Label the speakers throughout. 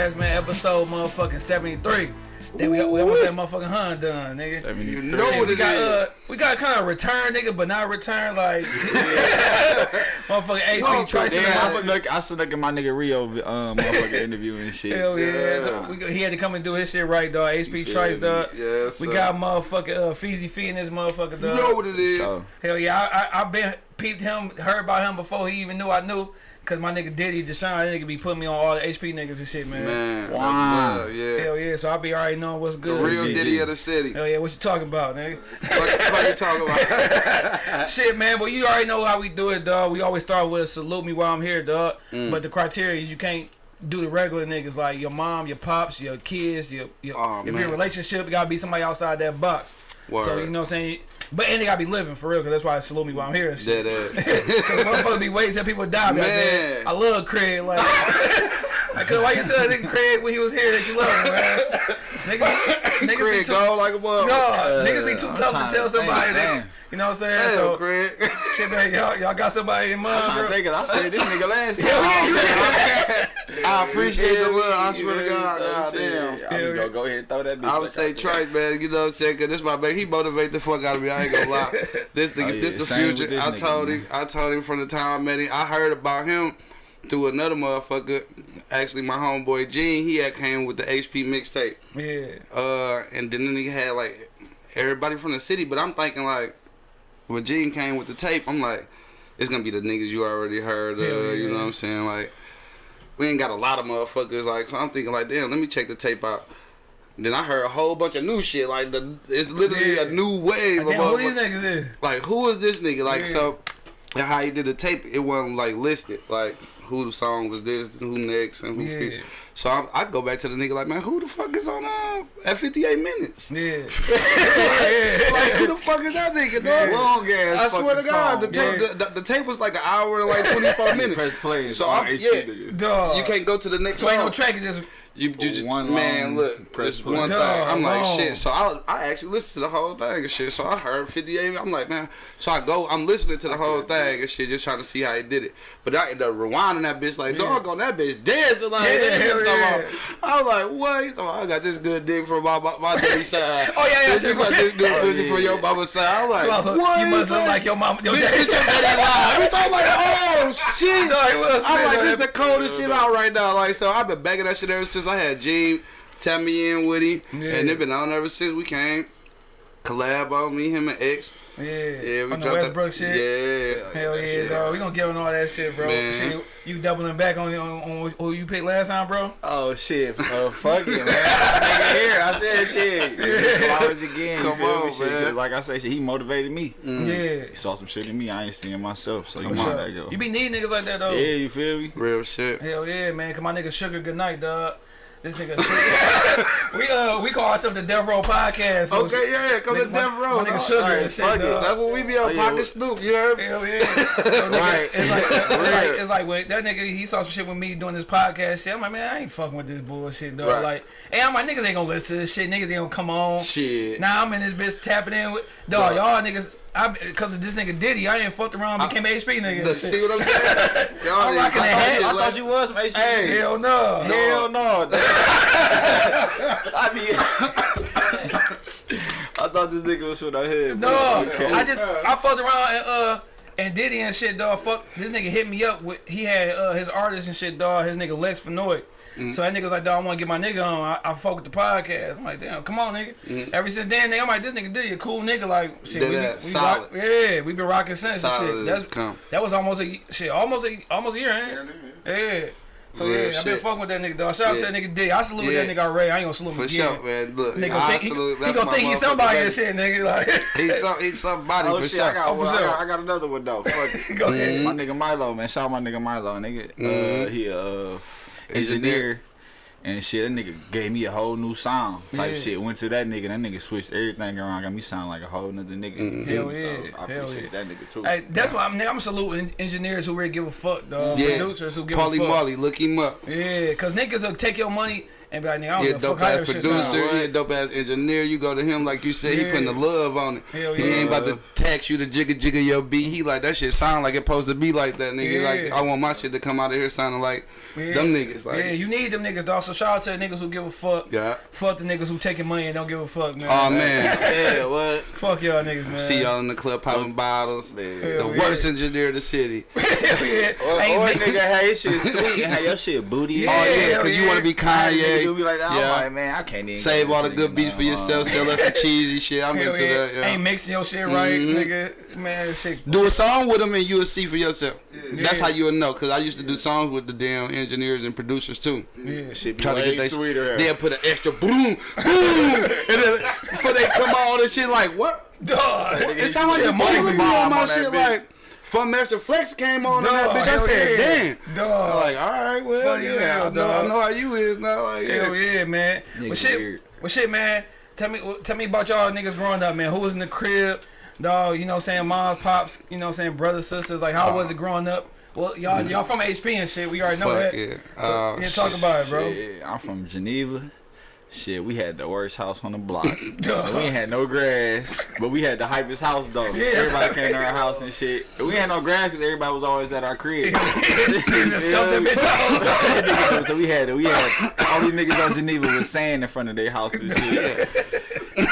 Speaker 1: Podcast, man. Episode motherfucking 73. Then we, we almost had motherfucking hun done, nigga.
Speaker 2: You
Speaker 3: know what
Speaker 1: we
Speaker 3: it
Speaker 1: got,
Speaker 3: is.
Speaker 1: uh, we got kind of return, nigga, but not return like motherfucking HP
Speaker 3: Oh,
Speaker 1: Trice.
Speaker 2: Damn, I
Speaker 1: motherfucker.
Speaker 2: snuck, I snuck in my nigga Rio um, motherfucking interview and shit.
Speaker 1: Hell yeah.
Speaker 3: Yeah.
Speaker 1: So we, he had to come and do his shit right, dog. HP
Speaker 2: feel
Speaker 1: Trice,
Speaker 2: me?
Speaker 1: dog.
Speaker 3: Yes,
Speaker 1: we got motherfucking uh, Feezy Fee in this motherfucker, dog.
Speaker 3: You know what it is.
Speaker 2: So,
Speaker 1: Hell yeah, I, I, I been peeped him, heard about him before he even knew I knew. Cause my nigga Diddy, Deshaun, that nigga be putting me on all the HP niggas and shit, man.
Speaker 3: Man,
Speaker 2: Wow.
Speaker 3: that's yeah.
Speaker 1: Hell yeah, so I be already knowing what's good.
Speaker 3: The
Speaker 1: good.
Speaker 3: real
Speaker 2: GG.
Speaker 3: Diddy of the city.
Speaker 1: Hell yeah, what you talking about, nigga?
Speaker 3: What what you talking about?
Speaker 1: Shit, man, but you already know how we do it, dog. We always start with salute me while I'm here, dog.
Speaker 3: Mm.
Speaker 1: But the criteria is you can't do the regular niggas like your mom, your pops, your kids, your, your
Speaker 3: Aw,
Speaker 1: if
Speaker 3: man.
Speaker 1: a relationship, it gotta be somebody outside that box. So you know what I'm saying? But and they gotta be living for real, cause that's why I salute me while I'm here. And shit.
Speaker 3: Dead ass.
Speaker 1: Cause motherfuckers be waiting till people die. Man.
Speaker 3: Man.
Speaker 1: I love Craig. Like, cause why you tell nigga Craig when he was here that you love him, man? Niggas, niggas be too,
Speaker 3: go like a mother.
Speaker 1: no, niggas be too
Speaker 2: I'm
Speaker 1: tough to tell
Speaker 2: to
Speaker 1: somebody. that,
Speaker 2: damn.
Speaker 1: You know what I'm saying?
Speaker 3: Damn,
Speaker 1: so,
Speaker 3: Craig.
Speaker 1: shit, man, y'all, y'all got somebody in mind,
Speaker 2: I'm
Speaker 1: bro?
Speaker 2: thinking, I said this nigga last time.
Speaker 1: Hell yeah, you.
Speaker 3: I appreciate the
Speaker 2: Yeah,
Speaker 3: love. I
Speaker 2: you
Speaker 3: swear to God.
Speaker 2: so
Speaker 3: God
Speaker 2: shit,
Speaker 3: damn.
Speaker 2: I'm just gonna go ahead and throw that bitch
Speaker 3: I would say
Speaker 2: out.
Speaker 3: Trice, man. You know what I'm saying? Cause this my man. He motivate the fuck out of me. I ain't gonna lie. This the
Speaker 2: Oh, yeah,
Speaker 3: this the
Speaker 2: same
Speaker 3: future.
Speaker 2: this
Speaker 3: I
Speaker 2: nigga,
Speaker 3: told
Speaker 2: man.
Speaker 3: him. I told him from the time I met him. I heard about him through another motherfucker. Actually, my homeboy Gene. He had came with the HP mixtape.
Speaker 1: Yeah.
Speaker 3: Uh, and then he had like everybody from the city. But I'm thinking like when Gene came with the tape, I'm like, it's gonna be the niggas you already heard. Uh,
Speaker 1: yeah.
Speaker 3: You know what I'm saying? Like we ain't got a lot of motherfuckers. Like so I'm thinking like, damn, let me check the tape out. Then I heard a whole bunch of new shit. Like the it's literally
Speaker 1: Yeah.
Speaker 3: a new wave
Speaker 1: Like,
Speaker 3: of
Speaker 1: who these niggas is?
Speaker 3: Like who is this nigga? Like
Speaker 1: Yeah.
Speaker 3: so. How he did the tape, it wasn't like listed, like who the song was this, who next, and who.
Speaker 1: Yeah.
Speaker 3: featured. So I, I go back to the nigga like, man, who the fuck is on uh, at 58 minutes?
Speaker 1: Yeah.
Speaker 3: like who the fuck is that nigga, dog?
Speaker 2: Long ass
Speaker 3: I swear to
Speaker 2: fucking
Speaker 3: God, the tape,
Speaker 1: Yeah.
Speaker 3: the, the, the tape was like an hour and like 24 minutes.
Speaker 2: Press play.
Speaker 3: So
Speaker 2: So
Speaker 3: I'm-
Speaker 2: I'm,
Speaker 3: yeah.
Speaker 2: niggas.
Speaker 3: You can't go to the next
Speaker 1: So ain't no
Speaker 3: song.
Speaker 1: track, it just
Speaker 3: You, you just
Speaker 2: One
Speaker 3: man, look,
Speaker 2: press
Speaker 3: press
Speaker 2: play.
Speaker 3: one thing. I'm like
Speaker 1: long.
Speaker 3: shit. So I I actually listened to the whole thing and shit. So I heard 58. I'm like man. So I go. I'm listening to the whole thing and shit, just trying to see how he did it. But I end up rewinding that bitch like
Speaker 1: Yeah.
Speaker 3: dog on that bitch dancing like.
Speaker 1: Yeah,
Speaker 3: that
Speaker 1: hell
Speaker 3: bitch
Speaker 1: yeah.
Speaker 3: I was like what? He's talking I got this good dick from my my, my daddy side.
Speaker 1: Oh, yeah, yeah,
Speaker 3: you got this good
Speaker 2: Oh,
Speaker 3: pussy
Speaker 2: yeah,
Speaker 3: from your
Speaker 2: yeah.
Speaker 3: mama side. I'm like
Speaker 1: You also-
Speaker 3: what?
Speaker 1: You must look like your mom. Your daddy.
Speaker 3: your daddy lied. Time I'm like, oh shit.
Speaker 1: No, was
Speaker 3: I'm like, this the coldest shit out right now. Like, so I've been begging that shit ever since I had Gene tell me in with him, and it been on ever since we came. Collab on me, him and X.
Speaker 1: Yeah.
Speaker 3: Yeah, we
Speaker 1: on the
Speaker 3: dropped
Speaker 1: Westbrook
Speaker 3: that,
Speaker 1: shit.
Speaker 3: Yeah,
Speaker 1: Hell yeah,
Speaker 3: shit.
Speaker 1: dog. We gonna give him all that shit, bro.
Speaker 3: Man.
Speaker 1: Shit, you doubling back on, on, on who you picked last time, bro?
Speaker 2: Oh shit, uh, fuck it, man. nigga here, I said shit. Flowers again.
Speaker 3: Come on,
Speaker 2: me? Shit, Like I said, shit, he motivated me.
Speaker 1: Yeah.
Speaker 2: He saw some shit in me I ain't seeing myself, so you mind
Speaker 1: sure.
Speaker 2: that go.
Speaker 1: You be needing niggas like that though.
Speaker 2: Yeah, you feel me?
Speaker 3: Real shit.
Speaker 1: Hell yeah, man. Cause my nigga Sugar, good night, dog. This nigga, we uh we call ourselves the Death Row Podcast. so
Speaker 3: Okay,
Speaker 1: shit-
Speaker 3: yeah, come to
Speaker 1: nigga, my-
Speaker 3: Death Row.
Speaker 1: My nigga. Sugar
Speaker 2: Alright,
Speaker 1: and shit,
Speaker 2: fuck it.
Speaker 3: That's what we be on
Speaker 2: Oh, yeah,
Speaker 3: Pocket
Speaker 2: what-
Speaker 3: Snoop. You heard me?
Speaker 1: Hell yeah. So, nigga,
Speaker 2: Right.
Speaker 1: It's like, it's like
Speaker 2: Right.
Speaker 1: it's like when that nigga he saw some shit with me doing this podcast shit. I'm like, man, I ain't fucking with this bullshit, dog.
Speaker 3: Right.
Speaker 1: Like, hey, I'm like, niggas ain't gonna listen to this shit. Niggas ain't gonna come on.
Speaker 3: Shit.
Speaker 1: Now I'm in this bitch tapping in with dog.
Speaker 3: Dog.
Speaker 1: Y'all niggas, I because of this nigga Diddy, I ain't fucked around, became a HP nigga.
Speaker 3: The, see what I'm saying? Y'all
Speaker 1: I'm rocking the
Speaker 3: I
Speaker 1: hat.
Speaker 3: thought
Speaker 2: I
Speaker 3: shit
Speaker 2: thought you was some HC.
Speaker 3: Hey.
Speaker 1: Hell no.
Speaker 2: Hell no. I mean, I thought this nigga was from the hood.
Speaker 1: No.
Speaker 2: Okay.
Speaker 1: I just I fucked around and uh and Diddy and shit, dog. Fuck this nigga hit me up with he had uh his artist and shit, dog. His nigga Lex Fenoy.
Speaker 3: Mm-hmm.
Speaker 1: So that nigga was like, dog, I want to get my nigga on. I, I fuck with the podcast. I'm like, damn, come on, nigga. Ever since then, nigga, I'm like, this nigga Diddy a cool nigga. Like, shit,
Speaker 3: Mm-hmm.
Speaker 1: We,
Speaker 3: ass,
Speaker 1: we
Speaker 3: solid.
Speaker 1: rock, yeah, we been rocking since and
Speaker 3: Solid
Speaker 1: shit. That's
Speaker 3: come.
Speaker 1: that was almost a shit, almost a almost a year, ain't it? Yeah. So
Speaker 3: Real
Speaker 1: yeah, I been fucking with that nigga, dog. Shout out to that nigga Diddy. I salute
Speaker 3: Yeah.
Speaker 1: that nigga already. I ain't gonna salute him
Speaker 3: For
Speaker 1: again.
Speaker 3: sure, man. Look,
Speaker 1: Nigga
Speaker 3: I
Speaker 1: gonna think, he,
Speaker 3: salute.
Speaker 1: he
Speaker 3: That's
Speaker 1: gonna think he's somebody
Speaker 3: baby.
Speaker 1: and shit, nigga. Like,
Speaker 3: He's some, he's somebody
Speaker 2: Oh
Speaker 3: for
Speaker 2: shit,
Speaker 3: sure.
Speaker 2: I got
Speaker 1: Oh, for
Speaker 2: one. I got, I got another one though. Fuck it.
Speaker 1: go ahead.
Speaker 2: My nigga Milo, man. Shout out my nigga Milo, nigga. Uh,
Speaker 3: Mhm.
Speaker 2: he uh
Speaker 3: Engineer.
Speaker 2: engineer. And shit, that nigga gave me a whole new sound type
Speaker 1: Yeah.
Speaker 2: shit. Went to that nigga, that nigga switched everything around, got me sound like a whole nother nigga.
Speaker 3: Mhm.
Speaker 1: Hell yeah,
Speaker 2: So I
Speaker 1: hell
Speaker 2: appreciate that nigga too.
Speaker 1: Hey, that's why I'm, nigga, I'm saluting engineers who really give a fuck, dog.
Speaker 3: Yeah.
Speaker 1: Producers who give
Speaker 3: Paulie
Speaker 1: a fuck.
Speaker 3: Marley, look him up.
Speaker 1: Yeah, cause niggas will take your money and be like, nigga, I don't
Speaker 3: He a
Speaker 1: give a fuck
Speaker 3: dope ass producer.
Speaker 1: sound.
Speaker 3: He a dope ass engineer. You go to him like you said. He
Speaker 1: Yeah.
Speaker 3: putting the love on it.
Speaker 1: Hell
Speaker 3: He
Speaker 1: yeah.
Speaker 3: ain't about to tax you to jigga jigga your beat. He like that shit sound like it supposed to be like that nigga. Like I want my shit to come out of here sounding like
Speaker 1: Yeah.
Speaker 3: them niggas. Like
Speaker 1: yeah, you need them niggas, dog. So shout out to the niggas who give a fuck.
Speaker 3: yeah.
Speaker 1: Fuck the niggas who taking money and don't give a fuck, man.
Speaker 3: Oh man.
Speaker 2: Yeah, what?
Speaker 1: Fuck y'all niggas, man.
Speaker 3: See y'all in the club popping bottles.
Speaker 2: Man.
Speaker 3: The
Speaker 1: yeah.
Speaker 3: worst engineer in the city.
Speaker 1: yeah.
Speaker 2: Or, or nigga, how your shit sweet how hey, your shit booty.
Speaker 1: Yeah,
Speaker 3: Oh yeah,
Speaker 1: hell
Speaker 3: cause you want to be
Speaker 2: Kanye.
Speaker 3: Kanye.
Speaker 2: be like that.
Speaker 3: Yeah.
Speaker 2: I'm like, man, I can't even
Speaker 3: Save all the good beats for yourself. Sell us the cheesy shit. I'm
Speaker 1: Hell
Speaker 3: into
Speaker 1: yeah.
Speaker 3: that. Yeah.
Speaker 1: Ain't mixing your shit right,
Speaker 3: Mhm.
Speaker 1: nigga. Man, shit.
Speaker 3: Do a song with them and you'll see for yourself. That's how you'll know. Cause I used to do songs with the damn engineers and producers too.
Speaker 1: Yeah.
Speaker 2: Shit be
Speaker 3: Try to get they
Speaker 2: sweeter.
Speaker 3: They'll put an extra boom, boom, and then before they come on and shit like what?
Speaker 1: Dog.
Speaker 3: It sound like the
Speaker 1: Mike's
Speaker 3: voice
Speaker 2: bomb
Speaker 3: on my
Speaker 2: on
Speaker 3: shit like. Funkmaster Flex came on in that bitch. I said,
Speaker 1: yeah.
Speaker 3: damn. I'm like, all right, well,
Speaker 1: Fuck
Speaker 3: yeah,
Speaker 1: yeah,
Speaker 3: I know,
Speaker 1: dog.
Speaker 3: I know how you is now. Like,
Speaker 1: Hell
Speaker 3: yeah.
Speaker 1: yeah, man.
Speaker 2: Niggas
Speaker 1: Well, shit.
Speaker 2: weird.
Speaker 1: Well, shit, man. Tell me, tell me about y'all niggas growing up, man. Who was in the crib, dog? You know, saying moms, pops. You know, saying brothers, sisters. Like, how was it growing up? Well, y'all, y'all from HP and shit. We already know
Speaker 3: Fuck
Speaker 1: that.
Speaker 3: yeah.
Speaker 1: So,
Speaker 3: Oh,
Speaker 1: yeah, talk
Speaker 3: shit.
Speaker 1: about it, bro.
Speaker 2: Shit, I'm from Geneva. Shit, we had the worst house on the block. We ain't had no grass, but we had the hypest house though.
Speaker 1: Yeah.
Speaker 2: Everybody came to our house and shit. We had no grass because everybody was always at our crib.
Speaker 1: Just stuff that bitch out.
Speaker 2: so we had we had all these niggas on Geneva with sand in front of their houses.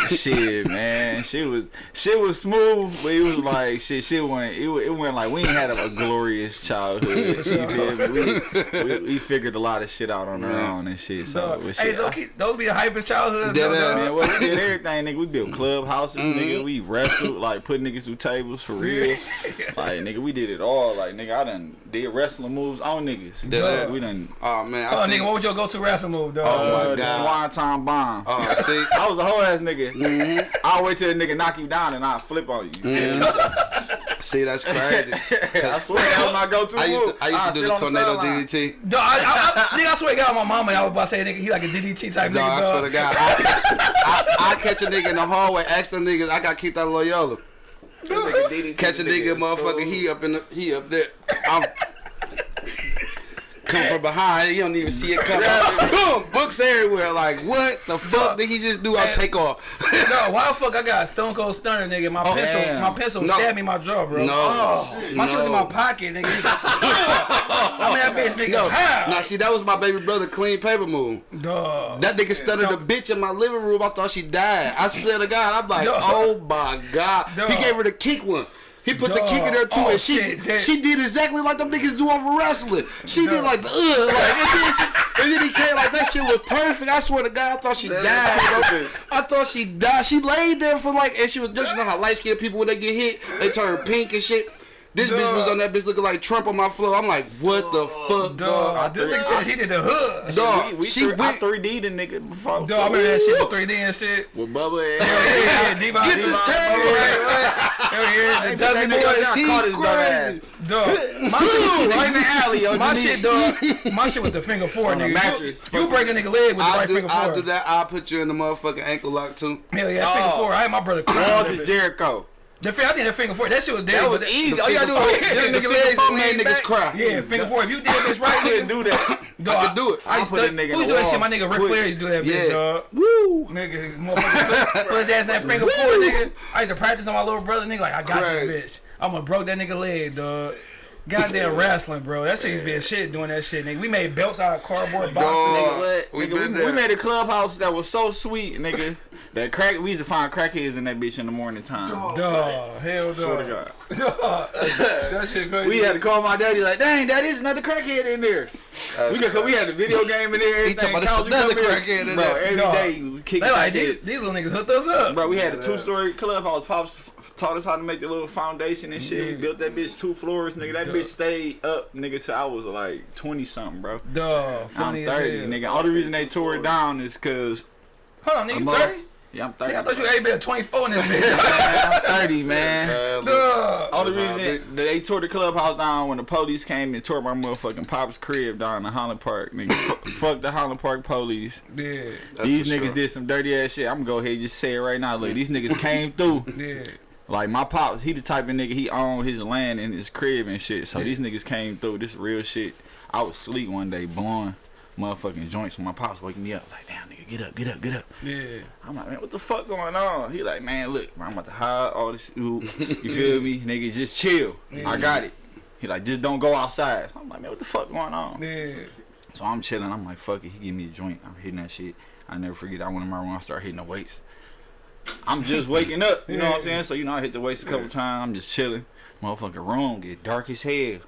Speaker 2: Shit. shit, man, shit was shit was smooth, but it was like shit. Shit went it, it went like we ain't had a, a glorious childhood. You feel? We, we, we figured a lot of shit out on our own and shit. So
Speaker 1: Dog.
Speaker 2: with
Speaker 1: Hey, those,
Speaker 2: I-
Speaker 1: those be the hypest
Speaker 3: childhood.
Speaker 1: Though,
Speaker 2: Man, well, we did everything, nigga. We built clubhouses,
Speaker 3: Mm-hmm.
Speaker 2: nigga. We wrestled, like put niggas through tables for real. Like, nigga, we did it all. Like, nigga, I done did wrestling moves on niggas.
Speaker 3: Dead ass.
Speaker 2: We done.
Speaker 3: Oh man, I
Speaker 1: Oh, nigga, what was your go-to wrestling move, dog?
Speaker 3: Oh, my
Speaker 2: uh, the
Speaker 3: God.
Speaker 2: Swanton bomb.
Speaker 3: Oh, see.
Speaker 2: I was a whole ass nigga.
Speaker 3: Mm-hmm.
Speaker 2: I'll wait till a nigga knock you down and I'll flip on you.
Speaker 3: See, that's crazy.
Speaker 2: I swear that was my go-to
Speaker 3: I used
Speaker 2: move.
Speaker 3: to, I used
Speaker 2: I'll
Speaker 3: to do the tornado
Speaker 2: sideline.
Speaker 3: DDT.
Speaker 1: Dog, I, I, I, nigga, I swear to God, my mama, I was about to say, nigga, he like a DDT type
Speaker 3: No,
Speaker 1: nigga,
Speaker 3: I
Speaker 1: dog.
Speaker 3: swear to God. I, I, I catch a nigga in the hallway, ask them niggas, I got kicked out of Loyola. Catch a nigga, motherfucker, he up in the, he up there. I'm come from behind, you don't even see it coming. Boom, books everywhere. Like what the fuck did he just do? I'll take off.
Speaker 1: No, why the fuck I got Stone Cold Stunner, nigga? My oh, pencil,
Speaker 2: damn.
Speaker 1: my pencil
Speaker 3: No.
Speaker 1: stabbed me in my jaw, bro.
Speaker 3: No,
Speaker 1: Oh, my shit was in my pocket, nigga. I mean, that bitch, nigga.
Speaker 3: No,
Speaker 1: How?
Speaker 3: now see that was my baby brother clean paper move.
Speaker 1: Dog.
Speaker 3: That nigga stuttered a bitch in my living room. I thought she died. I said to God, I'm like,
Speaker 1: Dog.
Speaker 3: oh my God.
Speaker 1: Dog.
Speaker 3: He gave her the kick one. He put the kick in there too,
Speaker 1: Oh,
Speaker 3: and she oh,
Speaker 1: shit, that-
Speaker 3: she did exactly like them niggas do over wrestling. She did like the ugh, like, and, then she, and then he came like that shit was perfect. I swear to God, I thought she died. I thought she died. She laid there for like, and she was just you know how light skinned people when they get hit, they turn pink and shit. This bitch was on that bitch looking like Trump on my floor. I'm like, what the fuck, dog?
Speaker 1: Dog. This nigga said he did the hood.
Speaker 3: Dog,
Speaker 2: We, we
Speaker 3: she
Speaker 2: three, I
Speaker 3: went.
Speaker 2: 3D the nigga before.
Speaker 1: Dog, I remember that shit for 3D and shit.
Speaker 2: With Bubba and
Speaker 1: Hell yeah, yeah, D-Von,
Speaker 3: Get the
Speaker 1: D-Von,
Speaker 3: table
Speaker 1: Bubba,
Speaker 3: right,
Speaker 1: Hell yeah, the
Speaker 2: Hey,
Speaker 1: Dudley
Speaker 2: that nigga
Speaker 1: boys.
Speaker 2: down. Caught his dumb
Speaker 3: crazy.
Speaker 1: Dog, my shit,
Speaker 2: right in the alley, yo.
Speaker 1: my shit, dog. My shit with the finger four,
Speaker 2: On
Speaker 1: nigga.
Speaker 2: mattress.
Speaker 1: You, you break a nigga leg with the
Speaker 3: I'll
Speaker 1: right
Speaker 3: do,
Speaker 1: finger
Speaker 3: I'll
Speaker 1: four.
Speaker 3: do that. I'll put you in the motherfucking ankle lock too.
Speaker 1: Hell yeah,
Speaker 2: figure
Speaker 1: four. I had my brother cry.
Speaker 2: Walls of Jericho.
Speaker 1: The finger, I did that figure four. That shit was dead.
Speaker 2: That was easy. All you gotta do is
Speaker 3: four-
Speaker 2: get a nigga
Speaker 3: finger
Speaker 2: legs
Speaker 3: four
Speaker 2: and
Speaker 3: made niggas cry.
Speaker 1: Yeah, figure four. If you did this right,
Speaker 2: I couldn't do that.
Speaker 1: dog,
Speaker 3: I could do it.
Speaker 1: I
Speaker 2: I
Speaker 1: used
Speaker 2: put
Speaker 1: to,
Speaker 2: nigga in
Speaker 1: who used
Speaker 2: the
Speaker 1: to do that shit? My nigga Ric
Speaker 2: quick.
Speaker 1: Flair used to do that bitch, dog.
Speaker 3: Woo.
Speaker 1: Nigga, motherfucker, put his ass in that figure four, nigga. I used to practice on my little brother, nigga. Like I got
Speaker 3: Crazy.
Speaker 1: this bitch. I'm gonna broke that nigga leg, dog. Goddamn wrestling, bro. That shit used to be a shit doing that shit, nigga. We made belts out of cardboard boxes, nigga.
Speaker 2: What?
Speaker 3: We
Speaker 2: Nigga,
Speaker 3: been
Speaker 2: we,
Speaker 3: there.
Speaker 2: we made a clubhouse that was so sweet, nigga. That crack, we used to find crackheads in that bitch in the morning time.
Speaker 1: Dog, hell
Speaker 2: Swear to
Speaker 1: dog.
Speaker 2: God.
Speaker 1: Dog. that shit crazy.
Speaker 2: We had to call my daddy like, dang, that is another crackhead in there. We, got, we had the video game in there.
Speaker 3: He talking about
Speaker 2: College,
Speaker 3: another crackhead in
Speaker 2: Bro,
Speaker 3: there.
Speaker 2: every
Speaker 1: Dog.
Speaker 2: day we kick
Speaker 1: They like these, these little niggas hooked us up.
Speaker 2: Bro, we had a two-story clubhouse. Pops taught us how to make the little foundation and shit. We
Speaker 1: Mhm.
Speaker 2: built that bitch two floors, nigga. That
Speaker 1: Duh.
Speaker 2: bitch stayed up, nigga, till I was like 20 something, bro.
Speaker 1: Dog,
Speaker 2: I'm 30, nigga. All the reason they tore it down is cause
Speaker 1: Hold on, nigga,
Speaker 2: I'm
Speaker 1: 30?
Speaker 2: Yeah, I'm 30.
Speaker 1: Nigga, I thought you
Speaker 2: bro.
Speaker 1: had been 24 in this bitch.
Speaker 2: Man, I'm 30, man.
Speaker 1: Dog.
Speaker 2: All the
Speaker 3: That's how I
Speaker 2: reason that they tore the clubhouse down when the police came and tore my motherfucking pop's crib down in Highland Park, nigga. Fuck the Highland Park police.
Speaker 1: Yeah,
Speaker 2: these niggas
Speaker 3: sure.
Speaker 2: did some dirty ass shit. I'm gonna go ahead and just say it right now. Look, these niggas came through.
Speaker 1: yeah.
Speaker 2: Like my pops, he the type of nigga he owned his land and his crib and shit. So these niggas came through. This real shit. I was asleep one day, blowing, motherfucking joints. When my pops waking me up like, damn nigga, get up, get up, get up.
Speaker 1: Yeah.
Speaker 2: I'm like, man, what the fuck going on? He like, man, look, I'm about to hide all this. You feel me, nigga? Just chill. I got it. He like, just don't go outside. So I'm like, man, what the fuck going on?
Speaker 1: Yeah.
Speaker 2: So I'm chilling. I'm like, fuck it. He give me a joint. I'm hitting that shit. I never forget. I went in my room. I start hitting the weights. I'm just waking up. You know what I'm saying? So you know, I hit the weights a couple times. I'm just chilling. Motherfucking room get dark as hell.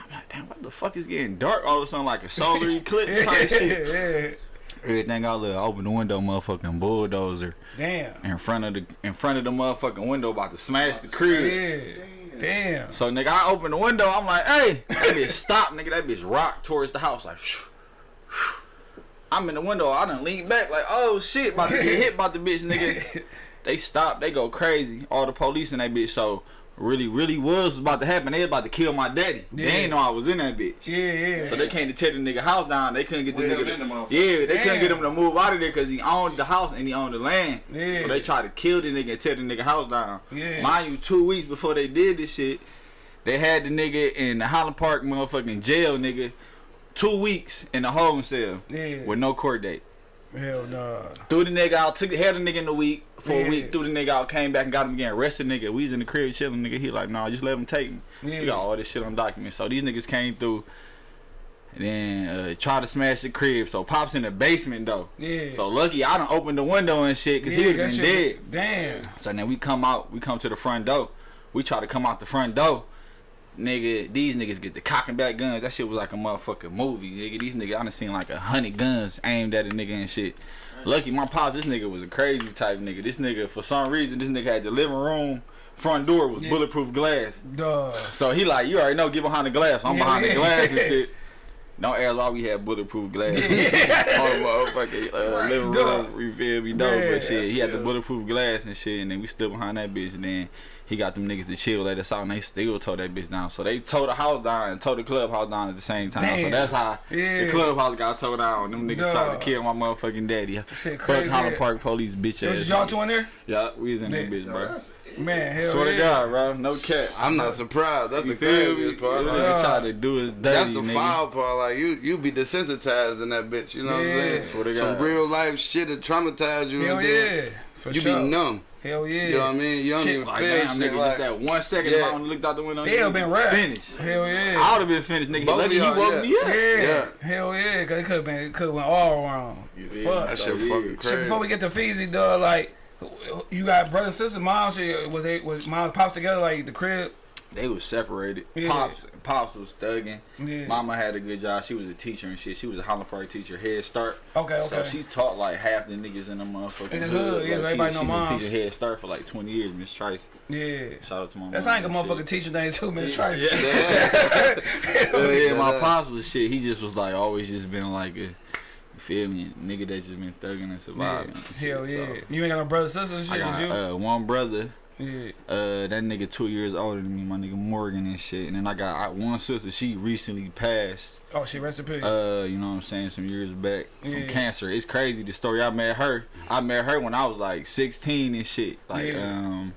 Speaker 2: I'm like, damn, what the fuck is getting dark all of a sudden like a solar eclipse type shit? Everything I look, I open the window, motherfucking bulldozer
Speaker 1: Damn.
Speaker 2: in front of the in front of the motherfucking window about to smash the crib.
Speaker 1: Yeah. Damn.
Speaker 2: So nigga, I open the window. I'm like, hey, that bitch stop, nigga. That bitch rock towards the house like. I'm in the window. I done lean back like, oh shit, about to get hit by the bitch, nigga. they stop. They go crazy. All the police in that bitch. So really, really was about to happen. They was about to kill my daddy. They
Speaker 1: Yeah.
Speaker 2: ain't know I was in that bitch.
Speaker 1: Yeah, yeah.
Speaker 2: So they came to tear the nigga house down. They couldn't get the
Speaker 4: Well,
Speaker 2: nigga.
Speaker 4: in the
Speaker 2: To, yeah, they couldn't get him to move out of there because he owned the house and he owned the land.
Speaker 1: Yeah.
Speaker 2: So they tried to kill the nigga and tear the nigga house down.
Speaker 1: Yeah.
Speaker 2: Mind you, two weeks before they did this shit, they had the nigga in the Highland Park motherfucking jail, nigga. Two weeks in the holding cell
Speaker 1: Yeah.
Speaker 2: with no court date.
Speaker 1: Hell no.
Speaker 2: Threw the nigga out, took had the nigga in the week for
Speaker 1: Yeah.
Speaker 2: a week, threw the nigga out, came back and got him again, arrested nigga. We was in the crib chilling, nigga. He like, nah, just let him take me.
Speaker 1: Yeah.
Speaker 2: We got all this shit on document. So these niggas came through and then uh, tried to smash the crib. So Pop's in the basement though.
Speaker 1: Yeah.
Speaker 2: So lucky I done opened the window and shit because
Speaker 1: yeah,
Speaker 2: he would have
Speaker 1: that
Speaker 2: been
Speaker 1: shit-
Speaker 2: dead.
Speaker 1: Damn.
Speaker 2: So then we come out, we come to the front door. We try to come out the front door. Nigga, these niggas get the cocking back guns. That shit was like a motherfucking movie, nigga. These niggas, I done seen like a hundred guns aimed at a nigga and shit. Lucky my pops, this nigga was a crazy type nigga. This nigga, for some reason, this nigga had the living room front door was
Speaker 1: Yeah.
Speaker 2: bulletproof glass.
Speaker 1: Duh.
Speaker 2: So he like, you already know, get behind the glass. I'm
Speaker 1: Yeah,
Speaker 2: behind
Speaker 1: yeah.
Speaker 2: the glass and shit. Don't ask why we had bulletproof glass. the motherfucking uh, living
Speaker 1: Duh.
Speaker 2: room. You feel me?
Speaker 1: Yeah,
Speaker 2: but shit, he had the bulletproof glass and shit, and then we stood behind that bitch, and then he got them niggas to chill, let us out, and they still tore that bitch down. So they tore the house down and tore the clubhouse down at the same time. So that's how
Speaker 1: Yeah.
Speaker 2: the clubhouse got tore down. Them niggas tried to kill my motherfucking daddy.
Speaker 1: Shit
Speaker 2: Fuck
Speaker 1: crazy.
Speaker 2: Highland Park police, bitch
Speaker 1: It was
Speaker 2: ass.
Speaker 1: y'all two in there?
Speaker 2: Yeah, we was in that bitch, bro.
Speaker 4: that's-
Speaker 1: Man, hell
Speaker 2: Swear
Speaker 1: yeah.
Speaker 2: to God, bro. No cap.
Speaker 3: I'm not surprised. That's
Speaker 2: You
Speaker 3: the craziest part.
Speaker 2: Them
Speaker 3: Like,
Speaker 2: niggas tried to do us dirty,
Speaker 3: That's the
Speaker 2: nigga.
Speaker 3: foul part. Like you, you be desensitized in that bitch. You know what I'm saying?
Speaker 2: Swear to
Speaker 3: Some real life shit that traumatized you,
Speaker 1: Hell
Speaker 3: and then
Speaker 1: yeah. For
Speaker 3: you
Speaker 1: sure.
Speaker 3: be numb.
Speaker 1: Hell yeah.
Speaker 3: You know what I mean? You don't
Speaker 1: Shit,
Speaker 3: even
Speaker 2: Like,
Speaker 3: feel
Speaker 2: damn,
Speaker 3: shit
Speaker 2: nigga,
Speaker 3: like.
Speaker 2: just that one second
Speaker 3: Yeah.
Speaker 2: if I would looked out the window,
Speaker 1: They
Speaker 2: nigga,
Speaker 1: have been rap.
Speaker 2: finished.
Speaker 1: Hell yeah.
Speaker 2: I would have been finished, nigga.
Speaker 3: Both of
Speaker 2: Lucky he
Speaker 3: y'all,
Speaker 2: woke
Speaker 3: yeah.
Speaker 2: me up.
Speaker 1: Yeah.
Speaker 3: Yeah.
Speaker 1: Hell yeah. Cause it could have been, it could have went all wrong.
Speaker 2: feel
Speaker 1: Fuck.
Speaker 2: me?
Speaker 3: That
Speaker 2: So,
Speaker 3: shit
Speaker 2: yeah.
Speaker 3: fucking
Speaker 1: Shit,
Speaker 3: crazy.
Speaker 1: before we get to Feezy, dog, like, you got brother, sister, mom, shit, was it, was mom, pops together, like, the crib?
Speaker 2: They was separated.
Speaker 1: Yeah.
Speaker 2: Pops, pops was thugging.
Speaker 1: Yeah.
Speaker 2: Mama had a good job. She was a teacher and shit. She was a Highland Park teacher, Head Start.
Speaker 1: Okay, okay.
Speaker 2: So she taught like half the niggas in the motherfucking
Speaker 1: In the hood, yeah, so
Speaker 2: low-key.
Speaker 1: everybody know
Speaker 2: she
Speaker 1: moms.
Speaker 2: been teaching Head Start for like 20 years, Miss Trice.
Speaker 1: yeah.
Speaker 2: Shout out to my
Speaker 1: That's
Speaker 2: mom
Speaker 1: like a
Speaker 2: and
Speaker 1: motherfucking
Speaker 2: shit.
Speaker 1: teacher name too, man. Try
Speaker 2: Yeah.
Speaker 3: Yeah.
Speaker 2: Yeah, my pops was shit. He just was like always just been like a, you feel me, nigga that just been thugging and
Speaker 1: Yeah.
Speaker 2: surviving. and shit.
Speaker 1: Hell yeah.
Speaker 2: So,
Speaker 1: You ain't got no brother, sister, shit,
Speaker 2: I
Speaker 1: just you?
Speaker 2: got uh, one brother.
Speaker 1: Yeah.
Speaker 2: Uh, that nigga two years older than me, my nigga Morgan and shit. And then I got I, one sister. She recently passed.
Speaker 1: Oh, she rest in peace.
Speaker 2: Uh, you know what I'm saying, some years back from cancer. It's crazy the story. I met her. I met her when I was like 16 and shit. Like
Speaker 1: Yeah.
Speaker 2: um.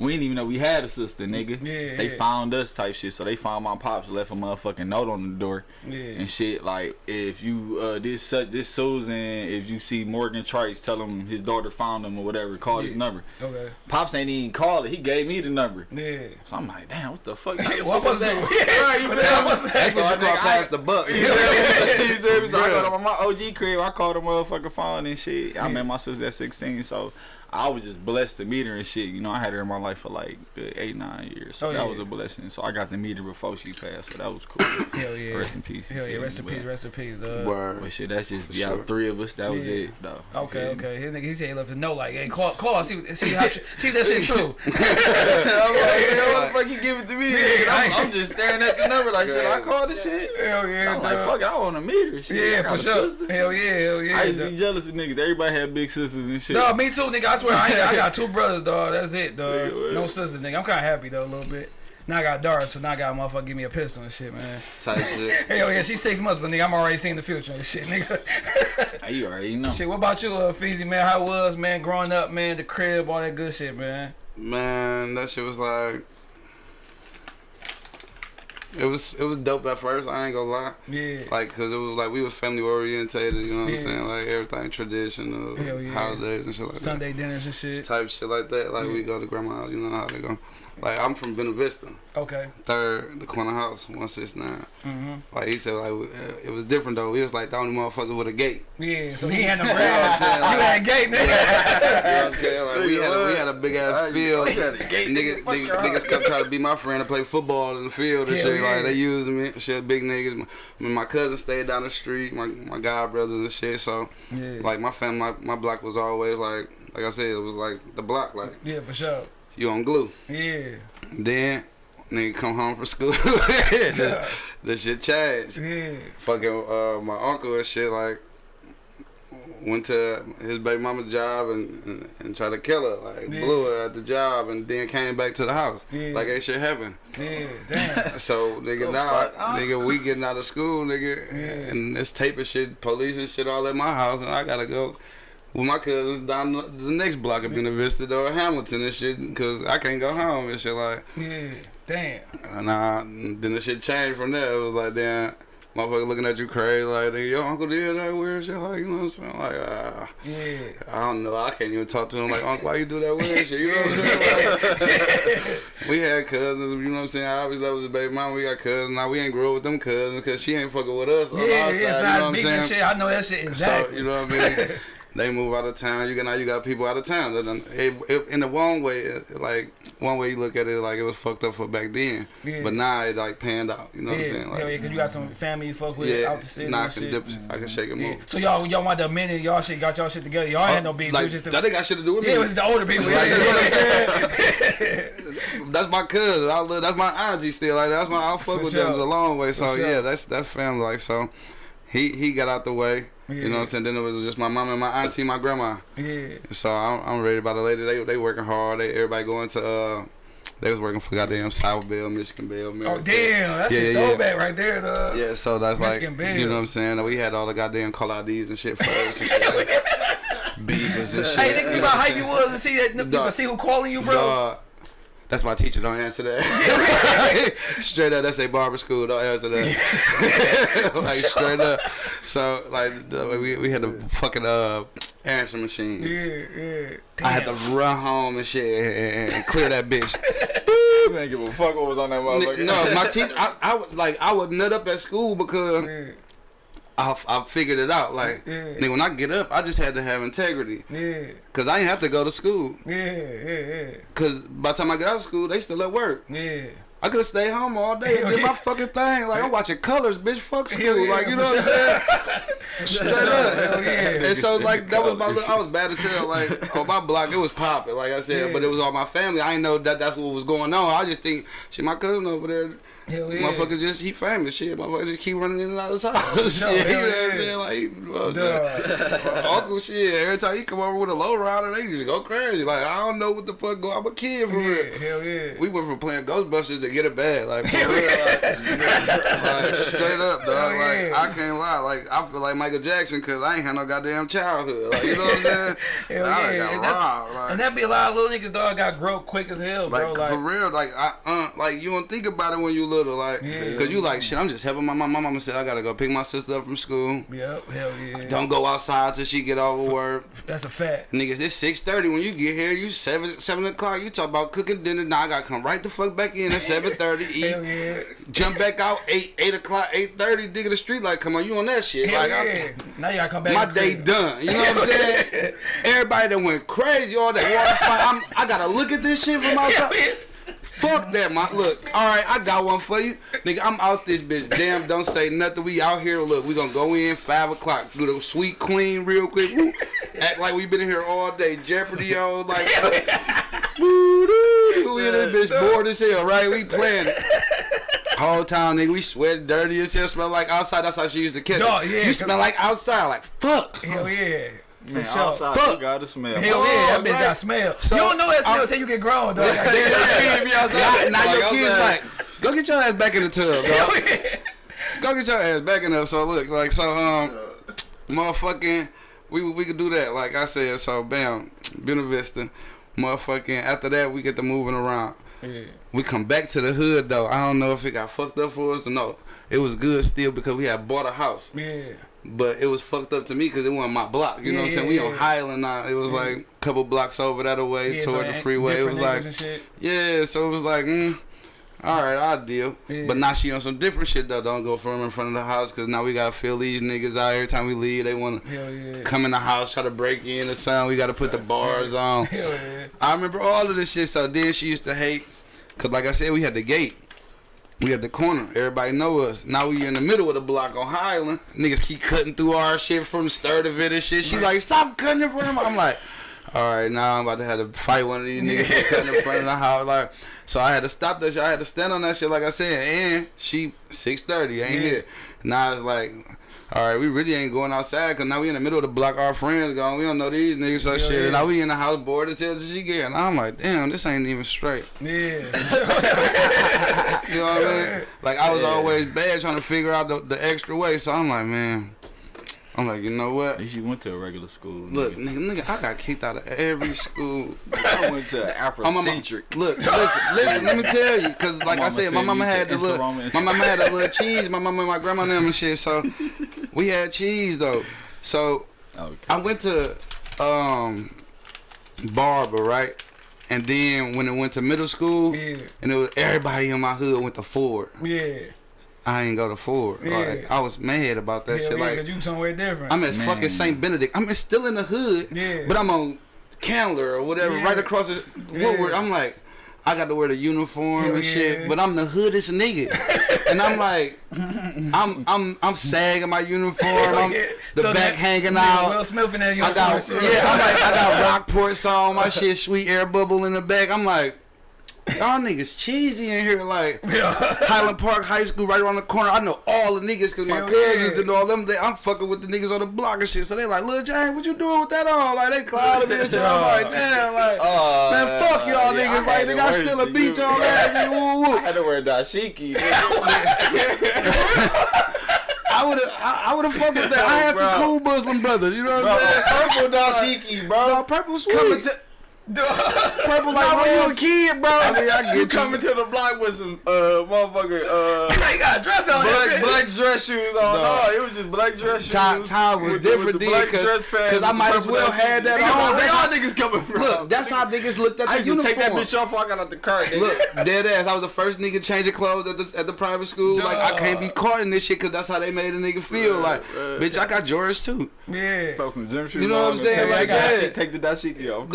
Speaker 2: We didn't even know we had a sister, nigga.
Speaker 1: Yeah,
Speaker 2: they
Speaker 1: yeah.
Speaker 2: found us type shit. So they found my pops, left a motherfucking note on the door
Speaker 1: yeah.
Speaker 2: and shit. Like if you uh this such this Susan, if you see Morgan Trice, tell him his daughter found him or whatever. Call his number.
Speaker 1: Okay.
Speaker 2: Pops ain't even called it. He gave me the number.
Speaker 1: Yeah.
Speaker 2: So I'm like, damn, what the fuck?
Speaker 1: What was that?
Speaker 2: Right, you
Speaker 1: What
Speaker 2: feel
Speaker 1: the was that?
Speaker 3: That's what
Speaker 2: So
Speaker 3: you call
Speaker 2: I-
Speaker 3: the buck.
Speaker 2: You feel me? You feel me? So I
Speaker 3: Yeah.
Speaker 2: got on my OG crib. I called the motherfucking phone and shit. I met my sister at 16, so I was just blessed to meet her and shit. You know, I had her in my life for like good eight, nine years. So
Speaker 1: Oh,
Speaker 2: that
Speaker 1: yeah.
Speaker 2: was a blessing. So I got to meet her before she passed. So that was cool.
Speaker 1: Hell yeah.
Speaker 2: Rest in peace. you
Speaker 1: Hell yeah. Rest in peace. Rest in peace. dog.
Speaker 3: Word.
Speaker 2: But shit, that's just
Speaker 3: For
Speaker 2: yeah,
Speaker 3: sure.
Speaker 2: three of us. That was it, though. You
Speaker 1: Okay, okay. His nigga, he said he left a note like, hey, call, call, see, see how, see if that shit true.
Speaker 2: I'm like, man, what the fuck you give it to me?
Speaker 1: Yeah,
Speaker 2: I'm,
Speaker 1: I-
Speaker 2: I'm just staring at the number like, shit, I called this shit.
Speaker 1: Hell yeah,
Speaker 2: I'm like, fuck I want to meet her. Shit.
Speaker 1: Yeah, for sure.
Speaker 2: sister.
Speaker 1: Hell yeah, hell yeah.
Speaker 2: I used to be jealous of niggas. Everybody had big sisters and shit.
Speaker 1: No, me too, nigga. I swear, I, I got two brothers, dog. That's it, dog. No sisters, nigga. I'm kind of happy though, a little bit. Now I got Dara, so now I got a motherfucker give me a pistol and shit, man.
Speaker 3: Type shit.
Speaker 1: Hell yeah, she's six months, but nigga, I'm already seeing the future and shit, nigga.
Speaker 2: You already know.
Speaker 1: shit, what about you, uh, Feezy, man? How it was, man, growing up, man, the crib, all that good shit, man.
Speaker 3: Man, that shit was like it was it was dope at first. I ain't gonna lie.
Speaker 1: Yeah.
Speaker 3: Like, cause it was like we was family orientated. You know what
Speaker 1: Yeah.
Speaker 3: I'm saying? Like everything traditional,
Speaker 1: yeah.
Speaker 3: holidays and shit like that.
Speaker 1: Sunday dinners and shit.
Speaker 3: Type shit like that. Like we go to grandma. You know how they go. Like I'm from Buena Vista,
Speaker 1: Okay.
Speaker 3: third the corner house, one six nine.
Speaker 1: hmm
Speaker 3: Like he said, like uh, it was different though. He was like the only motherfucker with a gate.
Speaker 1: Yeah. So he had no
Speaker 3: Yeah,
Speaker 1: grass.
Speaker 3: I'm saying,
Speaker 1: you
Speaker 3: like-
Speaker 1: had gate, nigga.
Speaker 3: you know what I'm saying? Like we had a, we had a big ass field. Niggas, niggas, niggas kept trying to be my friend to play football in the field and
Speaker 1: Hell
Speaker 3: shit.
Speaker 1: yeah.
Speaker 3: Like they used me, shit. Big niggas. My, I mean, my cousin stayed down the street. My my god brothers and shit. So
Speaker 1: yeah.
Speaker 3: like my family, my, my block was always like like I said, it was like the block. Like
Speaker 1: yeah, for sure.
Speaker 3: You on glue.
Speaker 1: Yeah.
Speaker 3: Then nigga come home from school. the, the shit changed.
Speaker 1: Yeah.
Speaker 3: Fucking uh, my uncle and shit like went to his baby mama's job and, and, and tried to kill her. Like
Speaker 1: Yeah.
Speaker 3: blew her at the job and then came back to the house.
Speaker 1: Yeah.
Speaker 3: Like ain't shit happened.
Speaker 1: Yeah. Damn.
Speaker 3: So nigga
Speaker 2: Oh,
Speaker 3: now
Speaker 2: fuck.
Speaker 3: nigga we getting out of school nigga
Speaker 1: Yeah.
Speaker 3: and this tape of shit police and shit all at my house and I gotta go with my cousins down the the next block of Buena Vista or Hamilton and shit cause I can't go home and shit like
Speaker 1: Yeah. Damn.
Speaker 3: and I, then the shit changed from there. It was like, damn, motherfucker looking at you crazy, like, your uncle did that weird shit, like, you know what I'm saying? Like, uh,
Speaker 1: Yeah.
Speaker 3: I don't know. I can't even talk to him like, uncle, why you do that weird shit? You know what I'm saying? Like, we had cousins, you know what I'm saying? Obviously, that was a baby mama. We got cousins. Now we ain't grow up with them cousins because she ain't fucking with us.
Speaker 1: Yeah, yeah,
Speaker 3: side,
Speaker 1: it's
Speaker 3: you know
Speaker 1: not
Speaker 3: what I'm saying?
Speaker 1: shit. I know that shit exactly.
Speaker 3: So you know what I mean. They move out of town. You got now you got people out of town. It, it, in the one way, it- like one way you look at it, like it was fucked up for back then.
Speaker 1: Yeah.
Speaker 3: But now it like panned out. You know
Speaker 1: yeah,
Speaker 3: what I'm saying?
Speaker 1: hell yeah, cause you got some family you fuck with
Speaker 3: yeah,
Speaker 1: out the city.
Speaker 3: now I can
Speaker 1: shit.
Speaker 3: dip, I can shake and
Speaker 1: Yeah. So y'all, y'all want the minute y'all shit got y'all shit together. Y'all had no oh, beef. it
Speaker 3: like,
Speaker 1: just the,
Speaker 3: that got shit to do with me.
Speaker 1: yeah, it was the older people.
Speaker 3: Like, you know what I'm saying? that's my cousin. I love, that's my auntie still. Like that's my I fuck
Speaker 1: For
Speaker 3: with
Speaker 1: sure.
Speaker 3: them a long way. So
Speaker 1: sure.
Speaker 3: yeah, that's that's family. Like so, he he got out the way. You know what I'm saying? Then it was just my mom and my auntie, my grandma.
Speaker 1: yeah.
Speaker 3: So I'm, I'm ready about the lady. They they working hard. They everybody going to uh, they was working for goddamn South Bell, Michigan Bell.
Speaker 1: Oh damn, that's
Speaker 3: Yeah,
Speaker 1: a
Speaker 3: yeah, yeah.
Speaker 1: throwback right there. The,
Speaker 3: Yeah, so that's
Speaker 1: Michigan
Speaker 3: like
Speaker 1: Bell.
Speaker 3: you know what I'm saying. We had all the goddamn call IDs and shit first and shit. Beavers and shit.
Speaker 1: Hey, think about how you was and see that
Speaker 3: Dog.
Speaker 1: see who calling you, bro.
Speaker 3: Dog, that's my teacher. Don't answer that. straight up, that's a barber school. Don't answer that. like straight up. So like we we had a fucking uh answering machine.
Speaker 1: Yeah, yeah.
Speaker 3: I had to run home and shit and, and clear that bitch.
Speaker 2: You give a fuck what was on that motherfucker.
Speaker 3: no, my teacher, I, I would like I would nut up at school because
Speaker 1: Yeah,
Speaker 3: I, I figured it out. Like,
Speaker 1: Yeah.
Speaker 3: nigga, when I get up, I just had to have integrity
Speaker 1: yeah,
Speaker 3: because I didn't have to go to school.
Speaker 1: yeah, yeah,
Speaker 3: Because by the time I got out of school, they still at work.
Speaker 1: yeah, yeah.
Speaker 3: I could have stayed home all day and
Speaker 1: Hell
Speaker 3: did my fucking thing. Like I'm watching colors, bitch. Fuck school.
Speaker 1: Yeah,
Speaker 3: like you know what I'm saying? Straight up.
Speaker 1: Yeah.
Speaker 3: And so like that was my. Little, I was bad as hell. Like on my block, it was popping. Like I said,
Speaker 1: Yeah.
Speaker 3: but it was all my family. I didn't know that that's what was going on. I just think, shit, my cousin over there.
Speaker 1: Hell yeah.
Speaker 3: Just he famous shit. Motherfuckers just keep running in and out of his house.
Speaker 1: Sure,
Speaker 3: shit, you know what I'm saying? Like, you know what I'm saying?
Speaker 1: Duh.
Speaker 3: Uncle shit. Every time he come over with a low rider, they just go crazy. Like I don't know what the fuck go. I'm a kid for real.
Speaker 1: Hell yeah.
Speaker 3: We went from playing Ghostbusters to get it bad, like for real, like, like, straight up, dog. Like
Speaker 1: yeah.
Speaker 3: I can't lie, like I feel like Michael Jackson because I ain't had no goddamn childhood. Like you know what I'm saying?
Speaker 1: Hell
Speaker 3: I
Speaker 1: yeah.
Speaker 3: got
Speaker 1: And,
Speaker 3: robbed. Like,
Speaker 1: and that be a lot of little niggas, dog, got grow quick as hell, bro.
Speaker 3: like,
Speaker 1: Like,
Speaker 3: for real, like I, uh, like you don't think about it when you little, like,
Speaker 1: Yeah.
Speaker 3: cause you like shit. I'm just helping my mom. My mama said I gotta go pick my sister up from school.
Speaker 1: yep, hell yeah.
Speaker 3: Don't go outside till she get off of work.
Speaker 1: That's a fact.
Speaker 3: Niggas, it's six thirty when you get here. You seven seven o'clock. You talk about cooking dinner. Now I gotta come right the fuck back in at seven thirty. Eat,
Speaker 1: Hell yeah.
Speaker 3: jump back out eight eight o'clock, eight thirty. Dig in the street like, come on, you on that shit?
Speaker 1: Hell
Speaker 3: like,
Speaker 1: yeah. now you gotta come back.
Speaker 3: My day done. You know what I'm saying? Everybody that went crazy, all that water fight. I'm, I gotta look at this shit from outside. Fuck that, my look. All right, I got one for you, nigga. I'm out this bitch. Damn, don't say nothing. We out here. Look, we gonna go in five o'clock. Do the sweet clean real quick. Woo. Act like we been in here all day. Jeopardy on like. We in this bitch bored as hell, right? We playing it. Whole time, nigga, we sweat dirty as hell. Smell like outside. That's how she used to catch. It.
Speaker 1: yeah,
Speaker 3: you smell like outside. Like fuck.
Speaker 1: Hell yeah. For sure.
Speaker 2: outside
Speaker 3: Fuck.
Speaker 2: you gotta smell.
Speaker 1: Hell yeah, that bitch
Speaker 3: right.
Speaker 1: got smell.
Speaker 3: So,
Speaker 1: you don't know that smell
Speaker 3: I'm-
Speaker 1: until you get grown, dog.
Speaker 3: Yeah, yeah, yeah. Now, now
Speaker 2: Like
Speaker 3: your kids like, go get your ass back in the tub,
Speaker 1: Hell
Speaker 3: dog.
Speaker 1: yeah.
Speaker 3: Go get your ass back in there. So look, like, so um, motherfucking, we we could do that. Like I said, so bam, Buena Vista, motherfucking. After that, we get to moving around.
Speaker 1: Yeah.
Speaker 3: We come back to the hood though. I don't know if it got fucked up for us or no. It was good still because we had bought a house.
Speaker 1: Yeah.
Speaker 3: But it was fucked up to me because it wasn't my block. You know what I'm saying?
Speaker 1: yeah,
Speaker 3: We
Speaker 1: yeah,
Speaker 3: on
Speaker 1: yeah.
Speaker 3: Highland now. It was like a couple blocks over that away
Speaker 1: Yeah, so
Speaker 3: toward the freeway. It was like
Speaker 1: niggas and shit.
Speaker 3: yeah, so it was like, mm, all right, I'll deal.
Speaker 1: Yeah.
Speaker 3: But now she on some different shit though. Don't go from in front of the house because now we gotta feel these niggas out every time we leave. They want to
Speaker 1: yeah.
Speaker 3: come in the house, try to break in or something. We gotta put the bars on.
Speaker 1: Yeah.
Speaker 3: I remember all of this shit. So then she used to hate, cause like I said, we had the gate. We at the corner. Everybody know us. Now we in the middle of the block on Highland. Niggas keep cutting through our shit from Sturtevant and shit. She like, stop cutting in front of me. I'm like, all right, now I'm about to have to fight one of these niggas cutting in front of the house. Like, so I had to stop that shit. I had to stand on that shit, like I said. And she 6:30 ain't
Speaker 1: Yeah.
Speaker 3: here. Now it's like. All right, we really ain't going outside because now we in the middle of the block. Our friends gone. We don't know these niggas. So
Speaker 1: Yeah,
Speaker 3: shit.
Speaker 1: yeah.
Speaker 3: And now we in the house bored as hell. She get. And I'm like, damn, this ain't even straight.
Speaker 1: Yeah.
Speaker 3: You know what I mean? Like I was always bad trying to figure out the, the extra way. So I'm like, man, I'm like, you know what?
Speaker 2: At least you went to a regular school.
Speaker 3: Look,
Speaker 2: nigga.
Speaker 3: nigga, nigga, I got kicked out of every school.
Speaker 2: I went to
Speaker 3: I'm a,
Speaker 2: Afrocentric.
Speaker 3: look, listen, listen. Let me tell you, cause like I said, my mama had the
Speaker 2: took
Speaker 3: little, my mama had a little cheese. My mama and my grandma and them and shit. So we had cheese though. So
Speaker 2: Okay.
Speaker 3: I went to um Barber, right? And then when it went to middle school,
Speaker 1: Yeah.
Speaker 3: and it was everybody in my hood went to Ford.
Speaker 1: Yeah.
Speaker 3: I ain't go to Ford.
Speaker 1: Yeah.
Speaker 3: Like I was mad about that
Speaker 1: Hell
Speaker 3: shit.
Speaker 1: yeah,
Speaker 3: Like
Speaker 1: you somewhere different.
Speaker 3: I'm at
Speaker 2: Man.
Speaker 3: fucking St. Benedict. I'm still in the hood,
Speaker 1: Yeah.
Speaker 3: but I'm on Candler or whatever,
Speaker 1: Yeah.
Speaker 3: right across the Woodward. I'm like, I got to wear the uniform
Speaker 1: Hell
Speaker 3: and shit, but I'm the hoodest nigga, and I'm like, I'm I'm I'm sagging my uniform. Oh, I'm,
Speaker 1: Yeah.
Speaker 3: the
Speaker 1: Look,
Speaker 3: back
Speaker 1: nigga,
Speaker 3: hanging out.
Speaker 1: Will Smith in that
Speaker 3: I got
Speaker 1: uniform shit.
Speaker 3: yeah, I'm like I got Rockport on my shit, sweet air bubble in the back. I'm like, y'all niggas cheesy in here, like Highland Park High School right around the corner. I know all the niggas because my cousins
Speaker 1: yeah.
Speaker 3: and all them. They, I'm fucking with the niggas on the block and shit. So they like, Lil Jane, what you doing with that on? Like they clouded me and shit. I'm like, oh. damn, like.
Speaker 2: Oh,
Speaker 3: Man, fuck y'all
Speaker 2: yeah,
Speaker 3: niggas.
Speaker 2: I
Speaker 3: Like,
Speaker 2: had
Speaker 3: nigga, I still a
Speaker 2: the
Speaker 3: beach
Speaker 2: u-
Speaker 3: on that. Woo,
Speaker 2: I
Speaker 3: woo.
Speaker 2: had to wear dashiki.
Speaker 3: I would have, I, I would have fucked with that. I had some cool Muslim brothers. You know what I'm saying?
Speaker 2: Purple dashiki, bro.
Speaker 3: No, purple sweet. Purple like
Speaker 2: Not when you a kid, bro.
Speaker 3: I mean, I get
Speaker 2: you coming to the block with some uh motherfucker uh
Speaker 1: They got dress on
Speaker 2: black black dress shoes on.
Speaker 3: No.
Speaker 2: No, it was just black dress shoes.
Speaker 3: Time, time was
Speaker 2: with
Speaker 3: different
Speaker 2: with black dress pants
Speaker 3: 'cause I might as well had that on.
Speaker 2: Where y'all niggas coming from?
Speaker 3: Look, that's how niggas looked at the
Speaker 2: to
Speaker 3: uniform.
Speaker 2: take that bitch off. I got out the car. Nigga.
Speaker 3: Look, dead ass. I was the first nigga changing clothes at the at the private school. Like I can't be caught in this shit because that's how they made a nigga feel.
Speaker 2: Right,
Speaker 3: like,
Speaker 2: right.
Speaker 3: bitch, I got Jordans too.
Speaker 1: Yeah.
Speaker 2: Throw some gym shoes
Speaker 3: You know what I'm saying? Like
Speaker 2: I got
Speaker 3: that.
Speaker 2: shit, take the dashiki off.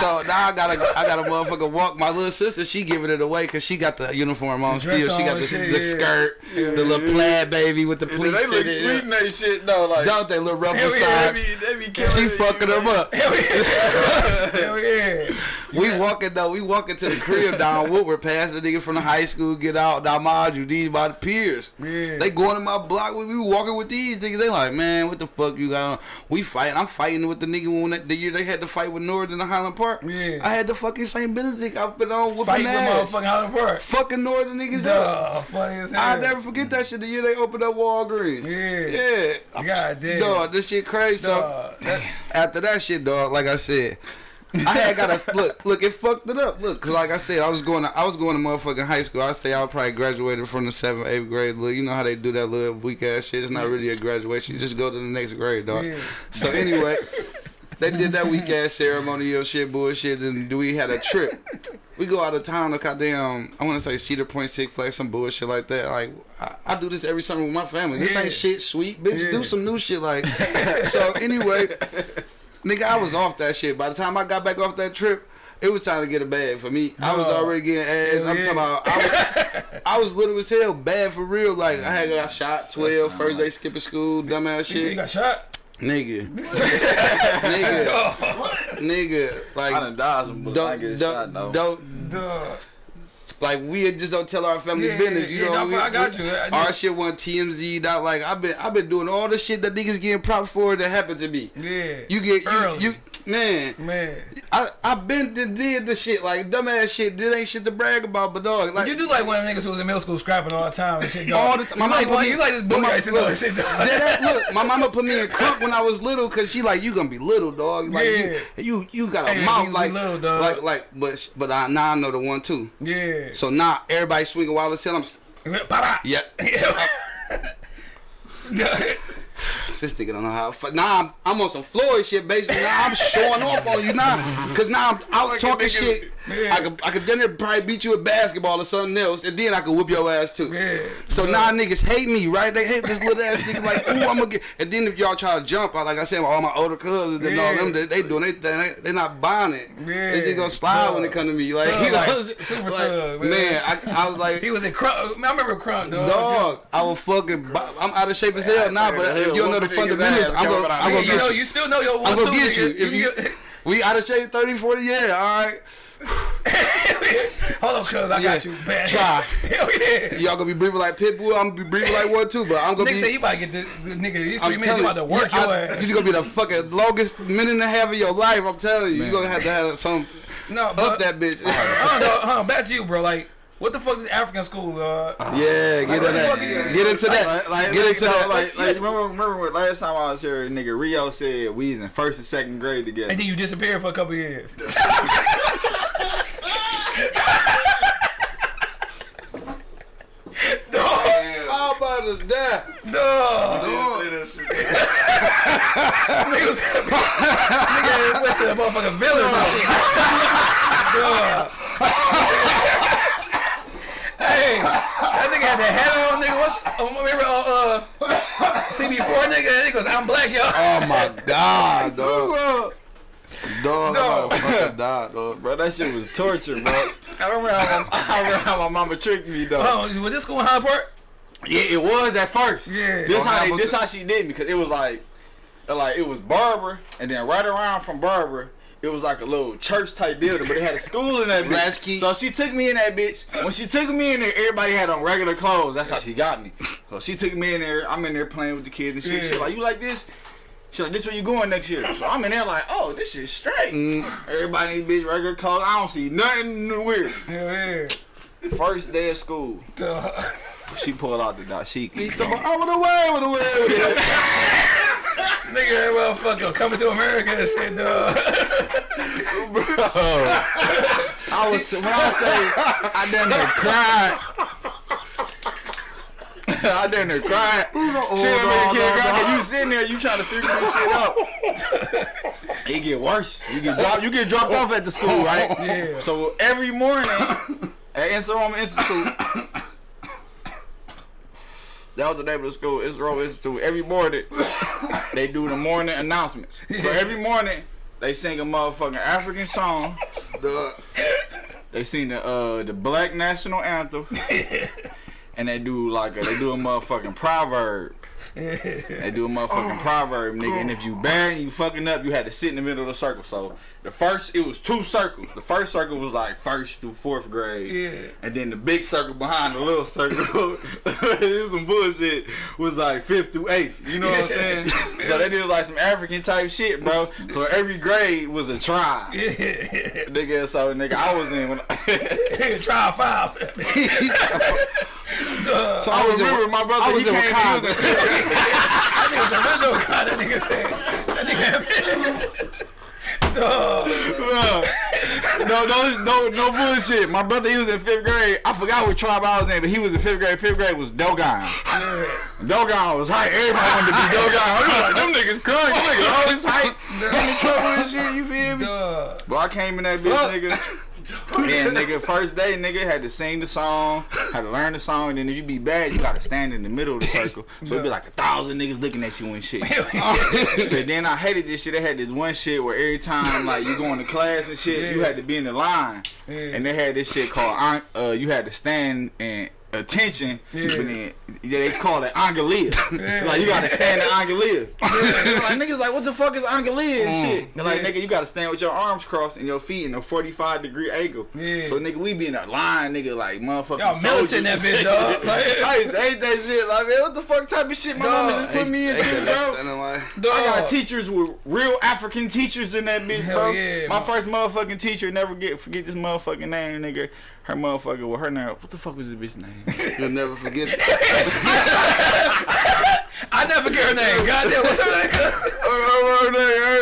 Speaker 3: So now I gotta I gotta motherfucker walk. My little sister, she giving it away because she got the uniform on still. She got the,
Speaker 1: and
Speaker 3: the
Speaker 1: shit,
Speaker 3: skirt,
Speaker 2: yeah.
Speaker 3: the little plaid baby with the pleats.
Speaker 2: they look sweet in they shit though. Like
Speaker 3: Don't they little rubber
Speaker 1: Hell yeah,
Speaker 3: socks?
Speaker 2: They be, they be
Speaker 3: She fucking them up.
Speaker 1: Hell yeah. Hell yeah.
Speaker 3: We walking though, we walking to the crib down Woodward, past the nigga from the high school, get out. Now mind you, these by the.
Speaker 1: Yeah.
Speaker 3: They going to my block. We, we walking with these niggas. They like, man, what the fuck you got on? We fighting. I'm fighting with the nigga when that, the year they had to fight with Nord in the Highland Park.
Speaker 1: Yeah.
Speaker 3: I had the fucking St. Benedict outfit on whooping
Speaker 1: with
Speaker 3: ass.
Speaker 1: motherfucking Highland Park.
Speaker 3: Fucking Northern niggas up.
Speaker 1: Duh, funny as hell.
Speaker 3: I'll never forget that shit. The year they opened up Walgreens.
Speaker 1: Yeah.
Speaker 3: Yeah.
Speaker 1: God damn.
Speaker 3: Dog, this shit crazy. So
Speaker 1: Duh. That-
Speaker 3: after that shit, dog, like I said, I had got to look, look, it fucked it up. Look, cause like I said, I was going to, I was going to motherfucking high school. I say I probably graduated from the seventh, eighth grade. Look, you know how they do that little weak ass shit. It's not really a graduation. You just go to the next grade, dog.
Speaker 1: Yeah.
Speaker 3: So anyway, they did that weak ass ceremonial shit bullshit, and do we had a trip. We go out of town to goddamn, I want to say Cedar Point, Six Flags, some bullshit like that. Like I, I do this every summer with my family. This
Speaker 1: Yeah.
Speaker 3: ain't shit sweet, bitch.
Speaker 1: Yeah.
Speaker 3: Do some new shit like. so anyway, nigga, I was off that shit. By the time I got back off that trip. It was time to get a bag for me. I was already getting ass. I'm
Speaker 1: yeah.
Speaker 3: talking about. I was, I was little as hell, bad for real. Like I had got shot 12,
Speaker 2: not
Speaker 3: first day skipping school, dumbass shit.
Speaker 1: You got shot?
Speaker 3: Nigga. nigga. Nigga. Like
Speaker 2: I done dodged them, but I
Speaker 3: don't
Speaker 2: get
Speaker 3: don't,
Speaker 2: shot though.
Speaker 3: don't
Speaker 1: Duh.
Speaker 3: like we just don't tell our family
Speaker 1: Yeah,
Speaker 3: business. You
Speaker 1: yeah,
Speaker 3: know,
Speaker 1: no,
Speaker 3: we,
Speaker 1: I got
Speaker 3: we-
Speaker 1: you. I
Speaker 3: our shit went TMZ. Out like I've been I've been doing all the shit that niggas getting props for that happened to me.
Speaker 1: Yeah.
Speaker 3: You get you, you man.
Speaker 1: Man.
Speaker 3: I I been did, did the shit like dumbass shit. This ain't shit to brag about, but dog, like
Speaker 1: You do like one of them niggas who was in middle school scrapping all the time and shit, dog.
Speaker 3: All the time. My
Speaker 1: like,
Speaker 3: mama
Speaker 1: one-
Speaker 3: put
Speaker 1: you
Speaker 3: me-
Speaker 1: like this
Speaker 3: my
Speaker 1: boy and all
Speaker 3: look,
Speaker 1: shit, dog.
Speaker 3: That- look, my mama put me in crook when I was little because she like you gonna be little dog. Like
Speaker 1: Yeah.
Speaker 3: you, you you got a
Speaker 1: Hey,
Speaker 3: mouth
Speaker 1: you
Speaker 3: like
Speaker 1: little, dog.
Speaker 3: like like but but I, now I know the one too.
Speaker 1: Yeah.
Speaker 3: So now everybody swinging wild as hell. I'm
Speaker 1: Ba-da.
Speaker 3: yeah. This nigga don't know how. fight. Now I'm, I'm on some Floyd shit. Basically, now I'm showing off on you now, cause now I'm out talking shit.
Speaker 1: Yeah.
Speaker 3: I could I could then probably beat you at basketball or something else, and then I could whoop your ass too.
Speaker 1: Yeah.
Speaker 3: So now niggas hate me, right? They hate this little ass nigga like, ooh, I'm gonna get. And then if y'all try to jump, I like I said, all my older cousins and all them, they, they doing they they they not buying it.
Speaker 1: Yeah.
Speaker 3: They just gonna slide when they
Speaker 1: Thug.
Speaker 3: come to me, like,
Speaker 1: Thug,
Speaker 3: you know,
Speaker 1: like, super
Speaker 3: like,
Speaker 1: thug, man.
Speaker 3: man. I, I was like,
Speaker 1: He was in Crunk. I remember Crunk, dog.
Speaker 3: Dog, I will fucking. bu- I'm out of shape as hell now, but if you don't know the fundamentals, I'm gonna,
Speaker 2: coming.
Speaker 3: I'm gonna
Speaker 1: you know,
Speaker 3: get you.
Speaker 1: you still know your one
Speaker 3: I'm gonna get you. If you,
Speaker 1: get-
Speaker 3: we out of shape 30, 40, yeah, all right.
Speaker 1: Hold on, cuz I got you. Bad.
Speaker 3: Try.
Speaker 1: Hell yeah.
Speaker 3: Y'all gonna be breathing like Pitbull. I'm gonna be breathing like one too, but I'm gonna
Speaker 1: Nigga
Speaker 3: be.
Speaker 1: say you about to get this nigga. These 3
Speaker 3: I'm
Speaker 1: minutes
Speaker 3: telling
Speaker 1: you about to work
Speaker 3: you,
Speaker 1: your ass.
Speaker 3: You're gonna be the fucking longest minute and a half of your life. I'm telling you, you're gonna have to have some
Speaker 1: No, but,
Speaker 3: up that bitch.
Speaker 1: I don't know. Hold on, back to you, bro. Like, what the fuck is African school? Uh,
Speaker 3: yeah, get
Speaker 1: Like,
Speaker 3: into that.
Speaker 1: what the fuck is-
Speaker 3: Get into that.
Speaker 2: Like, like,
Speaker 3: Get
Speaker 2: like,
Speaker 3: into
Speaker 2: you know,
Speaker 3: that.
Speaker 2: Like, like remember, remember last time I was here, nigga Rio said we was in first and second grade together.
Speaker 1: and then you disappeared for a couple years.
Speaker 3: How about to die?
Speaker 1: No. Nigga was- nigga went to the motherfucking village. and shit. Dog. hey, that nigga had the hat on, nigga. What? Oh, remember uh, uh, CB4 nigga? That nigga was, I'm black, yo.
Speaker 3: Oh my god, dog. Dog,
Speaker 1: No.
Speaker 3: I'm about to fucking die, dog.
Speaker 2: Bro, that shit was torture, bro. I remember how my, I remember how my mama tricked me though.
Speaker 1: Oh, was this school in Hyde Park?
Speaker 2: Yeah, it was at first.
Speaker 1: Yeah.
Speaker 2: This
Speaker 3: Oh,
Speaker 2: how they, this how she did me because it was like, like it was Barber, and then right around from Barber, it was like a little church type building, but it had a school in that bitch. So she took me in that bitch. When she took me in there, everybody had on regular clothes. That's how she got me. So she took me in there. I'm in there playing with the kids and shit.
Speaker 1: Yeah.
Speaker 2: She like, you like this? She like, this where you going next year? So I'm in there like, oh, this is straight.
Speaker 3: Mm.
Speaker 2: Everybody in this bitch regular clothes. I don't see nothing weird.
Speaker 1: Hell yeah.
Speaker 2: First day of school,
Speaker 1: Dog.
Speaker 2: she pulled out the dashiki.
Speaker 3: He talking about, I went away, went away with it.
Speaker 1: Nigga, that motherfucker coming to America and shit, dog.
Speaker 2: Bro, I was when I say I done there cried. I done there cried. Shit, man, kid, cry, 'cause you sitting there, you trying to figure this shit out. It get worse. You get dropped. You get dropped off at the school, right?
Speaker 1: Yeah.
Speaker 2: So every morning at Nsoroma Institute. That was the name of the school, Israel Institute. Every morning, they do the morning announcements. So every morning, they sing a motherfucking African song.
Speaker 3: Dog.
Speaker 2: They sing the uh the Black National Anthem, and they do like a, they do a motherfucking proverb. They do a motherfucking proverb, nigga. And if you bad you fucking up, you had to sit in the middle of the circle. So the first, it was two circles. The first circle was like first through fourth grade.
Speaker 1: Yeah.
Speaker 2: And then the big circle behind the little circle, this is some bullshit, was like fifth through eighth. You know what I'm saying? so they did like some African type shit, bro. So every grade was a tribe.
Speaker 1: Yeah.
Speaker 2: Nigga, so nigga, I was in when
Speaker 1: Nigga, try five. Dog.
Speaker 3: So
Speaker 2: I,
Speaker 3: I was
Speaker 2: remember
Speaker 3: in,
Speaker 2: my brother.
Speaker 3: I was
Speaker 2: he
Speaker 3: in Wakanda.
Speaker 2: was
Speaker 1: That nigga's original guy. That nigga said. That nigga.
Speaker 2: No, no, no, no bullshit. My brother, he was in fifth grade. I forgot what tribe I was in, but he was in fifth grade. Fifth grade was Dogon. Dogon was hype. Everybody wanted to be Dogon. I was like, them niggas crying. Them niggas always hype. Getting in trouble and shit. You feel me?
Speaker 1: Dog.
Speaker 2: But I came in that bitch, nigga. Yeah, nigga, first day, nigga, had to sing the song, had to learn the song, and then if you be bad, you gotta stand in the middle of the circle. So it'd be like a thousand niggas looking at you and shit. so then I hated this shit. They had this one shit where every time like you going to class and shit, you had to be in the line.
Speaker 1: Yeah.
Speaker 2: And they had this shit called uh you had to stand and attention.
Speaker 1: Yeah.
Speaker 2: But then yeah, they call it Angalia.
Speaker 1: Yeah.
Speaker 2: Like you gotta stand in Angalia. like niggas like what the fuck is Angalia and
Speaker 3: Mm.
Speaker 2: shit. They're like
Speaker 1: Yeah.
Speaker 2: nigga, you gotta stand with your arms crossed and your feet in a 45 degree angle.
Speaker 1: Yeah.
Speaker 2: So nigga, we be in a line, nigga, like motherfucking
Speaker 1: Y'all militant that bitch, dog. Like,
Speaker 2: I used to hate that shit. Like, man, what the fuck type of shit my
Speaker 1: Dog,
Speaker 2: mama just put me in,
Speaker 3: They could
Speaker 2: bro?
Speaker 3: stand in line.
Speaker 2: I got teachers with real African teachers in that bitch,
Speaker 1: Hell
Speaker 2: bro.
Speaker 1: yeah,
Speaker 2: My
Speaker 1: man.
Speaker 2: first motherfucking teacher, never get forget this motherfucking name, nigga. Her motherfucker, with her name, what the fuck was this bitch name?
Speaker 3: You'll never forget it.
Speaker 1: I never get her name. Goddamn, what's her name?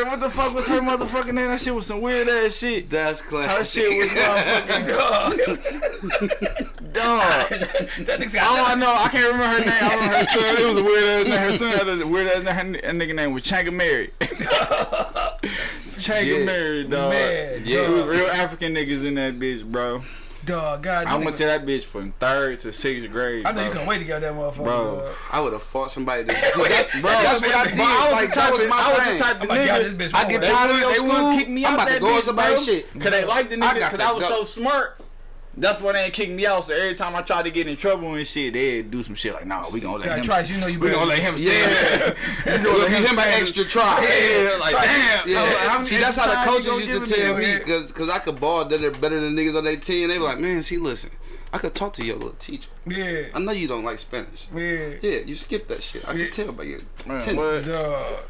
Speaker 2: What the fuck was her motherfucking name? That shit was some weird ass shit.
Speaker 3: That's
Speaker 2: Her
Speaker 3: classic.
Speaker 2: shit was motherfucking
Speaker 1: Dog.
Speaker 2: dog.
Speaker 1: That nigga
Speaker 2: All I know, I can't remember her name. I remember her son. It was a weird ass name. Her son had a weird ass name. Her nigga name was Changa Mary. Changa
Speaker 3: Yeah.
Speaker 2: Mary, dog.
Speaker 1: Man,
Speaker 2: yeah, it was
Speaker 1: dog.
Speaker 2: real African niggas in that bitch, bro.
Speaker 1: Dog, God.
Speaker 2: I went to tell that bitch from third to sixth grade.
Speaker 1: I know you
Speaker 2: bro.
Speaker 1: couldn't wait to get that motherfucker.
Speaker 2: Bro.
Speaker 1: dog.
Speaker 3: I would have fought somebody. To, see, that's,
Speaker 2: Bro,
Speaker 3: that's what I did.
Speaker 2: Bro, I was
Speaker 3: like,
Speaker 2: the type
Speaker 3: that was
Speaker 2: of,
Speaker 3: my
Speaker 2: I was
Speaker 3: thing.
Speaker 2: the type
Speaker 1: I'm
Speaker 2: of
Speaker 1: like, God,
Speaker 2: nigga.
Speaker 1: this bitch
Speaker 3: I
Speaker 1: wrong.
Speaker 3: get
Speaker 1: They
Speaker 3: tired of
Speaker 2: they
Speaker 3: your
Speaker 2: wouldn't
Speaker 3: school.
Speaker 2: kick me
Speaker 3: I'm
Speaker 2: out
Speaker 3: about to
Speaker 2: that
Speaker 3: go on
Speaker 2: bitch,
Speaker 3: somebody's shit.
Speaker 2: Cause they like the
Speaker 3: I
Speaker 2: nigga, cause I was so smart. That's why they ain't kick me out. So every time I tried to get in trouble and shit, they'd do some shit like, nah, we gonna let
Speaker 1: God,
Speaker 2: him.
Speaker 1: Trice, you know you
Speaker 2: we
Speaker 1: better.
Speaker 2: gonna let him
Speaker 3: Yeah.
Speaker 2: stand. we gonna
Speaker 3: We'll
Speaker 2: let
Speaker 3: give him an extra try.
Speaker 2: Yeah, like
Speaker 1: Try-
Speaker 2: damn.
Speaker 3: Yeah.
Speaker 2: I like,
Speaker 3: See, that's how the coaches used to tell
Speaker 2: me?
Speaker 3: me, cause, cause I could ball better, better than niggas on their team. They were like, man, see, listen, I could talk to your little teacher.
Speaker 1: Yeah.
Speaker 3: I know you don't like Spanish.
Speaker 1: Yeah.
Speaker 3: Yeah, you skip that shit. I
Speaker 1: Yeah.
Speaker 3: can tell by your
Speaker 2: Man,
Speaker 3: attendance.
Speaker 2: what?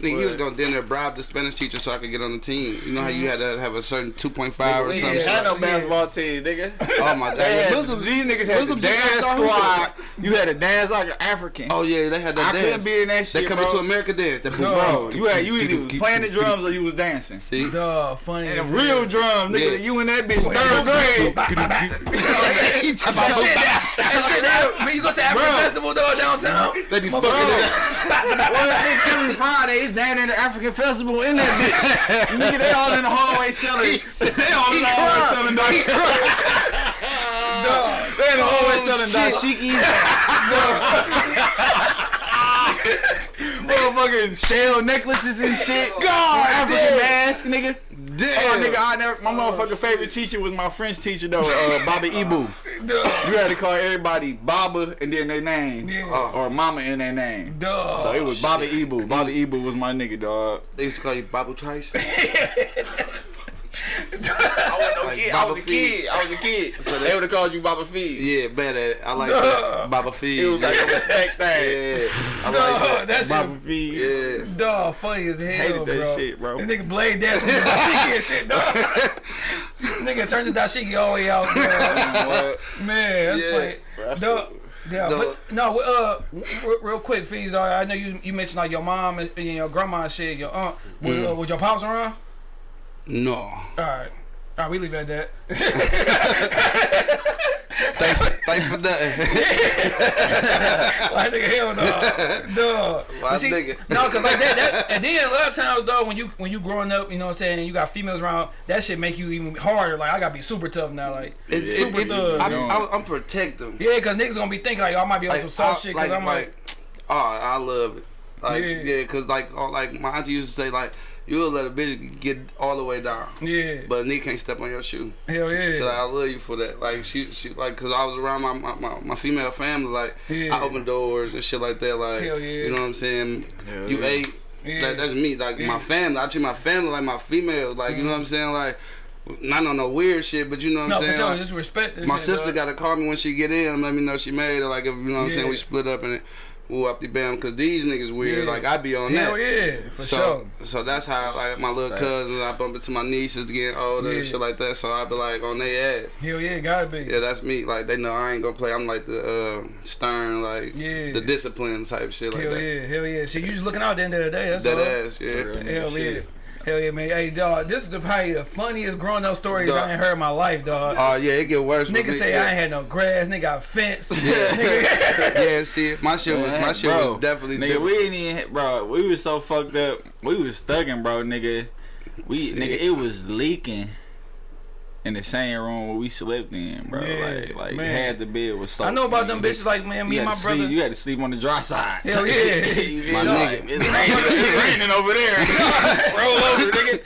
Speaker 1: Dog.
Speaker 3: Nigga, he was gonna dinner there bribe the Spanish teacher so I could get on the team. You know how you mm-hmm. had to have a certain 2.5 or
Speaker 2: We
Speaker 3: something.
Speaker 2: ain't had no
Speaker 1: Yeah.
Speaker 2: basketball team, nigga.
Speaker 3: Oh my god.
Speaker 2: They had,
Speaker 3: Muslims-
Speaker 2: these niggas had the dance squad. You had to dance like an African.
Speaker 3: Oh yeah, they had that
Speaker 2: I
Speaker 3: dance.
Speaker 2: couldn't be in that
Speaker 3: they
Speaker 2: shit,
Speaker 3: coming
Speaker 2: bro.
Speaker 3: to America dance. That
Speaker 2: Bro, you had you either was playing the drums or you was dancing.
Speaker 3: See?
Speaker 1: Dog. Funny.
Speaker 2: And
Speaker 1: as
Speaker 2: real
Speaker 1: hell.
Speaker 2: drums, nigga.
Speaker 3: Yeah.
Speaker 2: You in that bitch third grade.
Speaker 1: That shit, that shit, that- when you go to African Festival, though, downtown.
Speaker 3: They be fucking it up.
Speaker 2: well, it's Friday, it's down in the African festival in that bitch. nigga, they all in the hallway selling. they all in the hallway selling dashikis.
Speaker 1: Dog.
Speaker 2: They in the hallway
Speaker 3: Oh,
Speaker 2: selling
Speaker 3: shit.
Speaker 2: dashikis. Motherfucking shell necklaces and shit. God, African mask, nigga.
Speaker 3: Damn.
Speaker 2: Oh, nigga, I never. My motherfucking favorite teacher was my French teacher though, uh, Baba Ibu. You had to call everybody Baba and then their name,
Speaker 1: Yeah.
Speaker 2: or Mama in their name.
Speaker 1: Dog.
Speaker 2: So it was Baba Ibu. Baba Ibu was my nigga, dog.
Speaker 3: They used to call you Babu Trice.
Speaker 2: I was no
Speaker 3: Like
Speaker 2: kid. I was a kid. I was a kid. So they would have called you Baba Feed.
Speaker 3: yeah, it. I like that. Baba Feed.
Speaker 2: It was like a respect thing.
Speaker 3: yeah. I
Speaker 1: Dog,
Speaker 3: like that.
Speaker 1: that shit-
Speaker 2: Baba Feed.
Speaker 3: Yeah.
Speaker 1: Dog, funny as hell,
Speaker 2: Hated that
Speaker 1: bro.
Speaker 2: shit, bro.
Speaker 1: That nigga blade dancing with dashiki and shit, dog. nigga turned the dashiki all the way out.
Speaker 2: What?
Speaker 1: Man, that's
Speaker 3: Yeah.
Speaker 1: funny.
Speaker 2: That's
Speaker 1: Dog, yeah,
Speaker 3: No.
Speaker 1: but no, uh, real quick, fees. I know you you mentioned like your mom and and your grandma and shit, your aunt. Was,
Speaker 3: Mm.
Speaker 1: uh, was your pops around?
Speaker 3: No.
Speaker 1: All right. All right, we leave it at that.
Speaker 3: Thanks for, thanks for nothing.
Speaker 1: like nigga, hell no, dog.
Speaker 3: Why
Speaker 1: see,
Speaker 3: nigga?
Speaker 1: No, cause like that, that, and then a lot of times though, when you when you growing up, you know what I'm saying, you got females around, that shit make you even harder. Like I gotta be super tough now, like
Speaker 3: It,
Speaker 1: super
Speaker 3: it,
Speaker 1: thug.
Speaker 3: I'm. I'm, I'm protective.
Speaker 1: yeah, cause niggas gonna be thinking like, oh, I might be on
Speaker 3: Like,
Speaker 1: some soft shit, cause
Speaker 3: like,
Speaker 1: I'm like,
Speaker 3: oh, I love it. Like,
Speaker 1: Yeah.
Speaker 3: yeah, cause like, all, like my auntie used to say, like, you'll let a bitch get all the way down,
Speaker 1: yeah,
Speaker 3: but a nigga can't step on your shoe.
Speaker 1: hell yeah,
Speaker 3: So like, I love you for that. Like she, she like, cause I was around my my, my, my female family. Like
Speaker 1: Yeah.
Speaker 3: I open doors and shit like that. Like
Speaker 1: Hell yeah.
Speaker 3: you know what I'm saying.
Speaker 2: Hell
Speaker 3: you
Speaker 2: yeah.
Speaker 3: ate.
Speaker 1: Yeah.
Speaker 3: That, that's me. Like
Speaker 1: Yeah.
Speaker 3: my family. I treat my family like my female. Like you know what I'm saying. Like not on no weird shit, but you know what
Speaker 1: no,
Speaker 3: I'm
Speaker 1: for
Speaker 3: saying.
Speaker 1: sure,
Speaker 3: Like,
Speaker 1: just respect. This
Speaker 3: my
Speaker 1: shit,
Speaker 3: sister
Speaker 1: dog.
Speaker 3: got to call me when she get in and let me know she made it. Like if you know what I'm saying, we split up and it, woo up the bam. Cause these niggas weird.
Speaker 1: Yeah.
Speaker 3: Like I be on
Speaker 1: Hell
Speaker 3: that.
Speaker 1: yeah, for
Speaker 3: so,
Speaker 1: sure.
Speaker 3: so that's how like my little
Speaker 2: Right.
Speaker 3: cousins, I bump into my nieces getting older
Speaker 1: Yeah.
Speaker 3: and shit like that. So I be like on their ass.
Speaker 1: Hell yeah, gotta be.
Speaker 3: Yeah, that's me. Like they know I ain't gonna play. I'm like the uh, stern, like
Speaker 1: Yeah.
Speaker 3: the discipline type shit like
Speaker 1: hell
Speaker 3: that.
Speaker 1: yeah, hell yeah. So you just looking out at the end of the day. That's
Speaker 3: That
Speaker 1: all.
Speaker 3: ass, yeah.
Speaker 1: Hell yeah.
Speaker 2: Shit.
Speaker 1: Hell yeah, man. Hey, dog, this is the, probably the funniest growing up stories
Speaker 3: Dog.
Speaker 1: I ain't heard in my life, dog.
Speaker 3: Oh yeah, it get worse.
Speaker 1: Nigga say
Speaker 3: yeah.
Speaker 1: I ain't had no grass, nigga got fence.
Speaker 3: Yeah. Yeah, see, my shit was my shit
Speaker 2: Bro,
Speaker 3: was definitely
Speaker 2: nigga.
Speaker 3: different.
Speaker 2: We didn't even, bro. We was so fucked up. We was thugging, bro, nigga. We,
Speaker 3: See.
Speaker 2: nigga, it was leaking in the same room where we slept in, bro.
Speaker 1: Yeah,
Speaker 2: like, like
Speaker 1: man.
Speaker 2: half the bed was so.
Speaker 1: I know about them bitches like, man, me and my brother.
Speaker 2: Sleep, you had to sleep on the dry side.
Speaker 1: Hell yeah.
Speaker 3: My nigga.
Speaker 2: It's raining, it's raining over there. Roll over, nigga.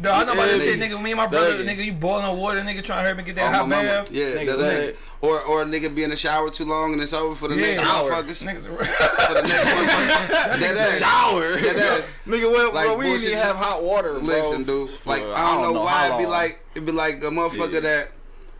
Speaker 1: Dog, I know about this shit, nigga. Me and my brother, nigga, you boiling water, nigga, trying to hurt me get that
Speaker 3: Oh,
Speaker 1: hot bath.
Speaker 3: Yeah,
Speaker 2: Nigga,
Speaker 3: that is. Or or a nigga be in the shower too long and it's over for the
Speaker 1: Yeah.
Speaker 3: next
Speaker 1: Shower.
Speaker 3: motherfuckers.
Speaker 1: Niggas,
Speaker 3: For the next motherfuckers. That ass.
Speaker 2: Shower.
Speaker 3: That ass.
Speaker 2: Nigga, well,
Speaker 3: Like
Speaker 2: bro, we didn't even have hot water, bro.
Speaker 3: Listen, dude. Like
Speaker 2: For
Speaker 3: I don't know why it'd be like it'd be like a motherfucker
Speaker 2: Yeah.
Speaker 3: that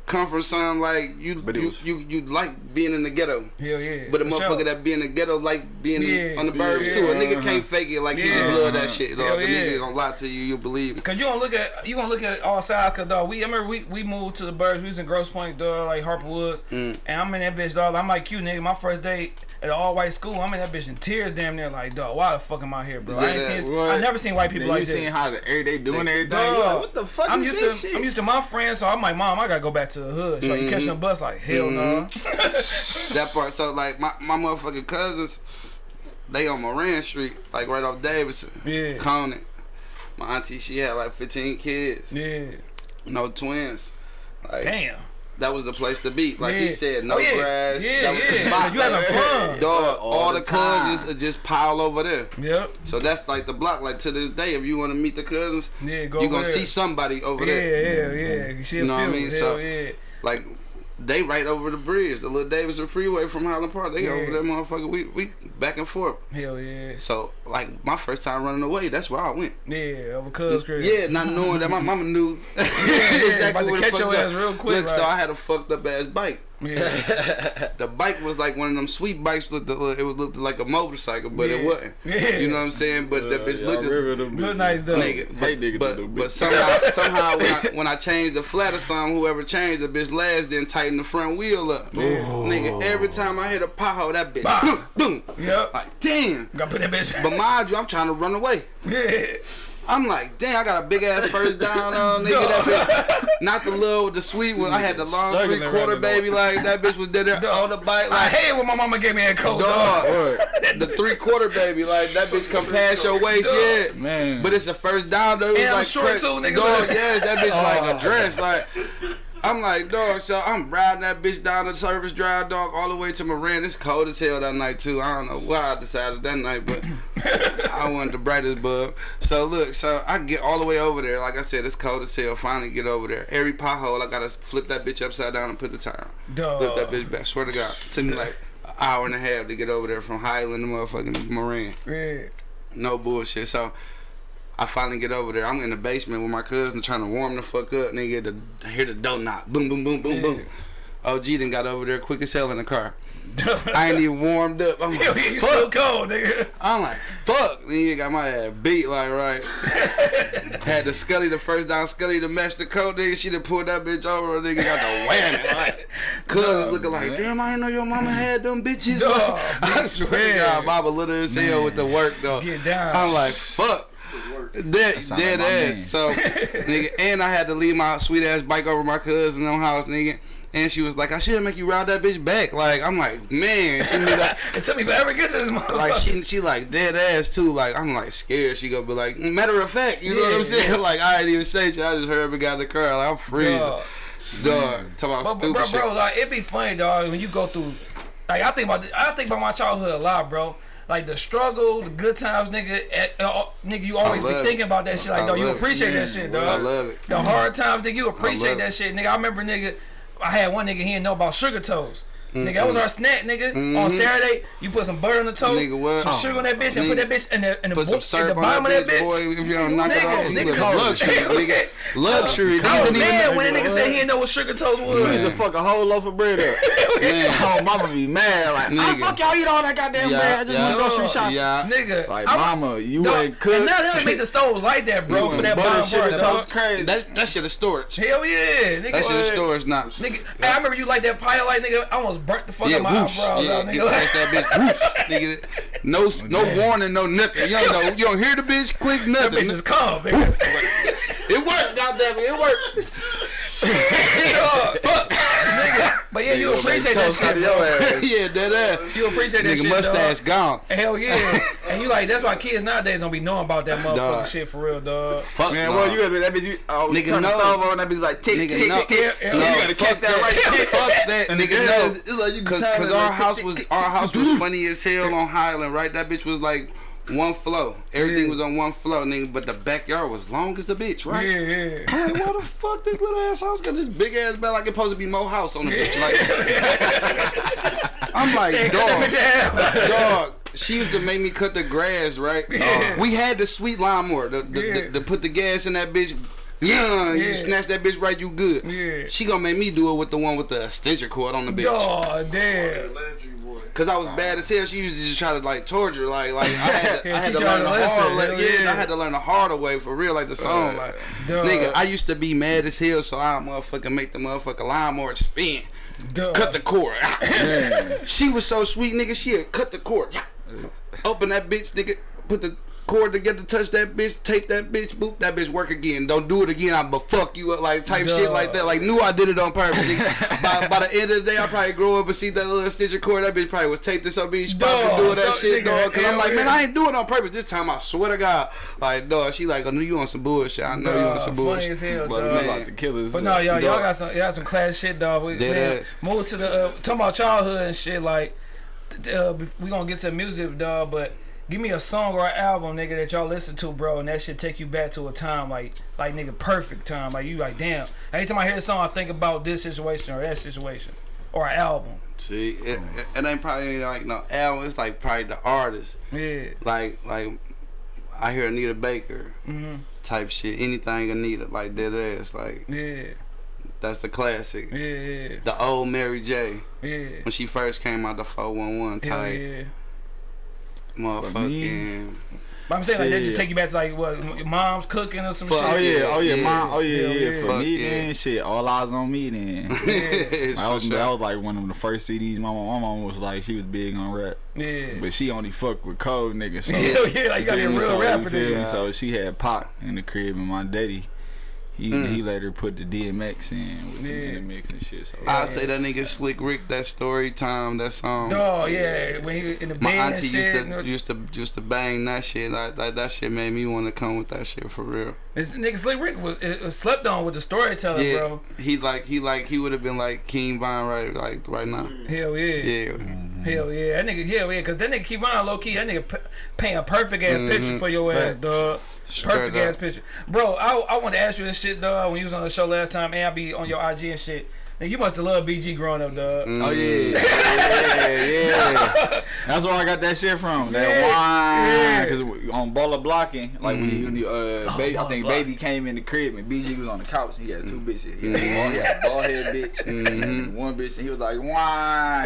Speaker 3: come from something like you
Speaker 2: But
Speaker 3: you,
Speaker 2: was-
Speaker 3: you you like being in the ghetto.
Speaker 1: Hell yeah.
Speaker 3: But a motherfucker
Speaker 1: sure.
Speaker 3: that be in the ghetto like being
Speaker 1: Yeah,
Speaker 3: on the burbs
Speaker 1: yeah,
Speaker 3: too. A nigga can't fake it like he just love that shit.
Speaker 1: Hell
Speaker 3: Dog. The nigga gonna lie to you, you believe.
Speaker 1: Cause you gonna look at you gonna look at all sides, cause dog. We I remember we, we moved to the burbs. We was in Grosse Pointe, dog, like Harper Woods,
Speaker 3: Mm.
Speaker 1: and I'm in that bitch, dog. I'm like you, nigga. My first day at an all white school, I'm in that bitch in tears, damn near, like dog. Why the fuck am I here, bro? I ain't
Speaker 3: that-
Speaker 1: seen.
Speaker 2: what?
Speaker 1: I never seen white people
Speaker 2: Then
Speaker 1: like
Speaker 2: you
Speaker 1: this.
Speaker 2: seen how the everyday doing everything.
Speaker 1: Dog.
Speaker 2: Like, what the fuck
Speaker 1: I'm
Speaker 2: is
Speaker 1: used
Speaker 2: this
Speaker 1: to
Speaker 2: shit?
Speaker 1: I'm used to my friends, so I'm like, mom, I gotta go back to the hood. So you catching a mm-hmm. bus, like hell no. Mm-hmm.
Speaker 3: That part. So like my my motherfucking cousins, they on Moran Street, like right off Davidson,
Speaker 1: Yeah.
Speaker 3: Conant. My auntie, she had like 15 kids,
Speaker 1: Yeah.
Speaker 3: no twins. Like
Speaker 1: Damn.
Speaker 3: That was the place to be. Like
Speaker 1: yeah.
Speaker 3: he said, no
Speaker 1: oh, yeah.
Speaker 3: grass.
Speaker 1: Yeah,
Speaker 3: that was the
Speaker 1: yeah.
Speaker 3: spot.
Speaker 1: You having fun.
Speaker 3: Dog,
Speaker 2: All
Speaker 3: all,
Speaker 2: the
Speaker 3: the, cousins are just pile over there.
Speaker 1: Yep.
Speaker 3: So that's like the block. Like to this day, if you want to meet the cousins,
Speaker 1: Yeah. Go
Speaker 3: you
Speaker 1: over
Speaker 3: gonna see somebody over
Speaker 1: Yeah,
Speaker 3: there.
Speaker 1: yeah, yeah. You mm-hmm. see
Speaker 3: You know what I mean?
Speaker 1: it.
Speaker 3: So-
Speaker 1: yeah.
Speaker 3: Like they right over the bridge, the little Davidson Freeway from Highland Park. They
Speaker 1: Yeah.
Speaker 3: over there, motherfucker. We we back and forth.
Speaker 1: Hell yeah.
Speaker 3: So like my first time running away, that's where I went.
Speaker 1: Yeah, cuz crib.
Speaker 3: Yeah, not knowing that my mama knew
Speaker 1: about
Speaker 3: exactly
Speaker 1: to
Speaker 3: where the
Speaker 1: catch
Speaker 3: fuck
Speaker 1: your
Speaker 3: go.
Speaker 1: ass real quick,
Speaker 3: Look, so. I had a fucked up ass bike.
Speaker 1: Yeah.
Speaker 3: The bike was like one of them sweet bikes. With the, it was looked like a motorcycle, but
Speaker 1: Yeah.
Speaker 3: it wasn't.
Speaker 1: Yeah.
Speaker 3: You know what I'm saying? But that bitch
Speaker 2: Uh,
Speaker 3: looked.
Speaker 2: y'all remember them
Speaker 1: Look nice though.
Speaker 3: Nigga,
Speaker 2: Hey,
Speaker 3: but,
Speaker 2: nigga, to
Speaker 3: but, but somehow, somehow when I when I changed the flat or something, whoever changed the bitch last didn't tighten the front wheel up. Nigga, every time I hit a pothole, that bitch
Speaker 1: Bah.
Speaker 3: boom, boom.
Speaker 1: Yep.
Speaker 3: Like damn.
Speaker 1: Gotta put that bitch.
Speaker 3: But mind you, I'm trying to run away.
Speaker 1: yeah.
Speaker 3: I'm like, damn, I got a big ass first down on nigga. That bitch, not the little with the sweet one. I had the long three quarter baby. Like that bitch was dead there on the bike.
Speaker 1: I
Speaker 3: Like
Speaker 1: hate when my mama gave me a coat,
Speaker 3: dog,
Speaker 1: dog.
Speaker 3: the three quarter baby. Like that bitch come past your waist,
Speaker 1: Dog.
Speaker 3: yeah.
Speaker 2: Man.
Speaker 3: But it's a first down though. It was
Speaker 1: And I'm short
Speaker 3: cra-
Speaker 1: too, nigga.
Speaker 3: Dog, yeah, that bitch like
Speaker 1: Oh.
Speaker 3: a dress. Like I'm like, dog, so I'm riding that bitch down the service drive, dog, all the way to Moran. It's cold as hell that night too. I don't know why I decided that night, but I wanted the brightest bulb. So look, so I get all the way over there. Like I said, it's cold as hell. Finally get over there. Every pothole, I gotta flip that bitch upside down and put the tire on.
Speaker 1: Dog.
Speaker 3: Flip that bitch back. Swear to God, It took me like an hour and a half to get over there from Highland to motherfucking Moran.
Speaker 1: Yeah.
Speaker 3: No bullshit. So I finally get over there. I'm in the basement with my cousin trying to warm the fuck up. Nigga, the, hear the door knock. Boom, boom, boom, boom, boom. OG then got over there quick as hell in the car. I ain't even warmed up. I'm like,
Speaker 1: yeah, you still
Speaker 3: fuck.
Speaker 1: cold, nigga.
Speaker 3: I'm like, fuck. Nigga got my ass beat like right. Had the Scully the first down Scully to match the coat. Nigga, she done pulled that bitch over. Nigga got the whammy. Like, cousins looking like, damn, I didn't know your mama had them bitches.
Speaker 1: Dog,
Speaker 3: I swear to
Speaker 1: man.
Speaker 3: God, Mama little as hell with the work though.
Speaker 1: Get down.
Speaker 3: I'm like, fuck. Dead,
Speaker 2: sound
Speaker 3: dead ass.
Speaker 2: man.
Speaker 3: So, nigga, and I had to leave my sweet ass bike over my cousin no house, nigga. And she was like, I should make you ride that bitch back. Like, I'm like, man, she knew that.
Speaker 1: It took me forever to get to this motherfucker.
Speaker 3: Like she, she like dead ass too. Like I'm like scared. She gonna be like, matter of fact, you know what I'm saying? Like I ain't even say shit. I just heard her got in the car. Like I'm freezing,
Speaker 1: Dog.
Speaker 3: dog. Talk about
Speaker 1: But,
Speaker 3: stupid
Speaker 1: bro,
Speaker 3: shit.
Speaker 1: bro, like it be funny, dog, when you go through. Like I think about, I think about my childhood a lot, bro. Like the struggle, the good times, nigga. eh, uh, nigga, you always be
Speaker 3: love it.
Speaker 1: thinking about that shit. Like,
Speaker 3: I
Speaker 1: dog, you
Speaker 3: love it.
Speaker 1: appreciate that shit,
Speaker 2: bro.
Speaker 1: dog.
Speaker 3: I love it.
Speaker 1: The hard times, nigga, you appreciate that shit, nigga. I remember, nigga. I had one nigga he didn't know about sugar toast. Nigga, that was our snack, nigga. On Saturday, you put some butter on the toast,
Speaker 3: Mm-hmm. Nigga, what?
Speaker 1: some sugar on that bitch, and put that bitch in the in the,
Speaker 3: Put
Speaker 1: bo-
Speaker 3: some
Speaker 1: in the
Speaker 3: syrup on
Speaker 1: bottom
Speaker 3: that
Speaker 1: of that
Speaker 3: bitch,
Speaker 1: bitch.
Speaker 3: boy. If you don't knock it off, you
Speaker 1: nigga,
Speaker 3: luxury, nigga. Luxury.
Speaker 1: I
Speaker 3: Niggas
Speaker 1: was
Speaker 3: even
Speaker 1: mad when that nigga said he didn't know what sugar toast was.
Speaker 2: You used to fuck a whole loaf of bread up.
Speaker 3: Man.
Speaker 2: oh, mama be mad. Like, how the fuck y'all eat all that goddamn
Speaker 3: Yeah,
Speaker 2: bread? I just
Speaker 3: yeah.
Speaker 2: went grocery shopping.
Speaker 3: Yeah.
Speaker 1: Nigga,
Speaker 2: Like,
Speaker 1: I'm-
Speaker 2: mama, you
Speaker 1: Dog,
Speaker 2: ain't cooked.
Speaker 1: And now they don't make the stoves like that, bro, for that
Speaker 2: butter
Speaker 1: bottom
Speaker 2: sugar
Speaker 1: part,
Speaker 2: toast crazy.
Speaker 3: That that shit is storage.
Speaker 1: Hell yeah, nigga.
Speaker 3: That shit is storage now.
Speaker 1: Nigga, I remember you like that pie light, nigga. I almost burnt the fuck
Speaker 3: Yeah,
Speaker 1: out my
Speaker 3: whoosh.
Speaker 1: eyebrows
Speaker 3: Yeah,
Speaker 1: out,
Speaker 3: get
Speaker 1: nigga.
Speaker 3: past that bitch. Whoosh. Nigga, no, no warning, no nothing. You don't know. You don't hear the bitch click
Speaker 1: that
Speaker 3: nothing.
Speaker 1: bitch is calm, nigga.
Speaker 3: It worked, goddamn it, it worked.
Speaker 1: Fuck, nigga. But yeah, you appreciate that shit, bro.
Speaker 3: yeah, dead ass.
Speaker 1: You appreciate that shit.
Speaker 3: Nigga
Speaker 1: shit,
Speaker 3: mustache
Speaker 1: dog.
Speaker 3: gone.
Speaker 1: Hell yeah. and you like, that's why kids nowadays don't be knowing about that motherfucking
Speaker 3: Dog.
Speaker 1: shit for real, dog.
Speaker 3: Fuck
Speaker 2: Man,
Speaker 3: no.
Speaker 2: well, you gotta be that bitch. You, oh,
Speaker 3: Nigga,
Speaker 2: turn the
Speaker 3: no.
Speaker 2: stove on, that bitch like tick,
Speaker 3: Nigga,
Speaker 2: tick,
Speaker 3: no.
Speaker 2: tick, tick.
Speaker 1: Yeah,
Speaker 2: You gotta catch that right tick.
Speaker 3: Fuck that,
Speaker 2: And
Speaker 3: nigga. No,
Speaker 2: it's like you
Speaker 3: cause,
Speaker 2: time
Speaker 3: cause
Speaker 2: it
Speaker 3: our house was our house was funny as hell on Highland, right? That bitch was like one flow. Everything
Speaker 1: Yeah.
Speaker 3: was on one flow, nigga. But the backyard was long as the bitch, right?
Speaker 1: yeah.
Speaker 3: I'm like, why the fuck this little ass house got this big ass bed like it's supposed to be Mo House on the bitch? Like, I'm like, dog, dog. She used to make me cut the grass, right?
Speaker 1: Yeah.
Speaker 3: We had the sweet lawnmower, to, the,
Speaker 1: Yeah.
Speaker 3: the, the put the gas in that bitch. Yeah,
Speaker 1: Yeah.
Speaker 3: you snatch that bitch right, you good.
Speaker 1: Yeah.
Speaker 3: She gonna make me do it with the one with the extension cord on the bitch.
Speaker 1: Oh, damn.
Speaker 3: Cause I was bad as hell. She used to just try to like torture, like like I had to, I had to learn the hard way. Yeah,
Speaker 1: yeah.
Speaker 3: I had to learn the harder way for real, like the song. Like,
Speaker 1: Duh.
Speaker 3: nigga, I used to be mad as hell, so I motherfucking make the motherfucking lawnmower spin,
Speaker 1: Duh.
Speaker 3: cut the cord. she was so sweet, nigga. She had cut the cord, open that bitch, nigga, put the cord together, touch that bitch, tape that bitch, boop, that bitch work again. Don't do it again. I'ma fuck you up, like type shit like that. Like knew I did it on purpose. by, by the end of the day, I probably grow up and see that little stitcher cord. That bitch probably was taped to some bitch spot
Speaker 1: Dog,
Speaker 3: for doing that
Speaker 1: so-
Speaker 3: shit,
Speaker 1: nigga,
Speaker 3: dog. Cause I'm
Speaker 1: hell
Speaker 3: like, man. I ain't doing it on purpose this time. I swear to God, like, dog. She like, I know you on some bullshit. I know you on
Speaker 1: Duh,
Speaker 3: some
Speaker 1: funny
Speaker 3: bullshit.
Speaker 1: as hell,
Speaker 2: But
Speaker 1: dog.
Speaker 2: we
Speaker 3: man.
Speaker 2: about to kill us.
Speaker 1: But no, y'all, y'all got some, y'all got some class shit, dog. We,
Speaker 3: Dead
Speaker 1: man. Move to the uh, talking about childhood and shit. Like, uh, we gonna get to music, dog. But give me a song or an album, nigga, that y'all listen to, bro, and that should take you back to a time like, like nigga, perfect time. Like you, like damn. Every time I hear a song, I think about this situation or that situation, or an album.
Speaker 3: See, it, it, ain't probably like no album. It's like probably the artist.
Speaker 1: Yeah,
Speaker 3: Like, like I hear Anita Baker
Speaker 1: Mhm.
Speaker 3: type shit. Anything Anita, like dead ass. Like
Speaker 1: yeah,
Speaker 3: that's the classic.
Speaker 1: yeah, yeah,
Speaker 3: The old Mary J.
Speaker 1: yeah.
Speaker 3: when she first came out the 411
Speaker 1: Hell
Speaker 3: type
Speaker 1: yeah.
Speaker 3: Motherfucking
Speaker 1: But I'm saying like that just take you back to like what mom's cooking or some
Speaker 3: Fuck,
Speaker 1: shit.
Speaker 2: Oh yeah, oh yeah,
Speaker 3: Yeah.
Speaker 2: mom, oh yeah, yeah.
Speaker 1: yeah.
Speaker 2: For
Speaker 3: Fuck
Speaker 2: me
Speaker 3: yeah.
Speaker 2: then, shit, all eyes on me then.
Speaker 3: For
Speaker 2: That was,
Speaker 3: sure.
Speaker 2: that was like one of the first CDs. My mom, my mom was like, she was big on rap,
Speaker 1: Yeah.
Speaker 2: but she only fucked with cold niggas. So,
Speaker 1: Hell yeah, like you gotta be a real
Speaker 2: so, you
Speaker 1: rapper,
Speaker 2: feel me? So she had Pac in the crib, and my daddy, he
Speaker 3: Mm.
Speaker 2: he let her put the DMX in with
Speaker 1: Yeah.
Speaker 2: the DMX and shit. So
Speaker 3: I say that nigga Slick Rick, that story time, that song.
Speaker 1: Oh yeah, when he in the
Speaker 3: My
Speaker 1: bed and
Speaker 3: auntie
Speaker 1: shit.
Speaker 3: used to used to used to bang that shit. Like, like that shit made me want to come with that shit for real.
Speaker 1: This nigga Slick Rick was it, it slept on with the storyteller,
Speaker 3: yeah,
Speaker 1: bro.
Speaker 3: he like he like he would have been like King Von right like right now.
Speaker 1: Hell yeah.
Speaker 3: Yeah,
Speaker 1: Hell yeah. That nigga, hell yeah, because that nigga keep on low key. That nigga p- paint a perfect ass
Speaker 3: Mhm.
Speaker 1: picture for your ass,
Speaker 2: Facts.
Speaker 3: Straight
Speaker 1: Perfect
Speaker 3: up.
Speaker 1: ass picture. Bro, I, I want to ask you this shit, though when you was on the show last time, and I be on your IG and shit. Nigga, you must have loved BG growing up, dog.
Speaker 3: Mm.
Speaker 2: Oh yeah, yeah, yeah. That's where I got that shit from. That
Speaker 1: Yeah,
Speaker 2: wine, because on Baller Blocking, like when you, when you, uh, baby, I think
Speaker 1: Blocking.
Speaker 2: baby came in the crib and BG was on the couch. And he had two bitches. He had, a bald, he had a bald head bitch,
Speaker 3: Mhm.
Speaker 2: and one bitch, and he was like, "Wine,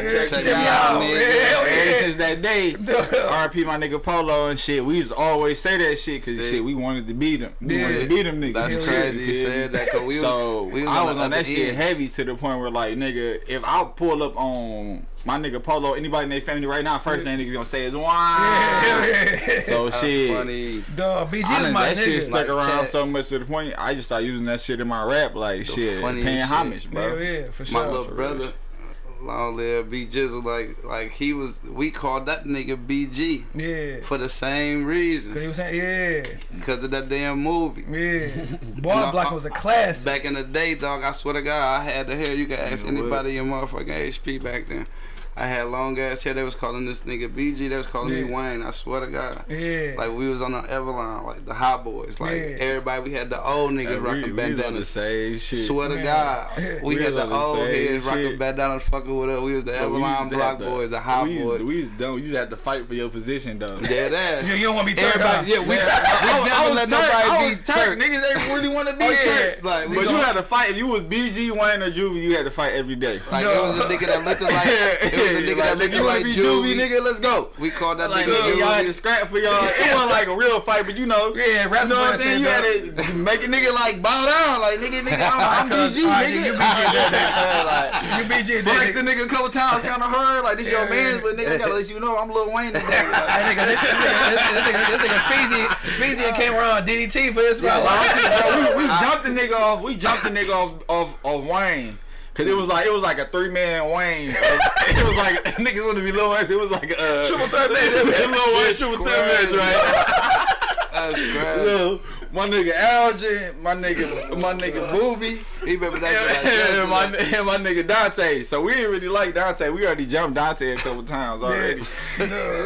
Speaker 1: Yeah,
Speaker 2: check,
Speaker 3: check
Speaker 2: me
Speaker 3: me
Speaker 2: out."
Speaker 3: out,
Speaker 2: man.
Speaker 3: nigga.
Speaker 1: Hell
Speaker 2: Ever
Speaker 1: yeah.
Speaker 2: since that day, RP my nigga Polo and shit. We used to always say that shit because shit we wanted to beat him. We
Speaker 1: Yeah.
Speaker 2: wanted to beat them niggas.
Speaker 3: That's crazy.
Speaker 2: You
Speaker 3: You said that because we was
Speaker 2: so
Speaker 3: we was
Speaker 2: I
Speaker 3: on,
Speaker 2: was
Speaker 3: the
Speaker 2: on that shit
Speaker 3: end.
Speaker 2: heavy to the point where like nigga, if I pull up on my nigga Polo, anybody in their family right now, first thing nigga gonna say is
Speaker 1: Hell
Speaker 2: wine.
Speaker 1: yeah.
Speaker 2: So
Speaker 3: That's
Speaker 2: shit.
Speaker 3: funny.
Speaker 1: Dog, BG
Speaker 2: I
Speaker 1: was
Speaker 2: done,
Speaker 1: my
Speaker 2: that shit
Speaker 1: nigga.
Speaker 2: stuck
Speaker 3: Like
Speaker 2: around
Speaker 3: Chad.
Speaker 2: so much to the point I just started using that shit in my rap, like
Speaker 3: The
Speaker 2: shit,
Speaker 3: funniest
Speaker 2: paying
Speaker 3: shit.
Speaker 2: homage, bro.
Speaker 1: Hell yeah, for
Speaker 3: My
Speaker 1: sure.
Speaker 3: little brother,
Speaker 2: real.
Speaker 3: Long live B Jizzle, like like he was. We called that nigga BG
Speaker 1: Yeah.
Speaker 3: for the same
Speaker 1: Cause he was saying, yeah,
Speaker 3: because of that damn movie.
Speaker 1: yeah. Ball
Speaker 3: No,
Speaker 1: Block
Speaker 3: I- uh,
Speaker 1: was a classic.
Speaker 3: Back in the day, dog, I swear to God, I had the hair. You can ask
Speaker 2: Yeah, what?
Speaker 3: anybody in motherfucking HP back then. I had long ass hair. They was calling this nigga BG. They was calling me Wayne. I swear to God.
Speaker 1: Yeah.
Speaker 3: Like we was on the Everline, like the hot boys. Like
Speaker 1: Yeah.
Speaker 3: everybody, we had the old niggas
Speaker 2: Like, we,
Speaker 3: rocking
Speaker 2: we was on the same shit.
Speaker 3: Swear to
Speaker 1: Man.
Speaker 3: God, we,
Speaker 2: We
Speaker 3: had the
Speaker 2: the
Speaker 3: old
Speaker 2: same
Speaker 3: heads rocking
Speaker 2: shit.
Speaker 3: bandanas, fucking with us. We was the
Speaker 2: But
Speaker 3: Everline block
Speaker 2: have to-
Speaker 3: boys, the hot
Speaker 2: we used,
Speaker 3: boys.
Speaker 2: We used, to, we used to to fight for your position though.
Speaker 3: Yeah, that.
Speaker 1: you, you don't want to be turned
Speaker 3: Everybody,
Speaker 1: off.
Speaker 3: yeah, we, we
Speaker 2: I,
Speaker 3: never
Speaker 2: was
Speaker 3: let
Speaker 2: turned-
Speaker 3: nobody
Speaker 2: I
Speaker 3: be
Speaker 2: was turned.
Speaker 3: turned.
Speaker 2: Niggas ain't really want to be
Speaker 1: Oh, yeah.
Speaker 2: turned.
Speaker 3: Like,
Speaker 2: but you had to fight. If you was BG, Wayne, or Juvie, you had to fight every day.
Speaker 3: Like
Speaker 1: No.
Speaker 3: it was a nigga that looked like it was a nigga
Speaker 2: like,
Speaker 3: that
Speaker 2: nigga, you wanna
Speaker 3: like
Speaker 2: be
Speaker 3: Juvie.
Speaker 2: Nigga? Let's go.
Speaker 3: We called that
Speaker 2: Like,
Speaker 3: nigga
Speaker 2: nigga, y'all had to scrap for y'all. It wasn't like a real fight, but you know.
Speaker 1: Yeah,
Speaker 2: You know what I'm saying? You had to make a nigga like bow down, like nigga, nigga, I'm, I'm BG, nigga.
Speaker 1: you BG that
Speaker 2: like,
Speaker 1: dog. You BG
Speaker 2: flex the nigga a couple times, kind of hard, like this your man, but nigga, I gotta let you know I'm Lil Wayne.
Speaker 1: That nigga, this nigga, this nigga, this nigga, nigga, Feezy, Feezy came around DDT for this
Speaker 2: like, we, jumped the nigga off. We jumped the nigga off off Wayne. Cause it was like it was like a three man Wayne. it was like niggas want to be Lil Wayne. It was like uh,
Speaker 1: Triple threat match.
Speaker 2: Lil Wayne triple threat match, right?
Speaker 3: That's crazy.
Speaker 2: Lil, my nigga Elgin, my nigga, my nigga Booby,
Speaker 3: He remember that
Speaker 2: and,
Speaker 3: shit.
Speaker 2: my, and my nigga Dante. So we didn't really like Dante. We already jumped Dante a couple times already.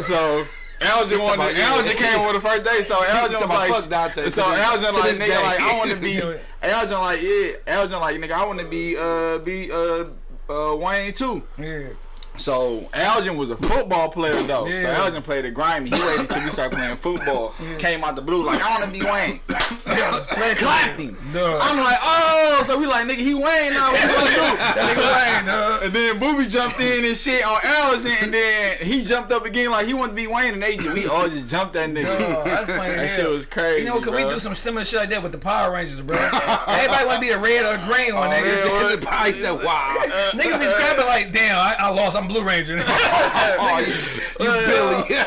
Speaker 2: So Elgin wanted. Elgin came over the first day, so Elgin was like,
Speaker 3: fuck Dante
Speaker 2: so Elgin like, nigga, like, I want to be, Elgin like, yeah, Elgin like, nigga, I want to be, uh, be, uh, uh, Wayne too.
Speaker 1: Yeah.
Speaker 2: So Elgin was a football player though. So
Speaker 1: Yeah.
Speaker 2: Elgin played at Grimy. He waited until we started playing football. Came out the blue like I want to be Wayne. Clapped him.
Speaker 1: Duh.
Speaker 2: I'm like, oh, so we like nigga, he Wayne now. What you gonna do?
Speaker 1: That nigga Wayne, dog.
Speaker 2: And then Booby jumped in and shit on Elgin, and then he jumped up again like he wanted to be Wayne, and they just, we all just jumped that nigga.
Speaker 1: Dog, that's funny
Speaker 2: that shit was crazy.
Speaker 1: You know, could
Speaker 2: bro.
Speaker 1: we do some similar shit like that with the Power Rangers, bro? Everybody want to be the red or green one,
Speaker 2: Oh,
Speaker 1: nigga.
Speaker 2: yeah,
Speaker 3: said, "Wow."
Speaker 1: Niggas be scrapping like, damn, I, I lost, I'm Blue Ranger.
Speaker 2: Oh, you,
Speaker 3: You Billy.
Speaker 1: yeah,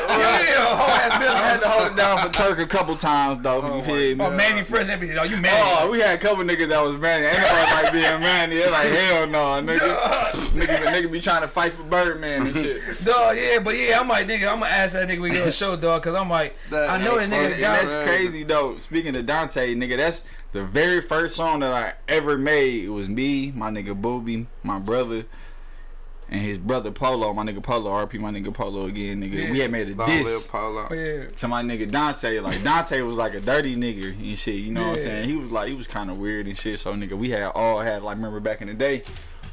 Speaker 1: whole ass
Speaker 2: I had to hold it down for Turk a couple times though. you oh, feel me?
Speaker 1: Oh, Mannie Fresh, be, oh, you Mannie.
Speaker 2: Oh, we had a couple niggas that was Mannie. Nobody like being Mannie. They're like, hell no, nigga. nigga, nigga be trying to fight for Birdman and shit.
Speaker 1: Dog, yeah, but yeah, I'm like, nigga, I'm gonna ask that nigga we get a show, dog, cause I'm like,
Speaker 3: That
Speaker 1: I know that nigga
Speaker 3: funny.
Speaker 2: And
Speaker 1: got
Speaker 2: that's crazy though. Speaking of Dante, nigga, that's the very first song that I ever made. It was me, my nigga Booby, my brother, and his brother Polo. My nigga Polo, RP, my nigga Polo again, nigga.
Speaker 1: Yeah.
Speaker 2: We had made a
Speaker 3: Long live
Speaker 2: diss
Speaker 3: Polo.
Speaker 1: Oh, yeah.
Speaker 2: to my nigga Dante. Like Dante was like a dirty nigga and shit. You know what I'm saying? He was like he was kind of weird and shit. So nigga, we had all had like remember back in the day.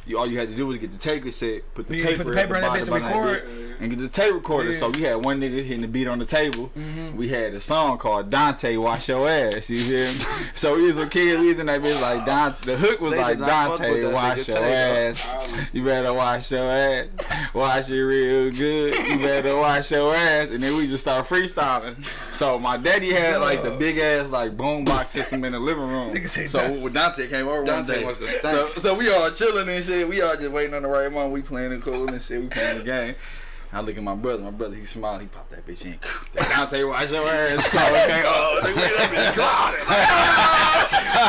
Speaker 2: You, all you had to do was get the tape cassette, put the
Speaker 1: Yeah,
Speaker 2: paper,
Speaker 1: put the paper
Speaker 2: at
Speaker 1: in
Speaker 2: the
Speaker 1: that bitch
Speaker 2: bottom
Speaker 1: and
Speaker 2: of
Speaker 1: record.
Speaker 2: bitch and get the tape recorder.
Speaker 1: Yeah.
Speaker 2: So we had one nigga hitting the beat on the table.
Speaker 1: Mhm.
Speaker 2: We had a song called Dante Wash Your Ass. You hear me? so we was a kid. We was in that bitch like Dante. The hook was
Speaker 3: They
Speaker 2: like
Speaker 3: did not fuck with
Speaker 2: Dante Wash Your ass. You better wash your ass. Wash it real good. You better wash your ass. And then we just start freestyling. So my daddy had like the big ass like boombox system in the living room. So when Dante came over
Speaker 3: Dante
Speaker 2: one day,
Speaker 3: wants to stank.
Speaker 2: so so we all chilling and shit. We all just waiting on the right moment. We playing it cool and shit. We playing the game. I look at my brother. My brother, he smiled. He popped that bitch in. That Dante, wash your ass. So okay, oh, nigga, that bitch clouded.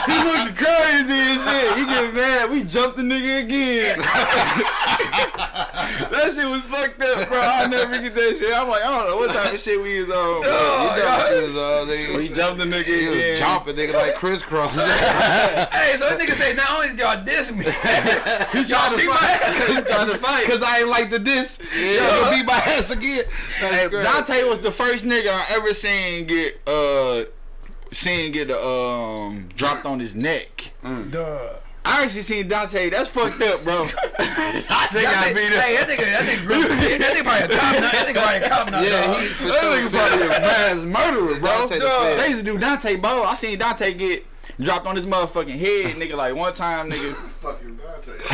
Speaker 2: he looking crazy and shit. He get mad. We jumped the nigga again. that shit was fucked up, bro. I'll never get that shit. I'm like, I don't know what type of shit we was on. bro.
Speaker 3: He jumped his, uh,
Speaker 2: We
Speaker 3: nigga.
Speaker 2: jumped the nigga
Speaker 3: He was
Speaker 2: again.
Speaker 3: jumping, nigga, like crisscross.
Speaker 1: Hey, so this nigga say, not only did y'all diss me, y'all beat my ass.
Speaker 2: He trying to fight.
Speaker 3: Cause I ain't like the diss. Yeah. Y'all beat my ass again.
Speaker 2: Hey. Dante was the first nigga I ever seen get uh seen get um dropped on his neck.
Speaker 1: Duh.
Speaker 2: I actually seen Dante. That's fucked up, bro. Dante got beat up.
Speaker 1: hey, that nigga, that nigga, that nigga probably a cop now. That nigga probably a cop now.
Speaker 3: Yeah,
Speaker 1: dog.
Speaker 3: he for
Speaker 2: That
Speaker 3: sure.
Speaker 2: nigga probably a mass murderer, bro.
Speaker 3: Dante the
Speaker 2: They used to do Dante Bo. I seen Dante get dropped on his motherfucking head, nigga. Like one time, nigga.
Speaker 4: Fucking Dante.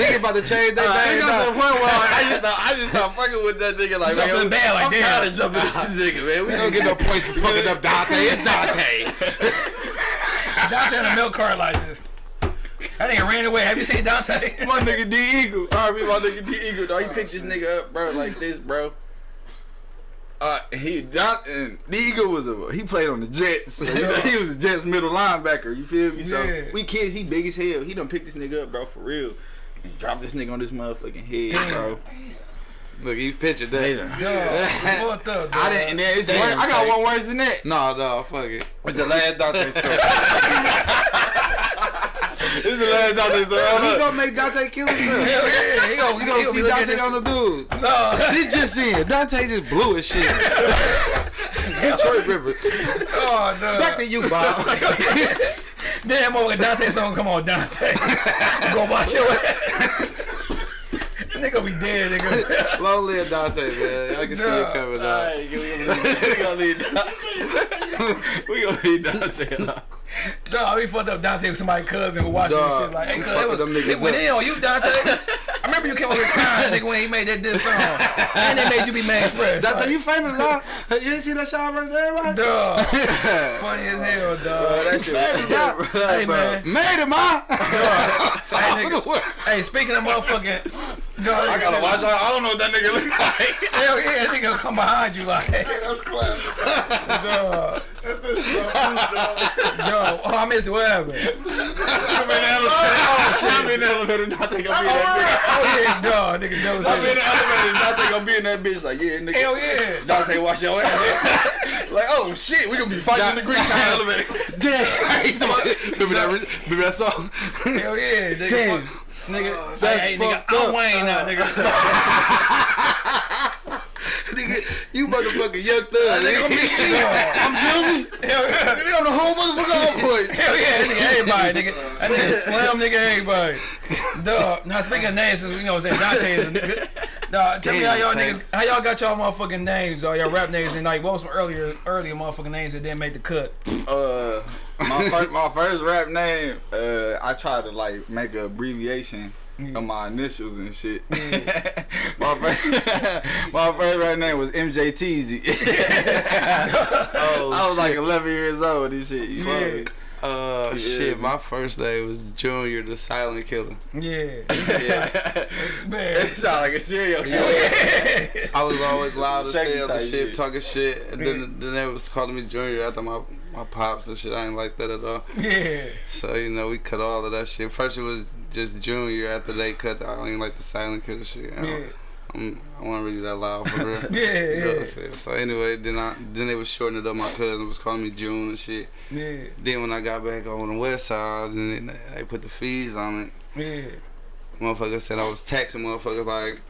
Speaker 3: Nigga about to change their
Speaker 2: Uh, it
Speaker 3: name.
Speaker 2: got to the point where I just I just start fucking with that nigga like
Speaker 1: Jumping
Speaker 2: man,
Speaker 1: the bed like,
Speaker 2: I'm
Speaker 1: damn.
Speaker 2: tired of jumping with this nigga, man. We
Speaker 3: We don't get no points for fucking up Dante. It's Dante.
Speaker 1: Dante in a milk cart like this. That nigga ran away. Have you seen Dante?
Speaker 2: My nigga D Eagle. R.I.P. my nigga D Eagle. Dog, he picked this nigga up, bro, like this, bro. Uh, he Don, and D Eagle was a he played on the Jets. So, you he was a Jets middle linebacker. You feel me? So we kids, he big as hell. He done picked this nigga up, bro, for real. And dropped this nigga on this motherfucking head,
Speaker 1: Damn.
Speaker 2: bro.
Speaker 3: Look, he's pictured
Speaker 2: They
Speaker 3: that.
Speaker 2: done-
Speaker 1: Dog, fucked up,
Speaker 2: I didn't. And then it's
Speaker 3: Damn,
Speaker 2: I got
Speaker 3: Tate.
Speaker 2: one worse than that.
Speaker 3: No, no, fuck it.
Speaker 2: It's the last Dante story. it's the last Dante story.
Speaker 3: He gonna make Dante kill himself.
Speaker 1: Hell yeah, he gonna,
Speaker 3: You gonna see Dante on the dude.
Speaker 1: No,
Speaker 3: This just in. Dante just blew his shit. Detroit River.
Speaker 1: oh no.
Speaker 3: Back to you, Bob.
Speaker 1: Damn, over Dante song. Come on, Dante. Go watch your ass. Nigga be dead, nigga.
Speaker 3: Long live Dante, man. I can see it coming up.
Speaker 2: Alright, we gonna need we gonna need Dante.
Speaker 1: Dog, we fucked up Dante with somebody's cousin who watching this shit. Like, hey,
Speaker 3: we
Speaker 1: cuz,
Speaker 3: fucked
Speaker 1: it was,
Speaker 3: them niggas
Speaker 1: it went
Speaker 3: up.
Speaker 1: in on you, Dante. I remember you came over here crying, nigga, when he made that diss song. And they made you be mad fresh.
Speaker 3: Dante,
Speaker 1: like,
Speaker 3: you famous, huh? You didn't see that shot right there, right?
Speaker 1: Dog. Funny as hell, dog.
Speaker 2: that shit was
Speaker 1: hey, man.
Speaker 3: Made him, huh?
Speaker 1: Hey, nigga. Hey, speaking of motherfucking. Dog,
Speaker 2: I gotta watch out. I don't know what that nigga look like.
Speaker 1: Hell yeah, that nigga come behind you like,
Speaker 4: That's classic.
Speaker 1: dog,
Speaker 4: That's the shit I'm used to.
Speaker 1: dog. Oh, I missed what happened.
Speaker 2: I'm in the elevator. Oh shit, I'm in the elevator. Dante gonna be in that
Speaker 1: oh, bitch. Oh yeah, dog, nigga,
Speaker 2: bitch.
Speaker 1: those
Speaker 2: I'm in the elevator. Dante gonna be in that bitch. Like yeah, nigga.
Speaker 1: Hell yeah.
Speaker 2: Dante, wash your ass. like oh shit, we gonna be fighting in the Greektown elevator.
Speaker 3: Damn. remember that? Remember that song?
Speaker 1: Hell yeah, nigga.
Speaker 3: Damn.
Speaker 1: Fuck, nigga,
Speaker 3: That's
Speaker 1: hey, nigga,
Speaker 3: fucked
Speaker 1: I'm. Wayne now, nigga.
Speaker 3: nigga, you motherfucking young thug. Nigga, I'm big shit. I'm Junior.
Speaker 1: Hell yeah.
Speaker 3: Nigga, I'm the whole motherfucker on point.
Speaker 1: Hell yeah, nigga everybody, nigga. That nigga slam nigga everybody. Dog. Now speaking of names, since we know what I'm saying, Dante is a nigga. Dog, tell me how y'all niggas, how y'all got y'all motherfucking names, dog, y'all rap names, and like what was some earlier, earlier motherfucking names that didn't make the cut?
Speaker 2: Uh, my first, my first rap name, uh, I tried to like make an abbreviation of my initials and shit. my first, my first rap name was MJ Teasy.
Speaker 3: Oh,
Speaker 2: I was
Speaker 3: shit.
Speaker 2: like 11 years old. This shit, you me?
Speaker 3: Uh,
Speaker 2: Yeah.
Speaker 3: shit, my first name was Junior the Silent Killer.
Speaker 1: Yeah,
Speaker 3: Yeah.
Speaker 1: man.
Speaker 2: It sound like a serial killer.
Speaker 3: I was always loud as
Speaker 2: Shaky
Speaker 3: hell, the shit,
Speaker 2: shit.
Speaker 3: talking shit, and then then they was calling me Junior after my my pops and shit. I ain't like that at all.
Speaker 1: Yeah,
Speaker 3: So you know, we cut all of that shit. First it was just Junior. After they cut, I ain't like the Silent Killer shit. I,
Speaker 1: yeah,
Speaker 3: don't- I'm, I wasn't really that loud for real.
Speaker 1: Yeah,
Speaker 3: You know what I'm
Speaker 1: yeah.
Speaker 3: saying? So anyway, then I then they was shortening it up. My cousin was calling me June and shit.
Speaker 1: yeah,
Speaker 3: Then when I got back on the west side, and then they put the fees on it.
Speaker 1: yeah,
Speaker 3: Motherfuckers said I was taxing motherfuckers like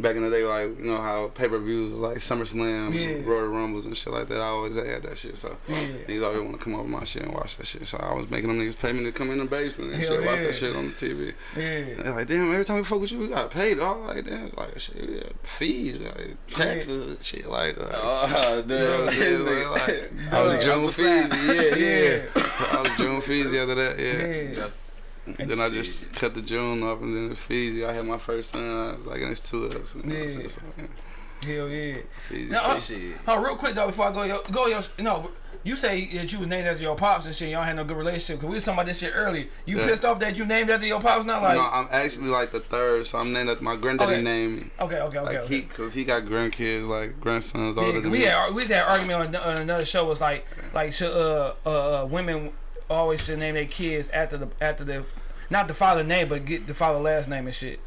Speaker 3: back in the day, like you know how pay per views was like SummerSlam,
Speaker 1: Yeah.
Speaker 3: Royal Rumbles and shit like that. I always had that shit. So
Speaker 1: yeah.
Speaker 3: niggas always want to come over my shit and watch that shit. So I was making them niggas pay me to come in the basement and
Speaker 1: Hell
Speaker 3: shit, watch that shit on the TV.
Speaker 1: Yeah,
Speaker 3: They're like, damn, every time we fuck with you, we got paid. All like, damn, like shit, we got fees, like taxes and shit. Like, uh,
Speaker 2: Oh,
Speaker 3: you know what I'm saying? Like, like, I was June fees, yeah, yeah. I was June fees after that, yeah.
Speaker 1: yeah.
Speaker 3: Then I just cut the June off and then the Feezy. I had my first son, uh, like, and it's two of us. You know what I'm saying?
Speaker 1: Yeah.
Speaker 3: So, yeah.
Speaker 1: Hell yeah.
Speaker 3: Feezy,
Speaker 1: Now, uh,
Speaker 3: Feezy.
Speaker 1: Oh, real quick though, before I go, yo, go your, no, you say that you was named after your pops and shit. Y'all had no good relationship. Cause we was talking about this shit earlier. You
Speaker 3: Yeah.
Speaker 1: pissed off that you named after your pops Not like?
Speaker 3: no, I'm actually like the third, so I'm named after my granddaddy
Speaker 1: Okay.
Speaker 3: named me.
Speaker 1: okay, okay, okay.
Speaker 3: Like
Speaker 1: okay.
Speaker 3: he, cause he got grandkids, like grandsons
Speaker 1: Yeah,
Speaker 3: older than
Speaker 1: we
Speaker 3: me.
Speaker 1: had we just had an argument on, on another show. Was like like should uh, uh uh women always should name their kids after the after the not the father name but get the father last name and shit.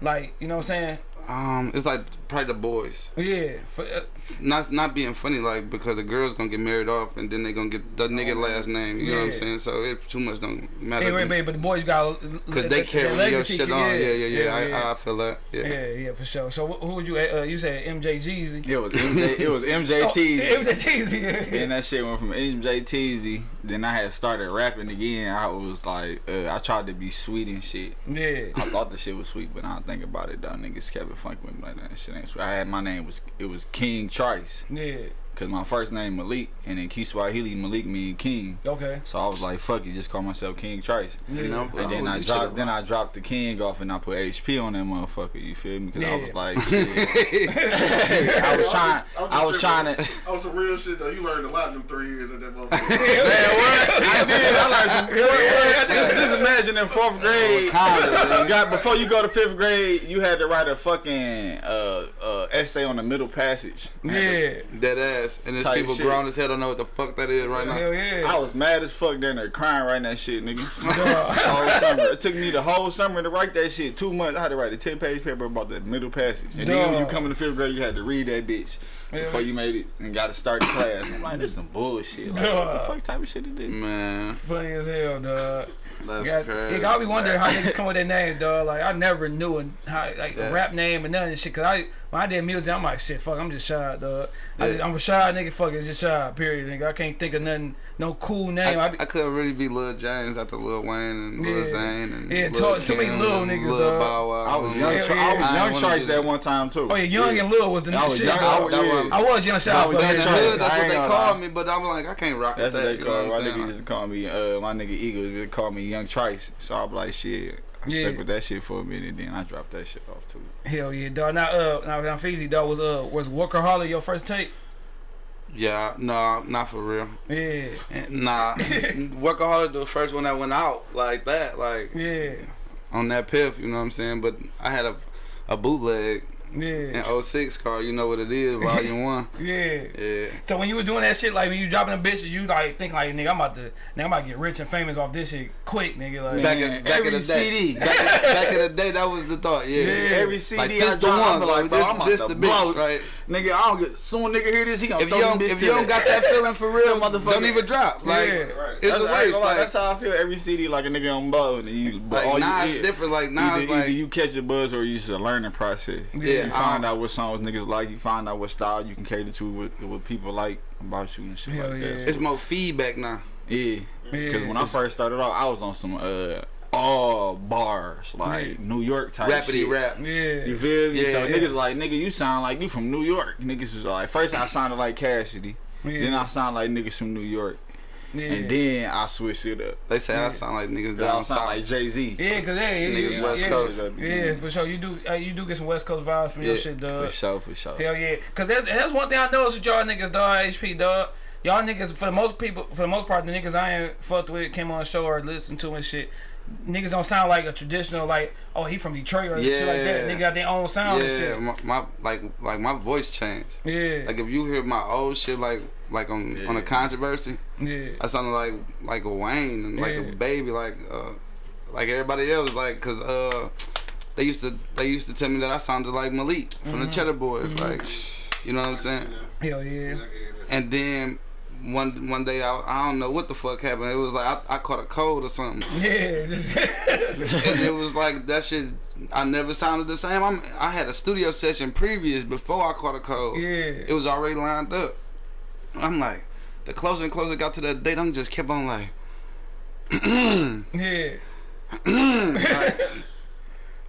Speaker 1: Like you know what I'm saying?
Speaker 3: Um, it's like probably the boys.
Speaker 1: Yeah. For, uh,
Speaker 3: Not not being funny, like because the girls gonna get married off and then they gonna get the nigga last name. You know what I'm saying? So it too much don't matter.
Speaker 1: hey, wait, wait, but the boys got
Speaker 3: Cause they carry your shit on. Yeah, yeah, yeah. I, I feel that. Yeah.
Speaker 1: yeah, yeah, for sure. So who would you? Uh, you said MJ Jeezy.
Speaker 2: It was MJ. It was MJ
Speaker 1: Oh,
Speaker 2: Teasy.
Speaker 1: it was Jeezy.
Speaker 2: Then that shit went from MJ Teasy. Then I had started rapping again. I was like, uh, I tried to be sweet and shit.
Speaker 1: yeah.
Speaker 2: I thought the shit was sweet, but I don't think about it though. Niggas kept funky with. Shit ain't sweet. I had my name was it was King Trice.
Speaker 1: Yeah.
Speaker 2: Cause my first name Malik, and in Kiswahili Malik mean king.
Speaker 1: Okay.
Speaker 2: So I was like, fuck it, just call myself King Trice.
Speaker 3: You know,
Speaker 2: And then I dropped, then I dropped the king off, and I put HP on that motherfucker. You feel me? Because I was like, shit. I was trying, I was trying to.
Speaker 4: Oh, some real shit though. You learned a lot in them three years at that motherfucker.
Speaker 2: Man, what? I did. I learned some. What, what? Just, just imagine in fourth grade, you got before you go to fifth grade, you had to write a fucking uh, uh, essay on the middle passage.
Speaker 1: Yeah.
Speaker 3: That ass. And there's
Speaker 2: Type
Speaker 3: people
Speaker 2: shit.
Speaker 3: grown as hell don't know what the fuck that is right now.
Speaker 1: Hell yeah.
Speaker 2: I was mad as fuck down there crying writing that shit, nigga. whole summer. It took me the whole summer to write that shit. Two months. I had to write a ten page paper about the middle passage. And then when you come in the fifth grade, you had to read that bitch
Speaker 1: Yeah.
Speaker 2: before you made it and got to start the class. I'm like, this some bullshit. Like, what the fuck type of shit is this?
Speaker 3: Man,
Speaker 1: Funny as hell, dog.
Speaker 3: that's
Speaker 1: Got,
Speaker 3: crazy.
Speaker 1: yeah, I be wondering how niggas come with their name, dog. Like I never knew an- how like
Speaker 3: Yeah.
Speaker 1: a rap name and none of this shit. Cause I when I did music, I'm like shit, fuck, I'm just shy, dog. I
Speaker 3: Yeah.
Speaker 1: just, I'm a shy nigga, fuck, it's just shy, period. Nigga, I can't think of nothing, no cool name. I,
Speaker 3: I,
Speaker 1: be,
Speaker 3: I couldn't really be Lil James after Lil Wayne and Lil
Speaker 1: Yeah.
Speaker 3: Zane and
Speaker 1: Yeah,
Speaker 3: Lil
Speaker 1: too- too many Lil niggas,
Speaker 3: Lil
Speaker 1: dog.
Speaker 3: Bow Wow.
Speaker 2: I was young.
Speaker 1: Yeah, yeah.
Speaker 2: I was
Speaker 3: I
Speaker 2: young
Speaker 3: ain't wanna
Speaker 2: Trice
Speaker 3: that.
Speaker 2: one time too.
Speaker 1: oh yeah, Young and Lil was the
Speaker 2: I
Speaker 1: new
Speaker 2: was
Speaker 1: shit.
Speaker 2: young- I was-
Speaker 3: That
Speaker 2: yeah.
Speaker 3: one-
Speaker 1: I was young shy.
Speaker 2: I was young
Speaker 3: In.
Speaker 2: Trice.
Speaker 3: that's what they
Speaker 2: gonna
Speaker 3: call
Speaker 2: lie.
Speaker 3: me, but I'm like, I can't rock
Speaker 2: That's
Speaker 3: with
Speaker 2: what they
Speaker 3: called
Speaker 2: call
Speaker 3: know
Speaker 2: my
Speaker 3: what
Speaker 2: nigga
Speaker 3: saying?
Speaker 2: used to call me. Uh, my nigga Eagle used to call me Young Trice. So I was like, shit. I
Speaker 1: Yeah.
Speaker 2: stuck with that shit for a minute. Then I dropped that shit off too.
Speaker 1: Hell yeah, dog. Now, uh, now, now, Feezy, dog was uh, was Workaholic your first tape?
Speaker 3: Yeah, no, not for real.
Speaker 1: Yeah,
Speaker 3: And Nah, Workaholic the first one that went out like that, like
Speaker 1: yeah,
Speaker 3: on that piff. You know what I'm saying? But I had a a bootleg
Speaker 1: yeah,
Speaker 3: in 06 car. You know what it is, Volume One.
Speaker 1: yeah.
Speaker 3: Yeah.
Speaker 1: So when you was doing that shit, like when you dropping the bitches, you like think like nigga, I'm about to, nigga, I'm about to get rich and famous off this shit quick, nigga. Like,
Speaker 3: Back in back in the day,
Speaker 2: CD.
Speaker 3: back, in, back in the day, that was the thought. Yeah,
Speaker 1: Yeah.
Speaker 2: Every CD
Speaker 3: like
Speaker 2: I
Speaker 3: this the one, like,
Speaker 2: like, bro,
Speaker 3: this,
Speaker 2: I'm
Speaker 3: this
Speaker 2: to
Speaker 3: the
Speaker 2: blow.
Speaker 3: bitch, right?
Speaker 2: Nigga, I don't get soon nigga hear this, he gonna
Speaker 3: If
Speaker 2: throw
Speaker 3: you don't,
Speaker 2: bitch
Speaker 3: if you don't got that feeling for real,
Speaker 2: motherfucker.
Speaker 3: don't even drop. Like
Speaker 1: Yeah.
Speaker 4: Right.
Speaker 3: it's
Speaker 2: that's,
Speaker 3: a
Speaker 2: I ain't
Speaker 3: waste. Like,
Speaker 2: that's how I feel. Every CD like a nigga on blow, and you, but
Speaker 3: like
Speaker 2: all
Speaker 3: now
Speaker 2: you
Speaker 3: it's different. Like now
Speaker 2: either,
Speaker 3: it's like
Speaker 2: you catch a buzz or you just a learning process.
Speaker 3: yeah,
Speaker 1: Yeah.
Speaker 2: You find out what songs niggas like. You find out what style you can cater to, what, what people like about you and shit
Speaker 1: Hell
Speaker 2: like
Speaker 1: yeah.
Speaker 2: that.
Speaker 3: It's more feedback now.
Speaker 2: Yeah.
Speaker 1: Yeah.
Speaker 2: Cause when I first started off, I was on some uh all bars like
Speaker 1: Yeah.
Speaker 2: New York type
Speaker 3: Rappity
Speaker 2: shit.
Speaker 3: rap.
Speaker 2: You
Speaker 1: Yeah.
Speaker 2: feel me?
Speaker 3: Yeah,
Speaker 2: so
Speaker 3: yeah.
Speaker 2: niggas like nigga, you sound like you from New York. Niggas was like first I sounded like Cassidy, then I sound like niggas from New York,
Speaker 1: yeah.
Speaker 2: and then I switched it up.
Speaker 3: They say I sound like niggas
Speaker 2: Then I
Speaker 3: down
Speaker 2: sound
Speaker 3: south.
Speaker 2: like Jay Z.
Speaker 1: Yeah, cause yeah, yeah,
Speaker 3: Niggas
Speaker 1: yeah,
Speaker 3: West
Speaker 1: yeah,
Speaker 3: Coast.
Speaker 1: Yeah, for sure. You do, uh, you do get some West Coast vibes from your
Speaker 3: Yeah,
Speaker 1: shit,
Speaker 2: For
Speaker 1: dog.
Speaker 2: sure, for sure.
Speaker 1: Hell yeah, cause that's, that's one thing I noticed with y'all niggas, dog. HP, dog. Y'all niggas, for the most people, for the most part, the niggas I ain't fucked with, came on the show or listened to and shit. Niggas don't sound like a traditional, like, oh, he from Detroit or shit like that.
Speaker 3: Yeah.
Speaker 1: Nigga got their own sound and
Speaker 3: yeah,
Speaker 1: shit.
Speaker 3: my, my like like my voice changed.
Speaker 1: Yeah,
Speaker 3: Like if you hear my old shit, like like on on a controversy,
Speaker 1: yeah,
Speaker 3: I sounded like like a Wayne and like
Speaker 1: Yeah.
Speaker 3: a baby, like uh like everybody else, like cause uh they used to they used to tell me that I sounded like Malik from
Speaker 1: Mm-hmm.
Speaker 3: the Cheddar Boys, like you know what I'm saying.
Speaker 1: hell yeah.
Speaker 3: And then one one day I, I don't know what the fuck happened. It was like I, I caught a cold or something,
Speaker 1: Yeah, just
Speaker 3: and it was like that shit. I never sounded the same. I'm, I had a studio session previous before I caught a cold.
Speaker 1: yeah.
Speaker 3: It was already lined up. I'm like, the closer and closer it got to that date, I'm just kept on like,
Speaker 1: yeah.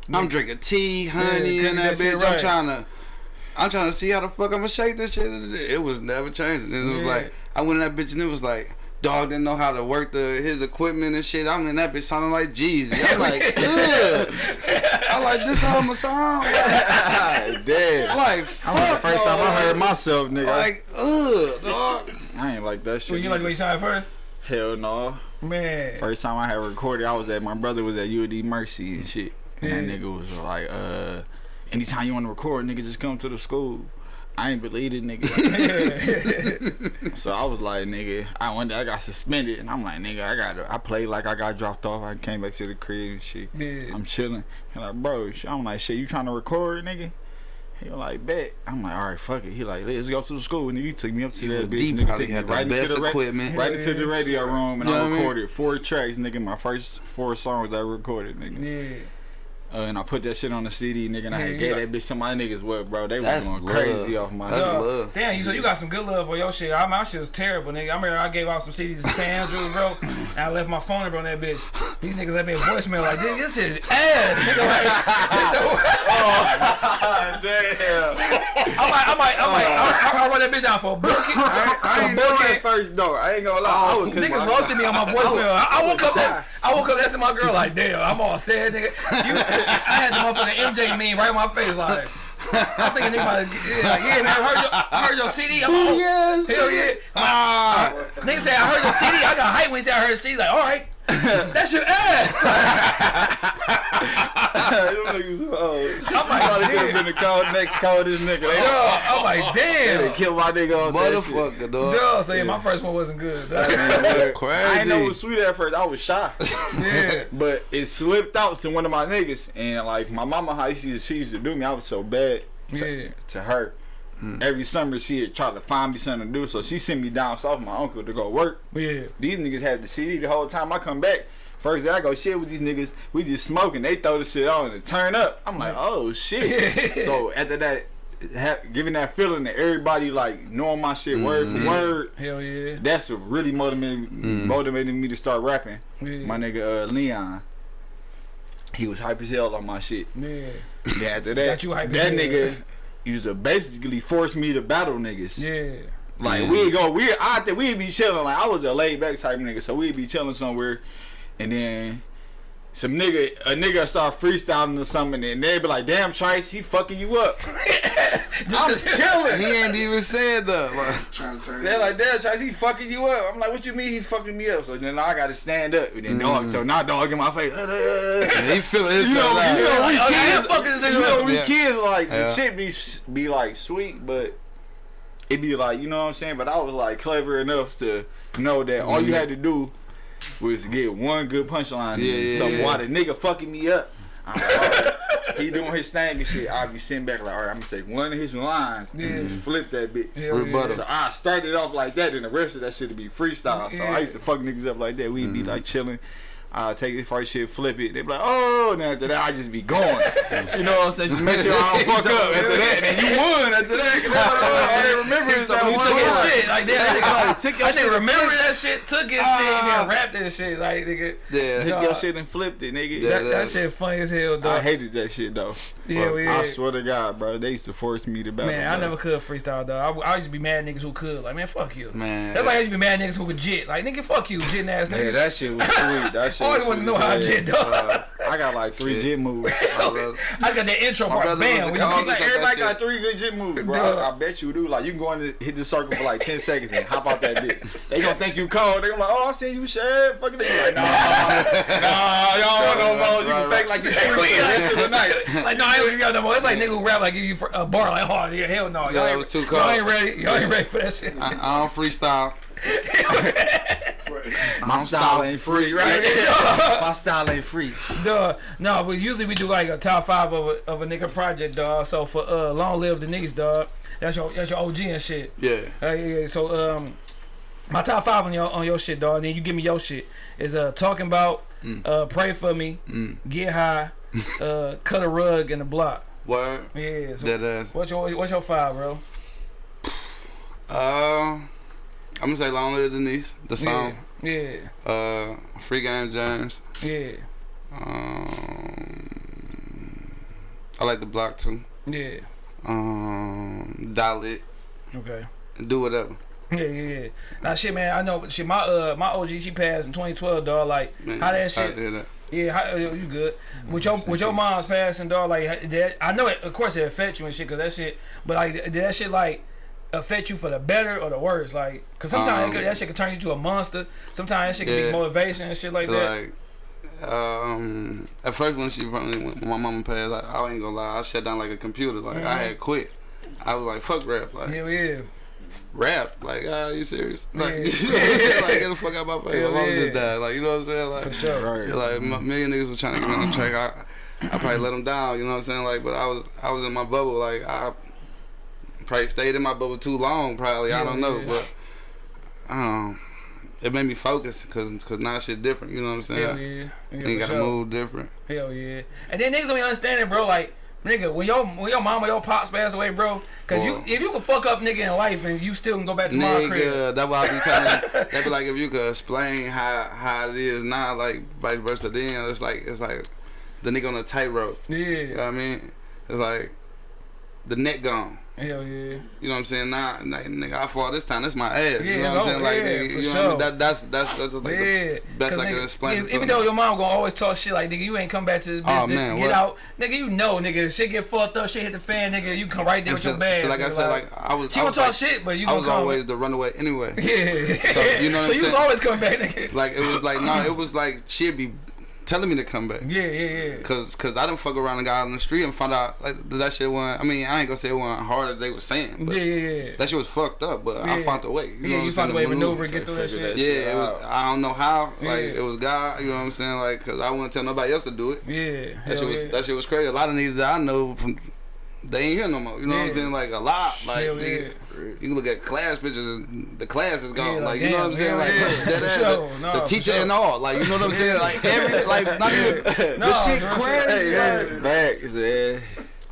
Speaker 3: I'm drinking tea, honey,
Speaker 1: Yeah,
Speaker 3: and
Speaker 1: that
Speaker 3: bitch. I'm trying to, I'm trying to see how the fuck I'm gonna shake this shit. It was never changing. And it was
Speaker 1: Yeah.
Speaker 3: like, I went in that bitch and it was like, dog didn't know how to work the his equipment and shit. I'm in that bitch sounding like Jeezy. I'm like, ugh. I like this time of sound. I'm
Speaker 2: Damn.
Speaker 3: like,
Speaker 2: That was the
Speaker 3: fuck.
Speaker 2: first time I heard myself, nigga.
Speaker 3: Like, ugh, dog.
Speaker 2: I ain't like that shit.
Speaker 1: So you like
Speaker 2: either.
Speaker 1: what you sounded first?
Speaker 2: Hell no.
Speaker 1: Man.
Speaker 2: First time I had recorded, I was at my brother was at UD Mercy and shit. And that nigga was like, uh, anytime you want to record, nigga, just come to the school. I ain't believe it, nigga. so I was like, nigga, I one day I got suspended, and I'm like, nigga, I got, I played like I got dropped off. I came back to the crib and shit.
Speaker 1: Yeah.
Speaker 2: I'm chilling. He like, bro, sh- I'm like, shit, you trying to record, nigga? He was like, bet. I'm like, all right, fuck it. He like, let's go to the school. And he took me up to that bitch.
Speaker 3: D
Speaker 2: nigga,
Speaker 3: probably had the
Speaker 2: right into
Speaker 3: best
Speaker 2: the
Speaker 3: equipment.
Speaker 2: right into the radio room, and
Speaker 3: You
Speaker 2: I
Speaker 3: what I mean?
Speaker 2: recorded four tracks, nigga. My first four songs I recorded, nigga.
Speaker 1: Yeah.
Speaker 2: Uh, and I put that shit on the CD, nigga. And I
Speaker 1: Yeah,
Speaker 2: had
Speaker 1: you
Speaker 2: gave
Speaker 1: got-
Speaker 2: that bitch to my niggas. What, bro? They was
Speaker 3: That's
Speaker 2: going
Speaker 3: love.
Speaker 2: crazy off my
Speaker 3: That's
Speaker 2: shit.
Speaker 3: love.
Speaker 1: Damn, you so you got some good love for your shit. I, my shit was terrible, nigga. I remember I gave out some CDs to San Andrews, bro. And I left my phone number on that bitch. These niggas left me a voicemail like, this, this shit ass, nigga. Like,
Speaker 2: Damn.
Speaker 1: I might, I might, I might, I, I run that bitch down for a booking.
Speaker 2: I, I ain't know at first though. I ain't gonna lie. I was
Speaker 1: Niggas roasted me on my voicemail. I, I woke up, that, I woke up, that's my girl. Like, damn, I'm all sad, nigga. You, I had the motherfucking MJ meme right in my face, like. I'm thinking nigga, about yeah, like, yeah, man, I heard your, I heard your CD. I'm like, oh,
Speaker 3: Yes.
Speaker 1: hell yeah.
Speaker 3: Ah.
Speaker 1: Nigga said I heard your CD. I got hype when he said I heard the CD. Like, all right, that's your ass.
Speaker 2: Them niggas, oh,
Speaker 1: I'm like,
Speaker 2: probably could have
Speaker 1: damn.
Speaker 2: been the cold, next coldest nigga. They, oh,
Speaker 1: Yo, I'm like,
Speaker 2: they
Speaker 1: damn.
Speaker 2: killed my nigga on that shit.
Speaker 3: Motherfucker, dog.
Speaker 1: Yo, so yeah, my first one wasn't good.
Speaker 3: Crazy.
Speaker 2: I didn't know it was sweet at first. I was shy.
Speaker 1: yeah.
Speaker 2: But it slipped out to one of my niggas. And like my mama, how she, she used to do me, I was so bad to,
Speaker 1: Yeah.
Speaker 2: to her. Mm. Every summer she'd try to find me something to do. So she sent me down south with my uncle to go work.
Speaker 1: Yeah.
Speaker 2: These niggas had the CD the whole time I come back. First day I go shit with these niggas, we just smoking. They throw the shit on and turn up. I'm like, oh shit. so after that, ha- giving that feeling that everybody like knowing my shit word for mm-hmm. word,
Speaker 1: Hell yeah.
Speaker 2: that's what really motivated mm. motivated me to start rapping.
Speaker 1: Yeah.
Speaker 2: My nigga uh, Leon, he was hype as hell on my shit.
Speaker 1: Yeah.
Speaker 2: Then after that,
Speaker 1: Got you hype
Speaker 2: that nigga used to basically force me to battle niggas.
Speaker 1: Yeah.
Speaker 2: Like
Speaker 3: Yeah.
Speaker 2: we go, we I think we'd be chilling. Like I was a laid back type nigga, so we'd be chilling somewhere, and then some nigga, a nigga start freestyling or something, and they'd be like, "Damn, Trice, he fucking you up." I'm chilling.
Speaker 3: He ain't even said that. Like,
Speaker 4: Trying to turn
Speaker 2: They're like, "Damn, Trice, he fucking you up." I'm like, "What you mean he fucking me up?" So then I gotta stand up, and then dog, mm-hmm. so now dog in my face.
Speaker 3: he feeling
Speaker 2: You know,
Speaker 3: himself
Speaker 2: you know, we
Speaker 1: Like, okay,
Speaker 2: kids,
Speaker 1: I'm fucking this nigga
Speaker 2: you know, we
Speaker 3: Yeah.
Speaker 2: kids like
Speaker 3: Yeah.
Speaker 2: the shit be be like sweet, but it be like you know what I'm saying. But I was like clever enough to know that all you mm-hmm. had to do was to get one good punchline.
Speaker 3: Yeah, yeah,
Speaker 2: so
Speaker 3: yeah.
Speaker 2: while the nigga fucking me up, I'm like, all right, he doing his thing and shit. I be sitting back like, all right, I'm gonna take one of his lines
Speaker 1: Yeah.
Speaker 2: and just flip that bitch.
Speaker 1: Hell
Speaker 3: Rebuttal.
Speaker 2: So I started off like that, and the rest of that shit to be freestyle. So
Speaker 1: Yeah.
Speaker 2: I used to fuck niggas up like that. We'd be mm-hmm. like chilling. I take this first shit, flip it. They be like, oh, now after that I just be going. you know what I'm saying? Just make sure I don't fuck up after that. And you won after that. 'cause I didn't remember it.
Speaker 1: So you took his shit like that. Nigga,
Speaker 2: Like, took your
Speaker 1: I
Speaker 2: shit
Speaker 1: didn't
Speaker 2: and
Speaker 1: remember that shit. Took his shit and then ah. rapped that shit. Like nigga,
Speaker 3: Yeah.
Speaker 2: Took
Speaker 1: Dog.
Speaker 2: your shit and flipped it, nigga.
Speaker 3: Yeah,
Speaker 1: that, that shit funny as hell,
Speaker 2: though.
Speaker 1: I
Speaker 2: hated that shit though.
Speaker 1: Yeah,
Speaker 2: Fuck,
Speaker 1: we
Speaker 2: I swear to God, bro. They used to force me to battle.
Speaker 1: Man, I never could freestyle though. I, I used to be mad niggas who could. Like, man, fuck you.
Speaker 3: Man.
Speaker 1: That's why I used to be mad niggas who could jit. Like, nigga, fuck you, jitting ass nigga.
Speaker 2: Yeah, that shit was sweet. That shit.
Speaker 1: I always want to know how I
Speaker 2: as
Speaker 1: jit,
Speaker 2: hell. I got like three jit moves.
Speaker 3: My
Speaker 1: I got that intro part.
Speaker 3: brother
Speaker 1: Bam.
Speaker 3: was
Speaker 1: we
Speaker 3: the
Speaker 1: like,
Speaker 2: Everybody got three good jit moves, bro. I, I bet you do. Like you can go in the, hit the circle for like ten seconds and hop out that bitch. They gonna think you cold. They gonna like, oh, I seen you shed. Fucking they like, nah, nah, y'all want no more. You can fake like you sweet for the rest of the night.
Speaker 1: like, no, I ain't gonna no more. It's like nigga who rap like give you a uh, bar like, oh yeah, hell no. Y'all ain't-
Speaker 3: was too
Speaker 1: Y'all ain't ready. Y'all ain't ready for that shit.
Speaker 3: I, I don't freestyle.
Speaker 2: My style ain't free, right? My style ain't free.
Speaker 1: Duh. No, but usually we do like a top five of a, of a nigga project, dog. So for uh, long live the niggas, dog. That's your that's your OG and shit.
Speaker 3: Yeah.
Speaker 1: Uh, yeah. So um, my top five on your on your shit, dog. And then you give me your shit. Is uh talking about, uh pray for me,
Speaker 3: Mm.
Speaker 1: get high, uh cut a rug in the block.
Speaker 3: Word.
Speaker 1: Yeah. So
Speaker 3: That ass.
Speaker 1: what's your what's your five, bro?
Speaker 3: Uh, I'm gonna say Long Live Denise, the song.
Speaker 1: Yeah.
Speaker 3: Uh, Free Game James.
Speaker 1: Yeah.
Speaker 3: Um, I like the block too.
Speaker 1: Yeah.
Speaker 3: Um, dial it.
Speaker 1: Okay.
Speaker 3: Do whatever.
Speaker 1: Yeah, yeah, yeah. Now shit, man. I know. Shit, my uh, my OG she passed in 2012, dog. Like,
Speaker 3: Man,
Speaker 1: how that shit?
Speaker 3: to hear that.
Speaker 1: Yeah, how, you good? With your with your mom's passing, dog. Like, that, I know it. Of course, it affect you and shit, cause that shit. But like, that shit like affect you for the better or the worse? Like, cause sometimes
Speaker 3: Um,
Speaker 1: could, that shit can turn you to a monster. Sometimes that shit can
Speaker 3: Yeah.
Speaker 1: be motivation and shit like that.
Speaker 3: Like, um, at first when she when when my mama passed, I, I ain't gonna lie, I shut down like a computer. Like I had quit. I was like, fuck rap. Like
Speaker 1: Hell yeah.
Speaker 3: rap. Like, ah, you serious? Like,
Speaker 1: Yeah.
Speaker 3: you know what I'm saying? Like, get the fuck out my face.
Speaker 1: Hell
Speaker 3: My mama
Speaker 1: yeah.
Speaker 3: just died. Like, you know what I'm saying? Like,
Speaker 1: For sure.
Speaker 2: Right.
Speaker 3: Yeah, like a million niggas was trying to get me on the track. I, I probably let them down. You know what I'm saying? Like, but I was, I was in my bubble. Like, I probably stayed in my bubble too long. Probably, I don't know,
Speaker 1: yeah.
Speaker 3: but um, it made me focus because, cause now shit different. You know what I'm saying?
Speaker 1: Hell yeah. yeah
Speaker 3: You gotta
Speaker 1: sure.
Speaker 3: move different.
Speaker 1: Hell yeah. And then niggas don't even understand it, bro. Like, nigga, when your when your mama, your pops pass away, bro, cause you if you can fuck up nigga in life and you still can go back to my crib.
Speaker 3: Nigga, that's why I be telling. they be like, if you could explain how how it is now, like vice versa. Then it's like it's like the nigga on the tightrope. Yeah, You know
Speaker 1: Yeah.
Speaker 3: what I mean? It's like the neck gone.
Speaker 1: Hell yeah.
Speaker 3: You know what I'm saying? Nah, nah nigga, I fall this time. That's my ass.
Speaker 1: Yeah,
Speaker 3: you know what I'm saying? Like,
Speaker 1: Yeah,
Speaker 3: nigga, you know
Speaker 1: sure.
Speaker 3: what I mean? That, that's that's that's like
Speaker 1: Yeah,
Speaker 3: the best I can explain. it
Speaker 1: even though your mom gonna always talk shit like nigga, you ain't come back to this oh, bitch
Speaker 3: Oh, man,
Speaker 1: get
Speaker 3: what?
Speaker 1: out, nigga. You know, nigga, shit get fucked up, shit hit the fan, nigga. You come right there
Speaker 3: And
Speaker 1: with
Speaker 3: so,
Speaker 1: your bag.
Speaker 3: so like I
Speaker 1: nigga,
Speaker 3: said, like I was,
Speaker 1: she
Speaker 3: I
Speaker 1: gonna talk
Speaker 3: like,
Speaker 1: shit, but you
Speaker 3: I was always the runaway anyway.
Speaker 1: yeah.
Speaker 3: So, you know what
Speaker 1: so
Speaker 3: I'm saying
Speaker 1: you was always coming back, nigga.
Speaker 3: Like it was like no, it was like she'd be telling me to come back.
Speaker 1: Yeah, yeah, yeah.
Speaker 3: Cause, cause I didn't fuck around and got out on the street and found out like that shit wasn't. I mean, I ain't gonna say it wasn't hard as they were saying, but
Speaker 1: Yeah, yeah, yeah.
Speaker 3: that shit was fucked up. But I found a way. You know
Speaker 1: yeah,
Speaker 3: what
Speaker 1: you
Speaker 3: I'm
Speaker 1: found a way to
Speaker 3: to
Speaker 1: maneuver and get through that shit.
Speaker 2: that
Speaker 3: Yeah, it was. I don't know how. Like
Speaker 1: Yeah.
Speaker 3: it was God. You know what I'm saying? Like, cause I wouldn't tell nobody else to do it.
Speaker 1: Yeah,
Speaker 3: That
Speaker 1: hell
Speaker 3: shit was
Speaker 1: yeah.
Speaker 3: that shit was crazy. A lot of niggas that I know from they ain't here no more. You know what I'm saying? Like a lot. Like nigga, you can look at class pictures and the class is gone.
Speaker 1: Yeah,
Speaker 3: like,
Speaker 1: like,
Speaker 3: you know what I'm saying? Like
Speaker 1: yeah.
Speaker 3: that
Speaker 1: sure.
Speaker 3: the,
Speaker 1: No,
Speaker 3: the teacher
Speaker 1: sure.
Speaker 3: and all. Like you know what I'm saying? Like every like not even
Speaker 1: No,
Speaker 3: the shit crazy.
Speaker 2: Hey,
Speaker 3: like,
Speaker 2: yeah, facts, yeah.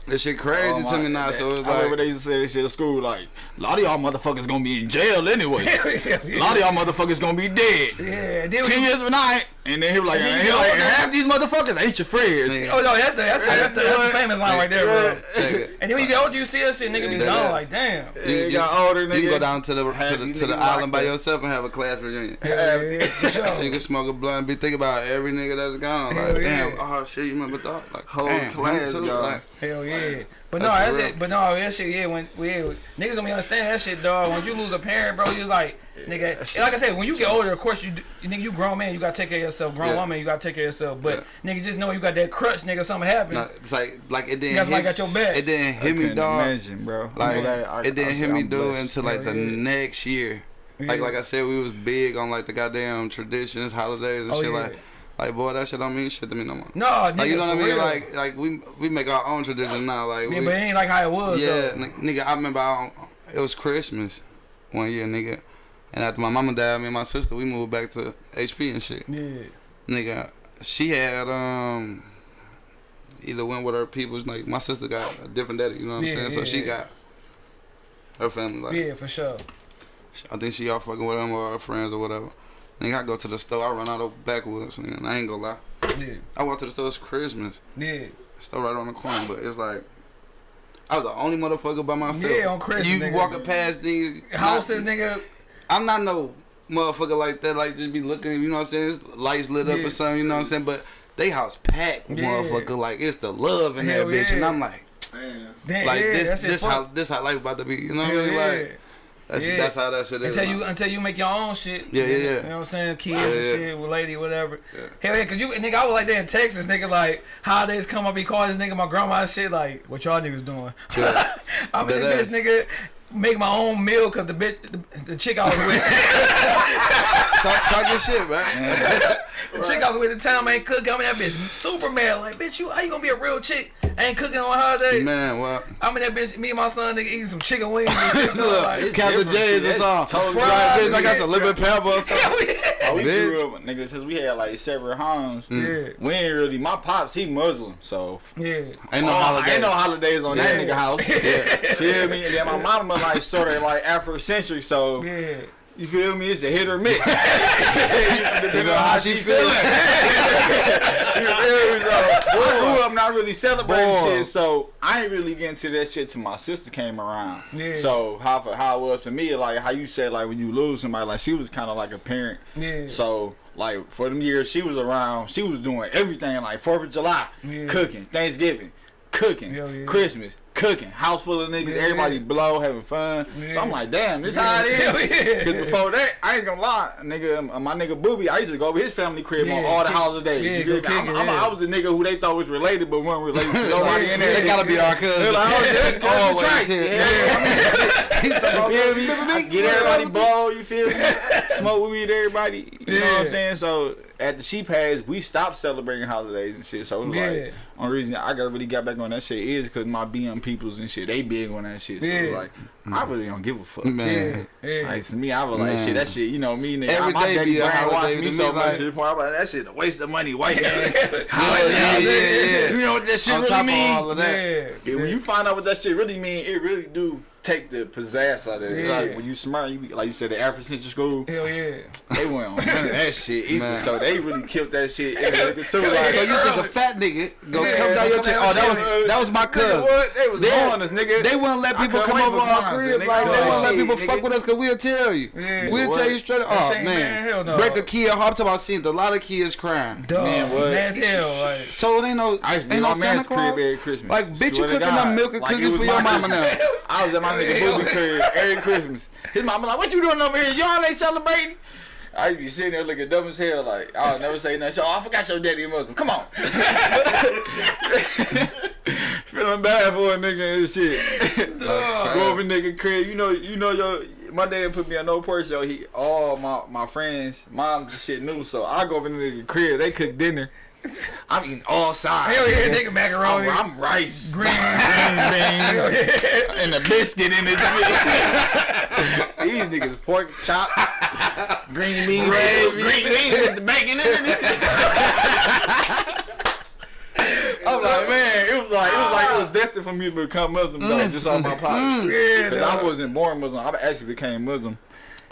Speaker 3: This shit crazy
Speaker 2: Oh,
Speaker 3: to me now. So it's
Speaker 2: I remember they used to say this shit at school, like, a lot of y'all motherfuckers gonna be in jail anyway. A lot of y'all motherfuckers gonna be dead.
Speaker 1: Yeah,
Speaker 2: Ten years from now, and then he was like,
Speaker 1: And then you
Speaker 2: he
Speaker 1: go
Speaker 2: like, half these motherfuckers ain't your friends.
Speaker 3: Nigga.
Speaker 1: oh no, that's the that's the that's the, that's the famous line right there, bro.
Speaker 3: check it.
Speaker 1: And then when you get older, you see that shit, nigga be gone. Like, damn.
Speaker 2: Yeah, you got older, nigga.
Speaker 3: You can go down to the to the, to the island by
Speaker 2: locked
Speaker 3: yourself and have a class reunion.
Speaker 1: Hell yeah, for
Speaker 3: You can smoke a blunt, be thinking about every nigga that's gone. Like,
Speaker 1: yeah.
Speaker 3: damn, oh shit, you remember that? Like,
Speaker 2: Whole
Speaker 3: damn,
Speaker 2: class
Speaker 3: too. Like,
Speaker 1: Hell yeah. But no,
Speaker 3: That's
Speaker 1: that
Speaker 3: for
Speaker 1: shit. But no, that shit. Yeah, when yeah, niggas don't be understand that shit, dog. When you lose a parent, bro, you just like nigga. and like I said, when you get older, of course you, you nigga, you grown man, you gotta take care of yourself. Grown
Speaker 3: Yeah.
Speaker 1: woman, you gotta take care of yourself. But nigga, just know you got that crutch, nigga. Something happened.
Speaker 3: no, it's like, like it didn't.
Speaker 1: You guys
Speaker 3: hit,
Speaker 1: got your back.
Speaker 3: It didn't hit me,
Speaker 2: couldn't
Speaker 3: dog.
Speaker 2: Imagine, bro.
Speaker 3: Like
Speaker 2: I'm glad I-
Speaker 3: it didn't
Speaker 2: I-
Speaker 3: hit me,
Speaker 2: I'm
Speaker 3: dude,
Speaker 2: blessed.
Speaker 3: until like
Speaker 1: Hell
Speaker 3: the
Speaker 1: yeah.
Speaker 3: next year. Like,
Speaker 1: Yeah.
Speaker 3: like I said, we was big on like the goddamn traditions, holidays, and
Speaker 1: Oh,
Speaker 3: shit.
Speaker 1: yeah.
Speaker 3: Like, like boy, that shit don't mean shit to me no more.
Speaker 1: no, nigga,
Speaker 3: Like you know what I mean?
Speaker 1: real.
Speaker 3: Like, like we we make our own traditions now. Like,
Speaker 1: yeah,
Speaker 3: we,
Speaker 1: but it ain't like how it was.
Speaker 3: Yeah, nigga, I remember I, it was Christmas one year, nigga. And after my mama died, me and my sister, we moved back to HP and shit.
Speaker 1: Yeah.
Speaker 3: nigga, she had um either went with her people's like my sister got a different daddy, you know what I'm
Speaker 1: Yeah,
Speaker 3: saying? So she
Speaker 1: yeah.
Speaker 3: got her family like
Speaker 1: Yeah, for sure.
Speaker 3: I think she all fucking with them or her friends or whatever. Nigga, I go to the store, I run out of backwoods, and I ain't gonna lie.
Speaker 1: Yeah,
Speaker 3: I went to the store, it's Christmas.
Speaker 1: yeah.
Speaker 3: Store right on the corner, but it's like I was the only motherfucker by myself.
Speaker 1: Yeah, on Christmas,
Speaker 3: You
Speaker 1: nigga.
Speaker 3: walking past these
Speaker 1: houses,
Speaker 3: not-
Speaker 1: nigga.
Speaker 3: I'm not no motherfucker like that, like just be looking, you know what I'm saying? It's lights lit up
Speaker 1: Yeah.
Speaker 3: or something, you know what I'm saying? But they house packed,
Speaker 1: Yeah.
Speaker 3: motherfucker. Like it's the love in
Speaker 1: Hell
Speaker 3: that bitch, and. I'm like,
Speaker 1: Damn,
Speaker 3: like
Speaker 1: yeah,
Speaker 3: this, this how this how life about to be. You know what I
Speaker 1: Hell
Speaker 3: mean?
Speaker 1: yeah.
Speaker 3: Like that's
Speaker 1: Yeah.
Speaker 3: that's how that shit is.
Speaker 1: Until you until you make your own shit.
Speaker 3: Yeah, yeah, yeah.
Speaker 1: You know what I'm saying? Kids
Speaker 3: Yeah,
Speaker 1: and shit with lady, whatever.
Speaker 3: Yeah.
Speaker 1: Hell yeah, cause you nigga, I was like that in Texas, nigga. Like holidays come up, he call this nigga my grandma and shit. Like what y'all niggas doing?
Speaker 3: Yeah.
Speaker 1: I'm in
Speaker 3: Dead
Speaker 1: this nigga. Make my own meal cause the bitch, the, the chick I was with,
Speaker 3: talk, talk your shit, man.
Speaker 1: the chick I was with at the time ain't cooking. I'm in that bitch super mad. Like bitch, you how you gonna be a real chick? I Ain't cooking on holidays.
Speaker 3: man, well,
Speaker 1: I'm in that bitch. Me and my son nigga eating some chicken wings and shit.
Speaker 3: look,
Speaker 1: like,
Speaker 3: Captain
Speaker 2: different
Speaker 3: J is
Speaker 2: shit.
Speaker 3: the song.
Speaker 2: Totally
Speaker 3: Right, bitch, I got
Speaker 1: shit.
Speaker 3: some lemon pepper or something.
Speaker 1: hell yeah.
Speaker 2: Oh, we
Speaker 3: Bitch.
Speaker 2: grew up, nigga, since we had like separate homes. Mm.
Speaker 1: Yeah,
Speaker 2: We ain't really. My pops, he Muslim, so
Speaker 1: yeah.
Speaker 3: Ain't no
Speaker 2: oh,
Speaker 3: holiday.
Speaker 2: Ain't no holidays on that nigga house. Yeah. feel me? And then my mama like sort of like Afrocentric, so
Speaker 1: Yeah.
Speaker 2: you feel me? It's a hit or miss.
Speaker 3: You know how she feeling?
Speaker 2: You feel me? So, I grew up not really celebrating
Speaker 3: Boy.
Speaker 2: shit, so I ain't really getting to that shit till my sister came around.
Speaker 1: Yeah.
Speaker 2: So how for, how it was to me, like how you said, like when you lose somebody, like she was kind of like a parent.
Speaker 1: Yeah.
Speaker 2: So like for them years she was around, she was doing everything like Fourth of July,
Speaker 1: Yeah.
Speaker 2: cooking, Thanksgiving, cooking,
Speaker 1: Hell yeah.
Speaker 2: Christmas, cooking, house full of niggas,
Speaker 1: Yeah.
Speaker 2: everybody blow, having fun.
Speaker 1: Yeah.
Speaker 2: So I'm like, damn, this how it is.
Speaker 1: yeah.
Speaker 2: Cause before that, I ain't gonna lie, nigga, uh, my nigga Booby, I used to go over his family crib on all the holidays.
Speaker 1: yeah?
Speaker 2: I'm, I'm,
Speaker 1: yeah.
Speaker 2: I was the nigga who they thought was related, but wasn't related to nobody in there.
Speaker 3: They gotta be our cousin.
Speaker 2: like, oh,
Speaker 3: Always here.
Speaker 2: Yeah,
Speaker 3: He's talking about,
Speaker 2: you feel me?
Speaker 3: "Remember
Speaker 2: I
Speaker 3: me?
Speaker 2: get everybody blow, you feel me? Smoke weed, everybody. You know what I'm saying? So at the she passed, we stopped celebrating holidays and shit. So it was
Speaker 1: Yeah.
Speaker 2: like, only reason I got really got back on that shit is because my BM peoples and shit, they big on that shit. So
Speaker 1: Yeah.
Speaker 2: like, I really don't give a fuck.
Speaker 3: Man.
Speaker 1: Yeah. Yeah.
Speaker 2: Like to me, I was like,
Speaker 3: Man.
Speaker 2: shit, that shit, you know me, nigga.
Speaker 3: Every
Speaker 2: my
Speaker 3: day
Speaker 2: daddy
Speaker 3: be a
Speaker 2: brainwashed me
Speaker 3: me,
Speaker 2: so much
Speaker 3: like-
Speaker 2: to the point. I'm like, that shit a waste of money, white man.
Speaker 3: Yeah, yeah, yeah, yeah.
Speaker 2: You know what that shit
Speaker 3: On
Speaker 2: really
Speaker 3: top of
Speaker 2: mean?
Speaker 3: all of that.
Speaker 1: Yeah.
Speaker 2: Yeah, when you find out what that shit really mean, it really do take the pizzazz out of it. It's
Speaker 1: Yeah.
Speaker 2: Like when you smart, you be- like you said, the Afrocentric school,
Speaker 1: Hell yeah.
Speaker 2: they went on none of that shit either.
Speaker 3: Man.
Speaker 2: So they really killed that shit in nigga too. Like,
Speaker 3: So you think a fat nigga gonna
Speaker 1: Yeah,
Speaker 3: come down your
Speaker 1: come
Speaker 3: chest? Oh, that was
Speaker 2: chest.
Speaker 3: that was my
Speaker 2: nigga,
Speaker 3: cousin.
Speaker 2: what? They was
Speaker 3: They-
Speaker 2: on us, nigga.
Speaker 3: They wouldn't let people come over
Speaker 2: for
Speaker 3: our
Speaker 2: Kwanzaa,
Speaker 3: crib.
Speaker 2: nigga.
Speaker 3: Like they
Speaker 2: That
Speaker 3: wouldn't let people
Speaker 2: nigga.
Speaker 3: fuck with us because we'll tell you.
Speaker 1: Yeah.
Speaker 3: We'll
Speaker 2: What?
Speaker 3: tell you straight up. Oh man,
Speaker 1: man, hell no.
Speaker 3: break a kid. I'm talking about seeing a lot of kids crying.
Speaker 1: Duh.
Speaker 2: Man, what?
Speaker 1: As hell. Like.
Speaker 3: So it ain't no
Speaker 2: I used to be
Speaker 3: ain't no Santa Claus. Like bitch, you cooking
Speaker 2: God.
Speaker 3: them milk and cookies for your mama now.
Speaker 2: I was at my nigga
Speaker 1: Yeah.
Speaker 2: Booby crib every Christmas. His mama like, what you doing over here? Y'all ain't celebrating? I be sitting there looking dumb as hell, like I'll never say nothing. So, oh, I forgot your daddy Muslim. Come on. Feeling bad for a nigga and shit. Go over nigga crib. You know, you know your my dad put me on no porch, yo. He all my my friends, moms and shit knew. So I go over to the nigga crib. They cook dinner. I'm eating all sides.
Speaker 1: Hell yeah, nigga
Speaker 2: I'm.
Speaker 1: Oh,
Speaker 2: I'm rice,
Speaker 1: Green.
Speaker 2: green beans, and a biscuit in this. These niggas pork chop, green beans, green beans with the bacon in it. I'm like, man, it was like it was like it was destined for me to become Muslim, though, just on my mm, pocket. Mm.
Speaker 1: Yeah,
Speaker 2: Cause I wasn't born Muslim. I actually became Muslim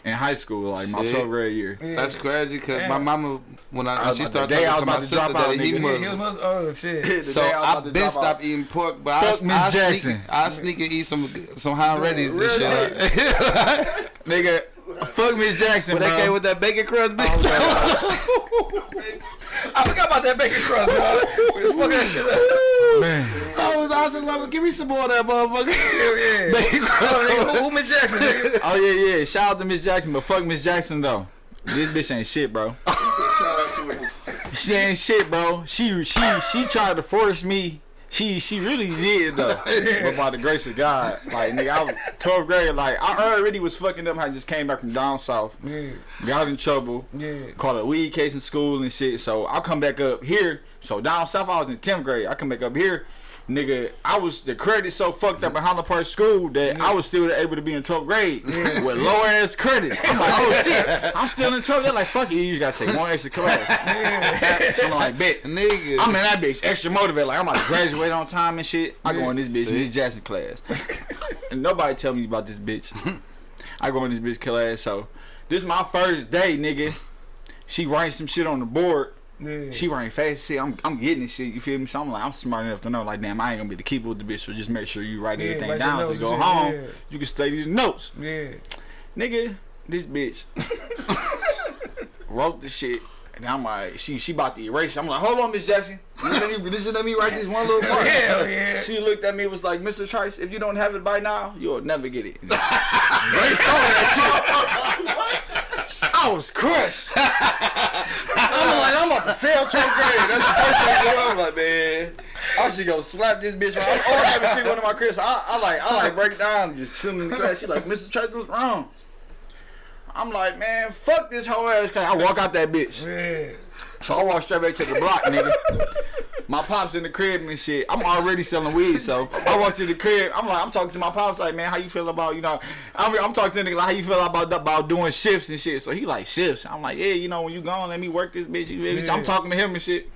Speaker 2: in high school, like my 12th grade year.
Speaker 3: That's crazy because my mama when I,
Speaker 2: I
Speaker 3: when
Speaker 2: was
Speaker 3: she started
Speaker 2: to- oh, the day I
Speaker 3: talking to my
Speaker 2: to
Speaker 3: sister
Speaker 2: out,
Speaker 3: that he
Speaker 2: nigga.
Speaker 1: Yeah, he was Oh shit.
Speaker 3: So
Speaker 2: I was
Speaker 3: I
Speaker 2: about
Speaker 3: been stopped
Speaker 2: out.
Speaker 3: eating pork, but I,
Speaker 2: Fuck Miss
Speaker 3: I
Speaker 2: Jackson.
Speaker 3: sneak I sneak and eat some some high readies and
Speaker 2: Real
Speaker 3: shit.
Speaker 2: Nigga, fuck Miss Jackson,
Speaker 3: But they
Speaker 2: bro.
Speaker 3: came with that bacon crust, bitch.
Speaker 1: Oh, I forgot about that bacon crust, bro. We just fucking that shit up.
Speaker 2: Man.
Speaker 3: I was, was like, give me some more of that motherfucker.
Speaker 1: Hell yeah.
Speaker 3: Bacon
Speaker 1: Oh,
Speaker 3: crust.
Speaker 1: nigga, who, who Miss Jackson, nigga?
Speaker 2: Oh yeah, yeah. Shout out to Miss Jackson, but fuck Miss Jackson though. This bitch ain't shit, bro.
Speaker 4: Shout out to him.
Speaker 2: She ain't shit, bro. She she she tried to force me. She she really did though. but by the grace of God, like nigga, I was 12th grade. Like I already was fucking up. I just came back from down south,
Speaker 1: Yeah,
Speaker 2: got in trouble,
Speaker 1: yeah.
Speaker 2: caught a weed case in school and shit. So I come back up here. So down south, I was in 10th grade. I come back up here. Nigga, I was the credit so fucked up at Highland Park School that I was still able to be in 12th grade with low ass credit. I'm like, oh shit, I'm still in 12th. They're like, fuck it, you just gotta take one extra class. I'm like, bet.
Speaker 3: Nigga.
Speaker 2: I'm in that bitch extra motivated. Like I'm about to graduate on time and shit. I go in this bitch, this Jackson class, and nobody tell me about this bitch. I go in this bitch class, so this is my first day, nigga. She writing some shit on the board.
Speaker 1: Yeah.
Speaker 2: She writing fast shit. I'm I'm getting this shit. You feel me? So I'm like I'm smart enough to know like damn I ain't gonna be the keeper with the bitch. So just make sure you write
Speaker 1: Yeah,
Speaker 2: everything
Speaker 1: write
Speaker 2: down. So you go
Speaker 1: and shit,
Speaker 2: home,
Speaker 1: yeah.
Speaker 2: you can study these notes,
Speaker 1: yeah.
Speaker 2: nigga. This bitch wrote the shit. And I'm like, she she about to erase. it. I'm like, hold on, Miss Jackson. Listen to me, listen to me write this one little part.
Speaker 1: Hell yeah.
Speaker 2: She looked at me was like, Mr. Trice, if you don't have it by now, you'll never get it. Grace saw that shit. I was crushed. I'm like, I'm about to fail 12th grade. That's the first thing I do. I'm like, man, I should go slap this bitch. Right? All type of shit going to my crib. So I, I like, I like break down, just chilling in the class. She like, Mr. Trice, what's wrong? I'm like, man, fuck this whole ass class. I walk out that bitch.
Speaker 1: Yeah.
Speaker 2: So I walk straight back to the block, nigga. My pops in the crib and shit. I'm already selling weed, so I walk to the crib. I'm like, I'm talking to my pops, like, man, how you feel about, you know? I'm, I'm talking to the nigga like, how you feel about about doing shifts and shit. So he like shifts. I'm like, yeah, you know, when you gone, let me work this bitch. You? So I'm talking to him and shit.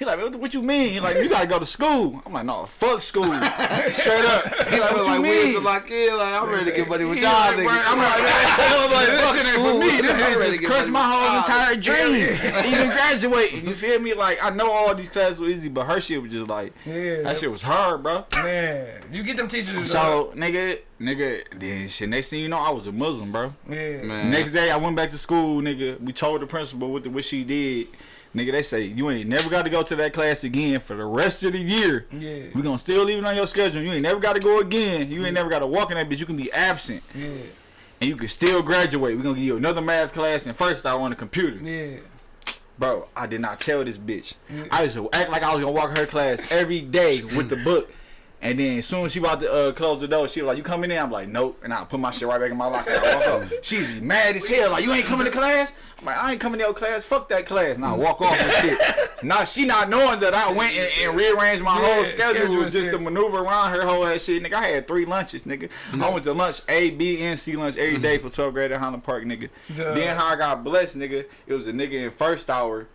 Speaker 2: He like, what, what you mean? He like, you gotta go to school. I'm like, no, fuck school. Straight up. He like, what you
Speaker 3: like,
Speaker 2: mean?
Speaker 3: Like, like, yeah, like, I'm ready to get money with y'all
Speaker 2: like,
Speaker 3: niggas.
Speaker 2: I'm like, I'm like,
Speaker 3: Fuck
Speaker 2: this shit ain't
Speaker 3: school.
Speaker 2: for me. This
Speaker 3: I'm ready to
Speaker 2: just crushed my whole entire dream. Even graduating. You feel me? Like, I know all these classes were easy, but her shit was just like,
Speaker 1: Yeah.
Speaker 2: that shit was hard, bro.
Speaker 1: Man, you get them teachers.
Speaker 2: So, nigga, nigga, then shit, next thing you know, I was a Muslim, bro.
Speaker 1: yeah.
Speaker 3: Man.
Speaker 2: Next day, I went back to school, nigga. We told the principal what, the, what she did. Nigga, they say, you ain't never got to go to that class again for the rest of the year.
Speaker 1: Yeah.
Speaker 2: We gonna still leave it on your schedule. You ain't never got to go again. You ain't never got to walk in that bitch. You can be absent.
Speaker 1: Yeah.
Speaker 2: and you can still graduate. We're gonna give you another math class and first I on the computer.
Speaker 1: Yeah.
Speaker 2: Bro, I did not tell this bitch. I used to act like I was gonna walk her class every day with the book. And then as soon as she about to uh, close the door, she was like, "You coming in?" I'm like, "Nope." And I put my shit right back in my locker. I walk up. She be mad as hell, like, "You ain't coming to class?" Like, "I ain't coming to your class. Fuck that class." And I mm. walk off and shit. Now she not knowing that I went and, and rearranged my whole
Speaker 1: Yeah,
Speaker 2: schedule
Speaker 1: schedule
Speaker 2: just
Speaker 1: shit.
Speaker 2: to maneuver around her whole ass shit. Nigga, I had three lunches, nigga. I mm. went to lunch A, B, and C lunch every mm-hmm. day for 12th grade at Highland Park, nigga.
Speaker 1: Duh.
Speaker 2: Then how I got blessed, nigga, it was a nigga in first hour.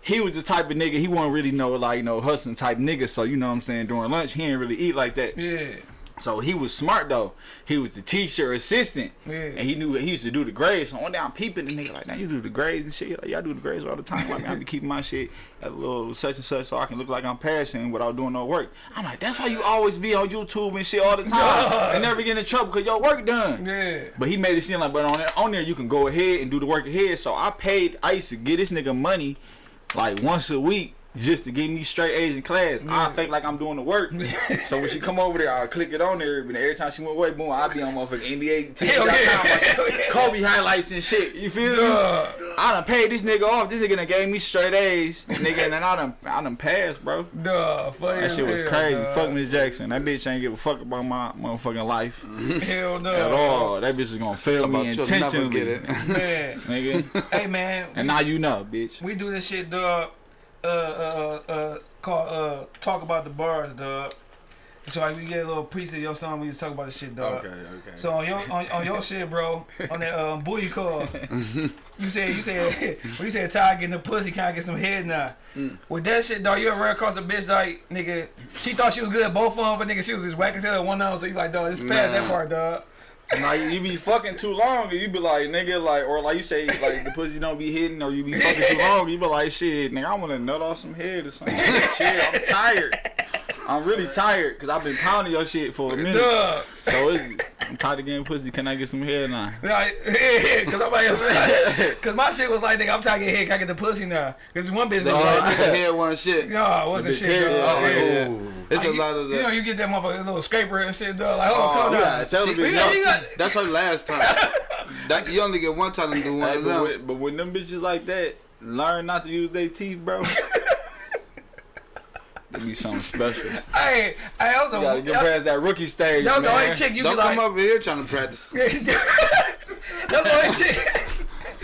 Speaker 2: He was the type of nigga, he wasn't really no like, you know, hustling type nigga. So, you know what I'm saying, during lunch, he didn't really eat like that.
Speaker 1: Yeah.
Speaker 2: So he was smart though. He was the teacher assistant.
Speaker 1: Yeah.
Speaker 2: And he knew he used to do the grades. So day I'm peeping the nigga like, now you do the grades and shit. Like, y'all do the grades all the time. Like, I be keeping my shit at a little such and such so I can look like I'm passing without doing no work. I'm like, that's why you always be on YouTube and shit all the time. and never get in trouble because your work done.
Speaker 1: Yeah.
Speaker 2: But he made it seem like, but on there, on there you can go ahead and do the work ahead. So I paid, I used to get this nigga money like once a week just to give me straight A's in class. I fake like I'm doing the work. so when she come over there, I click it on there. But every time she went away, boom, I be on motherfucking NBA
Speaker 1: Hell yeah.
Speaker 2: Kobe highlights and shit. You feel me?
Speaker 1: Duh.
Speaker 2: I done paid this nigga off. This nigga done gave me straight A's, nigga, and then I done, I done passed, bro.
Speaker 1: Duh. Funny
Speaker 2: That shit was
Speaker 1: hell,
Speaker 2: crazy.
Speaker 1: dog.
Speaker 2: Fuck Miss Jackson. That bitch ain't give a fuck about my motherfucking life
Speaker 1: Hell no.
Speaker 2: at all. That bitch is gonna fail
Speaker 3: Talk
Speaker 2: me
Speaker 3: about you'll never
Speaker 2: intentionally.
Speaker 3: get it.
Speaker 1: Man.
Speaker 2: nigga.
Speaker 1: hey man.
Speaker 2: And now you know, bitch.
Speaker 1: We do this shit, dog. Uh, uh, uh, uh, uh, talk about the bars, dog. So like we get a little piece of your song. We just talk about the shit, dog.
Speaker 3: Okay, okay.
Speaker 1: So on your on, on your shit, bro, on that um booty call, you said you said when you said Ty getting the pussy, kind of get some head now.
Speaker 3: Mm.
Speaker 1: With that shit, dog, you ever ran across a bitch like nigga? She thought she was good at both of them, but nigga, she was just whack as hell at one of them. So you like, dog, it's past that part, dog.
Speaker 2: You, you be fucking too long, and you be like, nigga, like, or like you say, like the pussy don't be hitting, or you be fucking too long. You be like, shit, nigga, I want to nut off some head or something. shit, I'm tired. I'm really tired because I've been pounding your shit for a minute.
Speaker 1: Dog.
Speaker 2: So it's, I'm tired of getting pussy. Can I get some hair now?
Speaker 1: Like, cause I'm like, cause my shit was like, nigga, I'm trying to get hit, can I get the pussy now? Cause one bitch was like,
Speaker 3: nigga, head one shit.
Speaker 1: no, it wasn't shit, dog.
Speaker 2: oh,
Speaker 1: Yeah.
Speaker 2: yeah.
Speaker 3: It's
Speaker 1: Like,
Speaker 3: a lot of
Speaker 1: you, you know, you get that motherfucker, little scraper and shit, dog. Like, oh,
Speaker 3: Oh,
Speaker 1: come
Speaker 2: You
Speaker 1: down.
Speaker 2: gotta tell
Speaker 3: She-
Speaker 2: bitch.
Speaker 1: You got-
Speaker 3: That's her last time. That, you only get one time to do one
Speaker 2: Hey, but, when, but when them bitches like that learn not to use their teeth, bro, that be something special.
Speaker 1: Hey, hey, that was
Speaker 2: gotta get
Speaker 1: that,
Speaker 2: past that rookie stage,
Speaker 1: that was the only chick you
Speaker 3: Don't
Speaker 1: be
Speaker 3: come
Speaker 1: like.
Speaker 3: over here trying to practice.
Speaker 1: that was the only chick.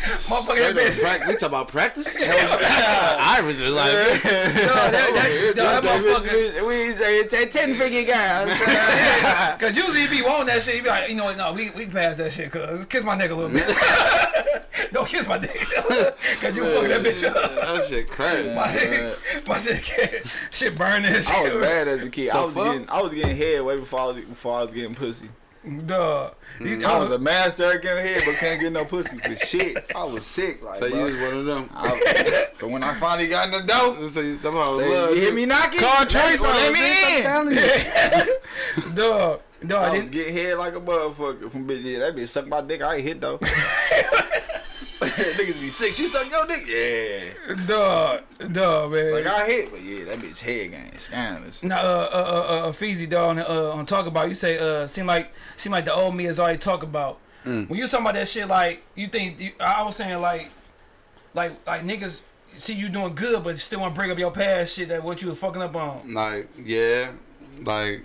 Speaker 1: Motherfucker, that bitch.
Speaker 3: prac- we talk about practice. Iris is like,
Speaker 1: Dog, that, that, dog, that motherfucker.
Speaker 2: Bitch, We say it's a ten figure guy.
Speaker 1: Cause usually you be wanting that shit, you be like, you know what, no, we we pass that shit, cuz kiss my nigga a little bit. Don't kiss my nigga. Cause you fucking that bitch up.
Speaker 3: that shit crazy.
Speaker 1: My shit, my shit, shit burning shit.
Speaker 2: I was bad as a kid. I was getting, I was getting head way before I was before I was getting pussy.
Speaker 1: Dog. You- mm,
Speaker 2: I was a master at getting head, but can't get no pussy for shit. I was sick, like.
Speaker 3: So you was one of them.
Speaker 2: I, but when I finally got in the door,
Speaker 3: So you, them hoes
Speaker 2: say,
Speaker 3: love
Speaker 2: you hear me knocking?
Speaker 3: Call Trace on
Speaker 2: let me
Speaker 3: bitch, I'm
Speaker 2: in.
Speaker 3: telling you.
Speaker 1: Dog. Dog.
Speaker 2: I
Speaker 1: I
Speaker 2: was
Speaker 1: didn't,
Speaker 2: getting head like a motherfucker from bitch. Yeah, that bitch sucked my dick. I ain't hit though. Niggas be sick. She suck your dick. Yeah.
Speaker 1: dog. Dog, man.
Speaker 2: Like I hit, but yeah, that bitch head game scandalous.
Speaker 1: Now, uh, uh, uh, uh, Feezy dog, uh, on talk about you say, uh, seem like, seem like the old me is already talk about.
Speaker 3: Mm.
Speaker 1: When you was talking about that shit, like you think, you, I was saying like, like, like niggas see you doing good, but still want to bring up your past shit that what you was fucking up on.
Speaker 3: Like, yeah, like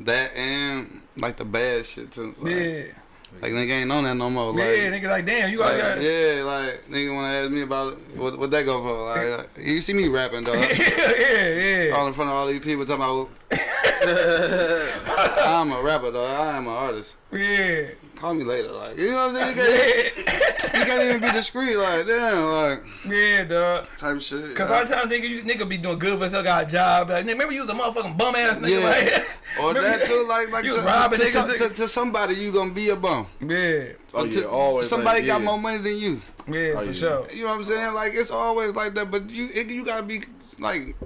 Speaker 3: that and like the bad shit too. Like,
Speaker 1: Yeah,
Speaker 3: like nigga ain't on that no more. Like,
Speaker 1: yeah, nigga, like damn, you
Speaker 3: like,
Speaker 1: got,
Speaker 3: yeah, like nigga wanna ask me about it. What what that go for? Like, uh, you see me rapping though.
Speaker 1: yeah, yeah, yeah.
Speaker 3: all in front of all these people talking about. I'm a rapper though. I am an artist.
Speaker 1: yeah.
Speaker 3: Call me later, like you know what I'm saying. You can't, you can't even be discreet, like damn, like
Speaker 1: Yeah, dog.
Speaker 3: type of shit.
Speaker 1: Cause all the time, nigga, you nigga be doing good for yourself, got a job. Like, nigga, remember you was a motherfucking bum ass nigga.
Speaker 3: Yeah.
Speaker 1: Like,
Speaker 3: Or that too, like like
Speaker 1: You
Speaker 3: to,
Speaker 1: was
Speaker 3: to,
Speaker 1: robbing
Speaker 3: to,
Speaker 1: niggas,
Speaker 3: some- to, to somebody you gonna be a bum.
Speaker 1: Yeah,
Speaker 2: Oh,
Speaker 3: Or
Speaker 2: yeah,
Speaker 3: to,
Speaker 2: always
Speaker 3: somebody
Speaker 2: like,
Speaker 3: got
Speaker 2: yeah.
Speaker 3: more money than you.
Speaker 1: yeah,
Speaker 2: Oh,
Speaker 1: for
Speaker 2: yeah.
Speaker 1: sure.
Speaker 3: You know what I'm saying? Like it's always like that, but you it, you gotta be like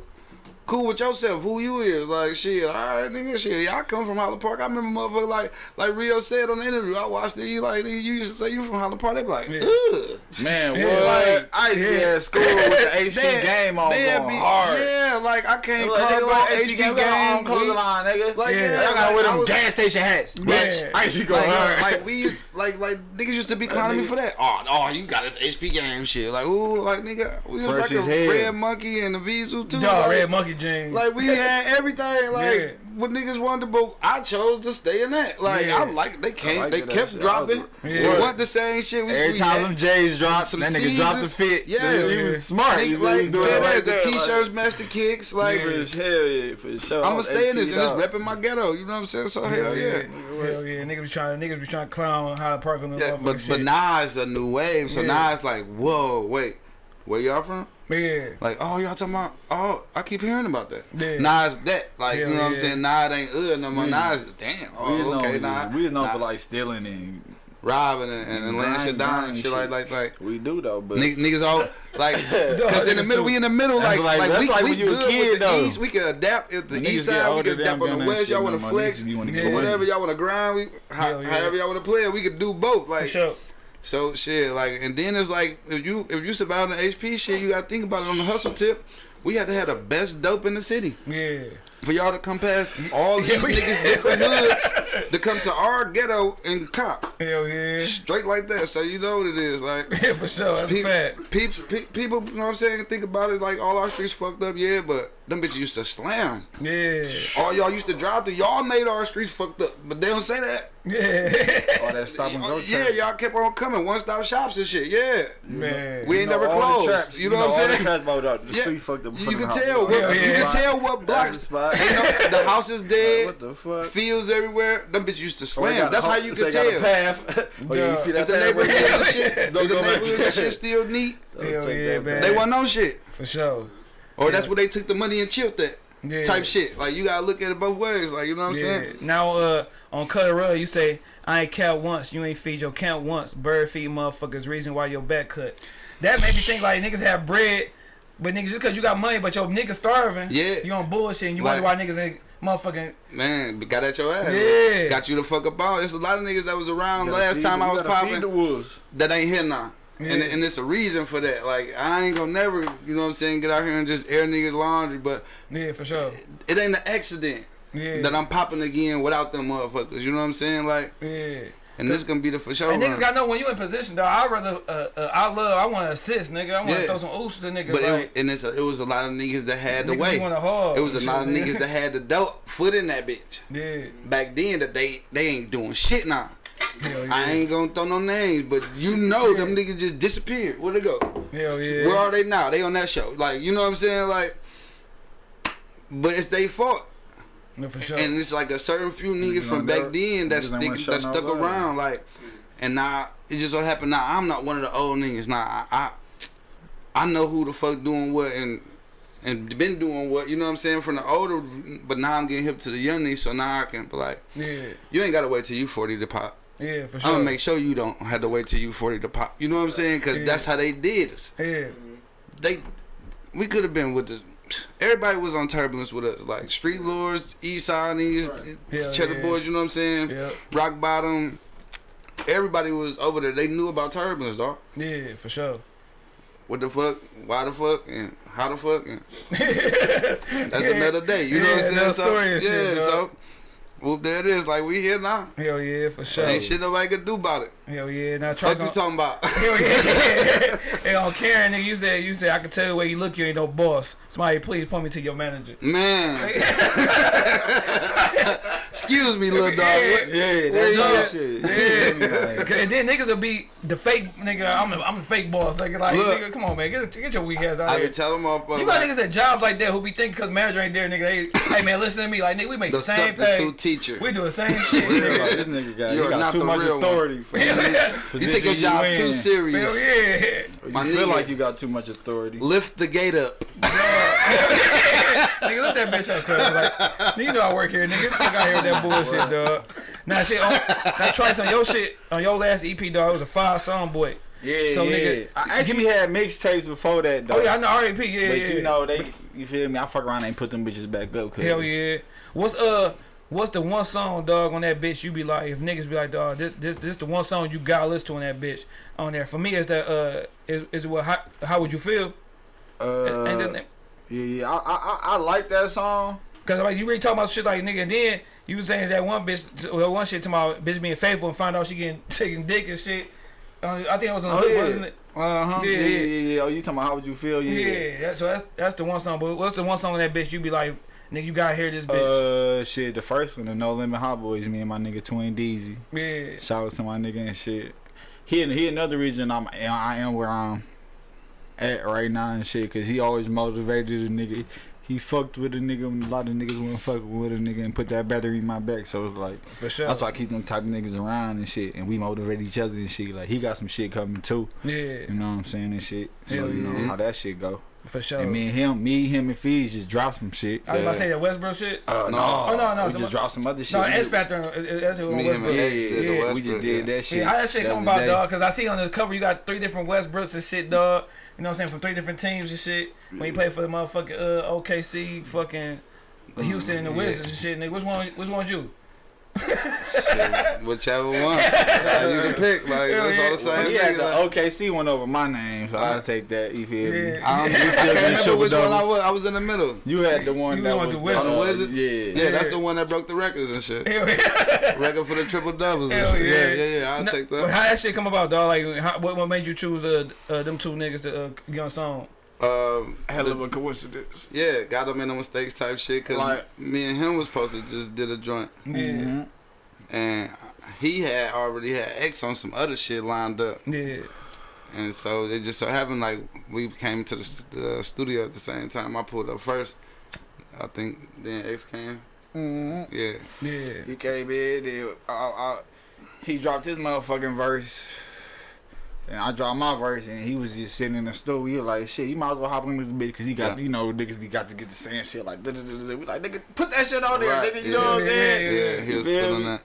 Speaker 3: cool with yourself, who you is. Like shit, all right, nigga, shit. Y'all come from Highland Park. I remember motherfucker like like Rio said on the interview. I watched it. He like he used to say you from Highland Park. They be like,
Speaker 1: Yeah.
Speaker 3: ugh.
Speaker 2: Man,
Speaker 1: Yeah,
Speaker 2: what?
Speaker 3: like,
Speaker 2: I used to school with the HP
Speaker 3: They-
Speaker 2: game on
Speaker 3: they
Speaker 2: going
Speaker 3: be-
Speaker 2: hard.
Speaker 3: Yeah, like I can't
Speaker 2: Like,
Speaker 3: cargo
Speaker 2: nigga,
Speaker 3: HP,
Speaker 2: HP
Speaker 3: game.
Speaker 2: game, on
Speaker 3: we-
Speaker 2: clothing line, nigga.
Speaker 3: Like,
Speaker 1: Yeah.
Speaker 3: yeah,
Speaker 2: I gotta wear
Speaker 3: like, I
Speaker 2: them
Speaker 3: was-
Speaker 2: gas station hats. Bitch,
Speaker 1: Yeah.
Speaker 2: I used to go
Speaker 3: Like,
Speaker 2: hard.
Speaker 3: like we used, like like niggas used to be clowning me for that. Oh, oh, you got this HP game shit. Like, ooh, like nigga, we was
Speaker 2: Fresh
Speaker 3: like a
Speaker 2: as
Speaker 3: red monkey and Evisu too.
Speaker 1: Dog,
Speaker 3: like,
Speaker 1: red monkey jeans.
Speaker 3: like we had everything. Like
Speaker 1: Yeah.
Speaker 3: what niggas wanted, but I chose to stay in that. Like
Speaker 1: Yeah.
Speaker 3: I like they came,
Speaker 2: like
Speaker 3: they kept
Speaker 2: shit.
Speaker 3: dropping.
Speaker 2: I
Speaker 1: was-
Speaker 3: We
Speaker 1: Yeah.
Speaker 3: want the same shit. We,
Speaker 2: Every
Speaker 3: we
Speaker 2: time them J's dropped,
Speaker 3: some
Speaker 2: that nigga dropped the fit.
Speaker 3: Yeah.
Speaker 2: he was smart.
Speaker 3: Nigga,
Speaker 2: He
Speaker 3: like
Speaker 2: was doing
Speaker 3: yeah,
Speaker 2: it right
Speaker 3: the t-shirts
Speaker 2: like,
Speaker 3: match the kicks. Like
Speaker 2: for hell yeah, for sure.
Speaker 3: I'ma stay in this and
Speaker 2: HP
Speaker 3: it's repping my ghetto. You know what I'm saying? So hell yeah.
Speaker 1: Hell yeah, niggas be trying, niggas be trying to clown Highland Park on the
Speaker 3: Yeah, but
Speaker 1: shit.
Speaker 3: but now it's a new wave. So now it's like, whoa, wait, where y'all from?
Speaker 1: yeah,
Speaker 3: Like, oh, y'all talking about? Oh, I keep hearing about that.
Speaker 1: Yeah.
Speaker 3: Now it's that. Like,
Speaker 1: Hell
Speaker 3: you know what I'm saying? Now it ain't uh no more.
Speaker 2: We-
Speaker 3: Now it's damn.
Speaker 2: We
Speaker 3: Oh,
Speaker 2: was
Speaker 3: okay.
Speaker 2: known,
Speaker 3: Now
Speaker 2: we was known
Speaker 3: now
Speaker 2: for like stealing and
Speaker 3: robbing and, and, and laying shit down and shit,
Speaker 2: shit.
Speaker 3: like like like.
Speaker 2: we do though. But
Speaker 3: Nigg- Niggas all like, cause in the middle, we in the middle, like,
Speaker 2: like-
Speaker 3: like, we,
Speaker 2: like
Speaker 3: we
Speaker 2: when you a
Speaker 3: good
Speaker 2: kid,
Speaker 3: with the
Speaker 2: though.
Speaker 3: east. We can adapt if the
Speaker 2: Niggas
Speaker 3: east side, we can adapt on the west. Y'all want to flex,
Speaker 2: Niggas be wanna
Speaker 3: or
Speaker 1: get
Speaker 3: whatever y'all want to grind. We, how,
Speaker 1: Hell
Speaker 3: however y'all want to play we could do both. Like,
Speaker 1: sure.
Speaker 3: So shit, like, and then it's like if you if you survive the HP shit, you gotta think about it on the hustle tip. We had to have the best dope in the city
Speaker 1: Yeah,
Speaker 3: for y'all to come past all these
Speaker 1: Yeah, we-
Speaker 3: niggas different hoods to come to our ghetto and cop
Speaker 1: hell yeah,
Speaker 3: straight like that. So you know what it is, like.
Speaker 1: yeah, for sure. That's a
Speaker 3: People,
Speaker 1: fact.
Speaker 3: people, people, you know what I'm saying? Think about it like all our streets fucked up, yeah, but them bitches used to slam.
Speaker 1: Yeah,
Speaker 3: All y'all used to drive through. Y'all made our streets fucked up, but they don't say that.
Speaker 1: yeah,
Speaker 2: all that stop and go.
Speaker 3: yeah,
Speaker 2: traffic.
Speaker 3: y'all kept on coming. One stop shops and shit. Yeah,
Speaker 1: man.
Speaker 3: we ain't
Speaker 2: know,
Speaker 3: never
Speaker 2: all the
Speaker 3: closed.
Speaker 2: traps,
Speaker 3: you know what I'm
Speaker 2: the
Speaker 3: saying?
Speaker 2: traps about the- the
Speaker 3: Yeah,
Speaker 2: street fucked up.
Speaker 3: You can tell
Speaker 2: house.
Speaker 3: what
Speaker 1: Yeah,
Speaker 3: you
Speaker 1: yeah.
Speaker 3: can tell what blocks.
Speaker 2: The.
Speaker 3: You know, the house is dead.
Speaker 2: What the fuck?
Speaker 3: Fields everywhere. Them bitches used to
Speaker 2: Or they
Speaker 3: slam.
Speaker 2: a
Speaker 3: That's how you
Speaker 2: they
Speaker 3: can
Speaker 2: got a
Speaker 3: tell.
Speaker 2: path. Oh, yeah, you see
Speaker 3: If
Speaker 2: that
Speaker 3: the neighborhood
Speaker 2: right
Speaker 3: and
Speaker 2: there?
Speaker 3: shit, if
Speaker 2: Don't
Speaker 3: the neighborhood and shit still neat,
Speaker 2: Don't
Speaker 1: Hell yeah, man.
Speaker 3: they want no shit.
Speaker 1: For sure.
Speaker 3: Or that's where they took the money and chilled that.
Speaker 1: Yeah.
Speaker 3: Type shit. Like you gotta look at it both ways. Like you know what I'm
Speaker 1: Yeah.
Speaker 3: saying?
Speaker 1: Now, uh, on Cutter Rug, you say, I ain't count once. You ain't feed your count once. Bird feed motherfuckers. Reason why your back cut. That made me think like niggas have bread, but nigga, just cause you got money, but your nigga starving.
Speaker 3: Yeah.
Speaker 1: You on bullshit and you
Speaker 3: Like-
Speaker 1: wonder why niggas ain't motherfucking.
Speaker 3: Man, got at your ass.
Speaker 1: Yeah.
Speaker 3: Got you the fuck up on. There's a lot of niggas that was around last
Speaker 2: feed
Speaker 3: time I was
Speaker 2: gotta the
Speaker 3: popping
Speaker 2: wolves.
Speaker 3: that ain't here now. And,
Speaker 1: Yeah.
Speaker 3: and it's a reason for that. Like I ain't gonna never, you know what I'm saying, get out here and just air niggas laundry, but
Speaker 1: Yeah, for sure.
Speaker 3: it ain't an accident
Speaker 1: Yeah.
Speaker 3: that I'm popping again without them motherfuckers. You know what I'm saying? Like,
Speaker 1: yeah.
Speaker 3: And this gonna be the for sure.
Speaker 1: And niggas gotta know when you in position, dog. I rather, uh, uh, I love, I want to assist, nigga. I want to
Speaker 3: Yeah.
Speaker 1: throw some oops to niggas.
Speaker 3: But
Speaker 1: like,
Speaker 3: it, and it's a, it was a lot of niggas that had the way.
Speaker 1: want.
Speaker 3: It was a lot of niggas that had the dope foot in that bitch.
Speaker 1: Yeah.
Speaker 3: Back then, that they they ain't doing shit now.
Speaker 1: Yeah.
Speaker 3: I ain't gonna throw no names, but you know them niggas just disappeared. Where they go?
Speaker 1: Hell yeah.
Speaker 3: Where are they now? They on that show. Like, you know what I'm saying? Like, but it's their fault.
Speaker 1: No, sure.
Speaker 3: And it's like a certain few niggas from back then that stick that stuck
Speaker 2: love.
Speaker 3: around. Like, and now it just so happened. Now I'm not one of the old niggas. Now I, I I know who the fuck doing what and and been doing what. You know what I'm saying from the older. But now I'm getting hip to the young niggas. So now I can be like,
Speaker 1: yeah.
Speaker 3: you ain't gotta wait till you 40 to pop.
Speaker 1: Yeah, for sure.
Speaker 3: I'm gonna make sure you don't have to wait till you 40 to pop. You know what I'm saying? Cause
Speaker 1: Yeah.
Speaker 3: that's how they did us.
Speaker 1: yeah.
Speaker 3: They, we could have been with the. Everybody was on turbulence with us, like Street Lords, East Side
Speaker 1: Hell
Speaker 3: Cheddar
Speaker 1: yeah.
Speaker 3: Boys. You know what I'm saying?
Speaker 1: Yeah.
Speaker 3: Rock Bottom. Everybody was over there. They knew about turbulence, dog.
Speaker 1: Yeah, for sure.
Speaker 3: What the fuck? Why the fuck? And how the fuck? And that's another day. You know what I'm saying? So,
Speaker 1: story
Speaker 3: yeah.
Speaker 1: shit,
Speaker 3: so, well, there it is. Like we here now.
Speaker 1: Hell yeah, for sure.
Speaker 3: Ain't shit nobody can do about it.
Speaker 1: Hell yeah. Now try
Speaker 3: Fuck you talking about?
Speaker 1: Hell yeah. hey, on Karen, nigga, you said you said I can tell the way you look, you ain't no boss. Somebody please point me to your manager.
Speaker 3: Man. Excuse me, little dog. What-
Speaker 2: Yeah,
Speaker 3: Where you
Speaker 2: that's
Speaker 3: at?
Speaker 2: all shit.
Speaker 1: Okay, and then niggas will be the fake nigga. I'm the, I'm the fake boss. Nigga, like,
Speaker 3: Look.
Speaker 1: nigga, come on, man, get, get your weak ass out
Speaker 3: I
Speaker 1: here.
Speaker 3: be telling motherfuckers.
Speaker 1: You got
Speaker 3: like,
Speaker 1: niggas at jobs like that who be thinking because manager ain't there, nigga. They, hey man, listen to me, like nigga, we make the,
Speaker 3: the
Speaker 1: same
Speaker 3: substitute
Speaker 1: thing.
Speaker 3: Teacher.
Speaker 1: We do the same shit. Nigga.
Speaker 2: this nigga got,
Speaker 3: You are
Speaker 2: got
Speaker 3: not
Speaker 2: too
Speaker 3: the
Speaker 2: much
Speaker 3: real one.
Speaker 2: authority for
Speaker 1: Hell yeah.
Speaker 3: You take your job
Speaker 2: you
Speaker 3: too
Speaker 2: in.
Speaker 3: serious.
Speaker 1: Hell yeah.
Speaker 2: You
Speaker 3: My
Speaker 2: feel
Speaker 3: nigga.
Speaker 2: like you got too much authority.
Speaker 3: Lift the gate up.
Speaker 1: nigga, look that bitch up, cuz. Like, nigga, you know I work here, nigga. Fuck out here with that bullshit, dog. Now, shit, on, now try some your shit on your last EP, dog. It was a five song, boy.
Speaker 2: Yeah,
Speaker 1: So,
Speaker 2: yeah.
Speaker 1: nigga,
Speaker 2: I actually had mixtapes before that though.
Speaker 1: Oh, yeah, I know R.A.P. Yeah,
Speaker 2: But
Speaker 1: yeah.
Speaker 2: you know they, you feel me? I fuck around and put them bitches back up. Cause
Speaker 1: Hell yeah. What's uh what's the one song, dog, on that bitch you be like if niggas be like, dog, this this this the one song you gotta listen to on that bitch on there. For me is that uh is is what how, how would you feel?
Speaker 2: Uh,
Speaker 1: and then
Speaker 2: yeah, yeah. I, I I- like that song.
Speaker 1: cause like you really talking about shit like nigga and then you was saying that one bitch that one shit to my bitch being faithful and find out she getting taking dick and shit. Uh, I think it was on the
Speaker 2: Oh,
Speaker 1: hook,
Speaker 2: yeah.
Speaker 1: wasn't it?
Speaker 2: Uh huh.
Speaker 1: Yeah,
Speaker 2: Yeah,
Speaker 1: yeah.
Speaker 2: yeah, yeah, yeah. Oh, you talking about how would you feel?
Speaker 1: Yeah,
Speaker 2: Yeah.
Speaker 1: that- so that's that's the one song. But what's the one song on that bitch you be like, nigga, you gotta hear this bitch.
Speaker 2: Uh, shit. The first one, the No Limit Hot Boys. Me and my nigga Twin Deezy.
Speaker 1: yeah.
Speaker 2: Shout out to my nigga and shit. He he another reason I'm I am where I'm at right now and shit. Cause he always motivated a nigga. He fucked with a nigga a lot of niggas wouldn't fuck with a nigga and put that battery in my back. So it's like
Speaker 1: For sure.
Speaker 2: that's why I keep them type of niggas around and shit. And we motivate each other and shit. Like he got some shit coming too.
Speaker 1: yeah.
Speaker 2: You know what I'm saying and shit. So
Speaker 1: Hell
Speaker 2: you know
Speaker 3: yeah.
Speaker 2: how that shit go.
Speaker 1: For sure.
Speaker 2: And me and him, me, him and Fees just dropped some shit.
Speaker 1: I was about to say that Westbrook shit.
Speaker 2: Uh,
Speaker 3: No.
Speaker 1: Oh, no, no,
Speaker 2: We
Speaker 1: some-
Speaker 2: just dropped some other shit.
Speaker 1: No,
Speaker 2: We
Speaker 1: X Factor. uh, uh, That's what
Speaker 3: Me,
Speaker 1: Westbrook.
Speaker 3: X did the
Speaker 1: yeah.
Speaker 2: we just did
Speaker 3: yeah.
Speaker 2: that shit.
Speaker 1: Yeah, how that shit
Speaker 2: the
Speaker 1: come
Speaker 2: other
Speaker 1: about, dog? Because I see on the cover you got three different Westbrooks and shit, dog. You know what I'm saying? From three different teams and shit. When you play for the motherfucking uh, OKC, fucking Houston and the
Speaker 3: Yeah.
Speaker 1: Wizards and shit, nigga. Which one? Which one's you?
Speaker 3: Shit, whichever one. Uh, you can pick. Like,
Speaker 1: Hell
Speaker 3: that's all the same
Speaker 2: Well, he had the
Speaker 3: Like,
Speaker 2: OKC one over my name, so I'll take that. You feel me?
Speaker 1: Yeah.
Speaker 3: I don't
Speaker 2: You still get
Speaker 3: remember
Speaker 2: triple
Speaker 3: which one I was. I was in the middle.
Speaker 2: You had the one
Speaker 1: You
Speaker 2: that was
Speaker 1: the Wizards.
Speaker 3: On the Wizards?
Speaker 2: Yeah.
Speaker 3: Yeah, that's the one that broke the records and shit.
Speaker 1: Yeah.
Speaker 3: Record for the triple doubles and
Speaker 1: Hell
Speaker 3: shit.
Speaker 1: yeah.
Speaker 3: Yeah, yeah, yeah. I'll
Speaker 1: No,
Speaker 3: take
Speaker 1: but
Speaker 3: that.
Speaker 1: How that shit come about, dog? Like, how, what, what made you choose uh, uh, them two niggas to uh, get on song?
Speaker 3: Um,
Speaker 2: Hell
Speaker 3: the-
Speaker 2: of a coincidence.
Speaker 3: yeah, got him in the mistakes type shit. Cause
Speaker 2: Like-
Speaker 3: me and him was supposed to just did a joint,
Speaker 1: Yeah.
Speaker 2: Mhm.
Speaker 3: and he had already had X on some other shit lined up,
Speaker 1: Yeah.
Speaker 3: and so it just so happened like we came to the, the studio at the same time. I pulled up first. I think then X came.
Speaker 2: Mhm.
Speaker 3: Yeah,
Speaker 1: Yeah.
Speaker 2: He came in, then, uh, uh, he dropped his motherfucking verse. And I dropped my verse, and he was just sitting in the studio. He was like, "Shit, you might as well hop on this bitch because he got,
Speaker 3: Yeah.
Speaker 2: you know, niggas be got to get the same shit like, da, da, da, da. we like, nigga, put that shit on there,
Speaker 3: Right,
Speaker 2: nigga. You
Speaker 3: yeah.
Speaker 2: know what I'm saying?
Speaker 1: yeah,
Speaker 3: yeah, he was
Speaker 2: feel
Speaker 3: feeling
Speaker 2: me?
Speaker 3: that.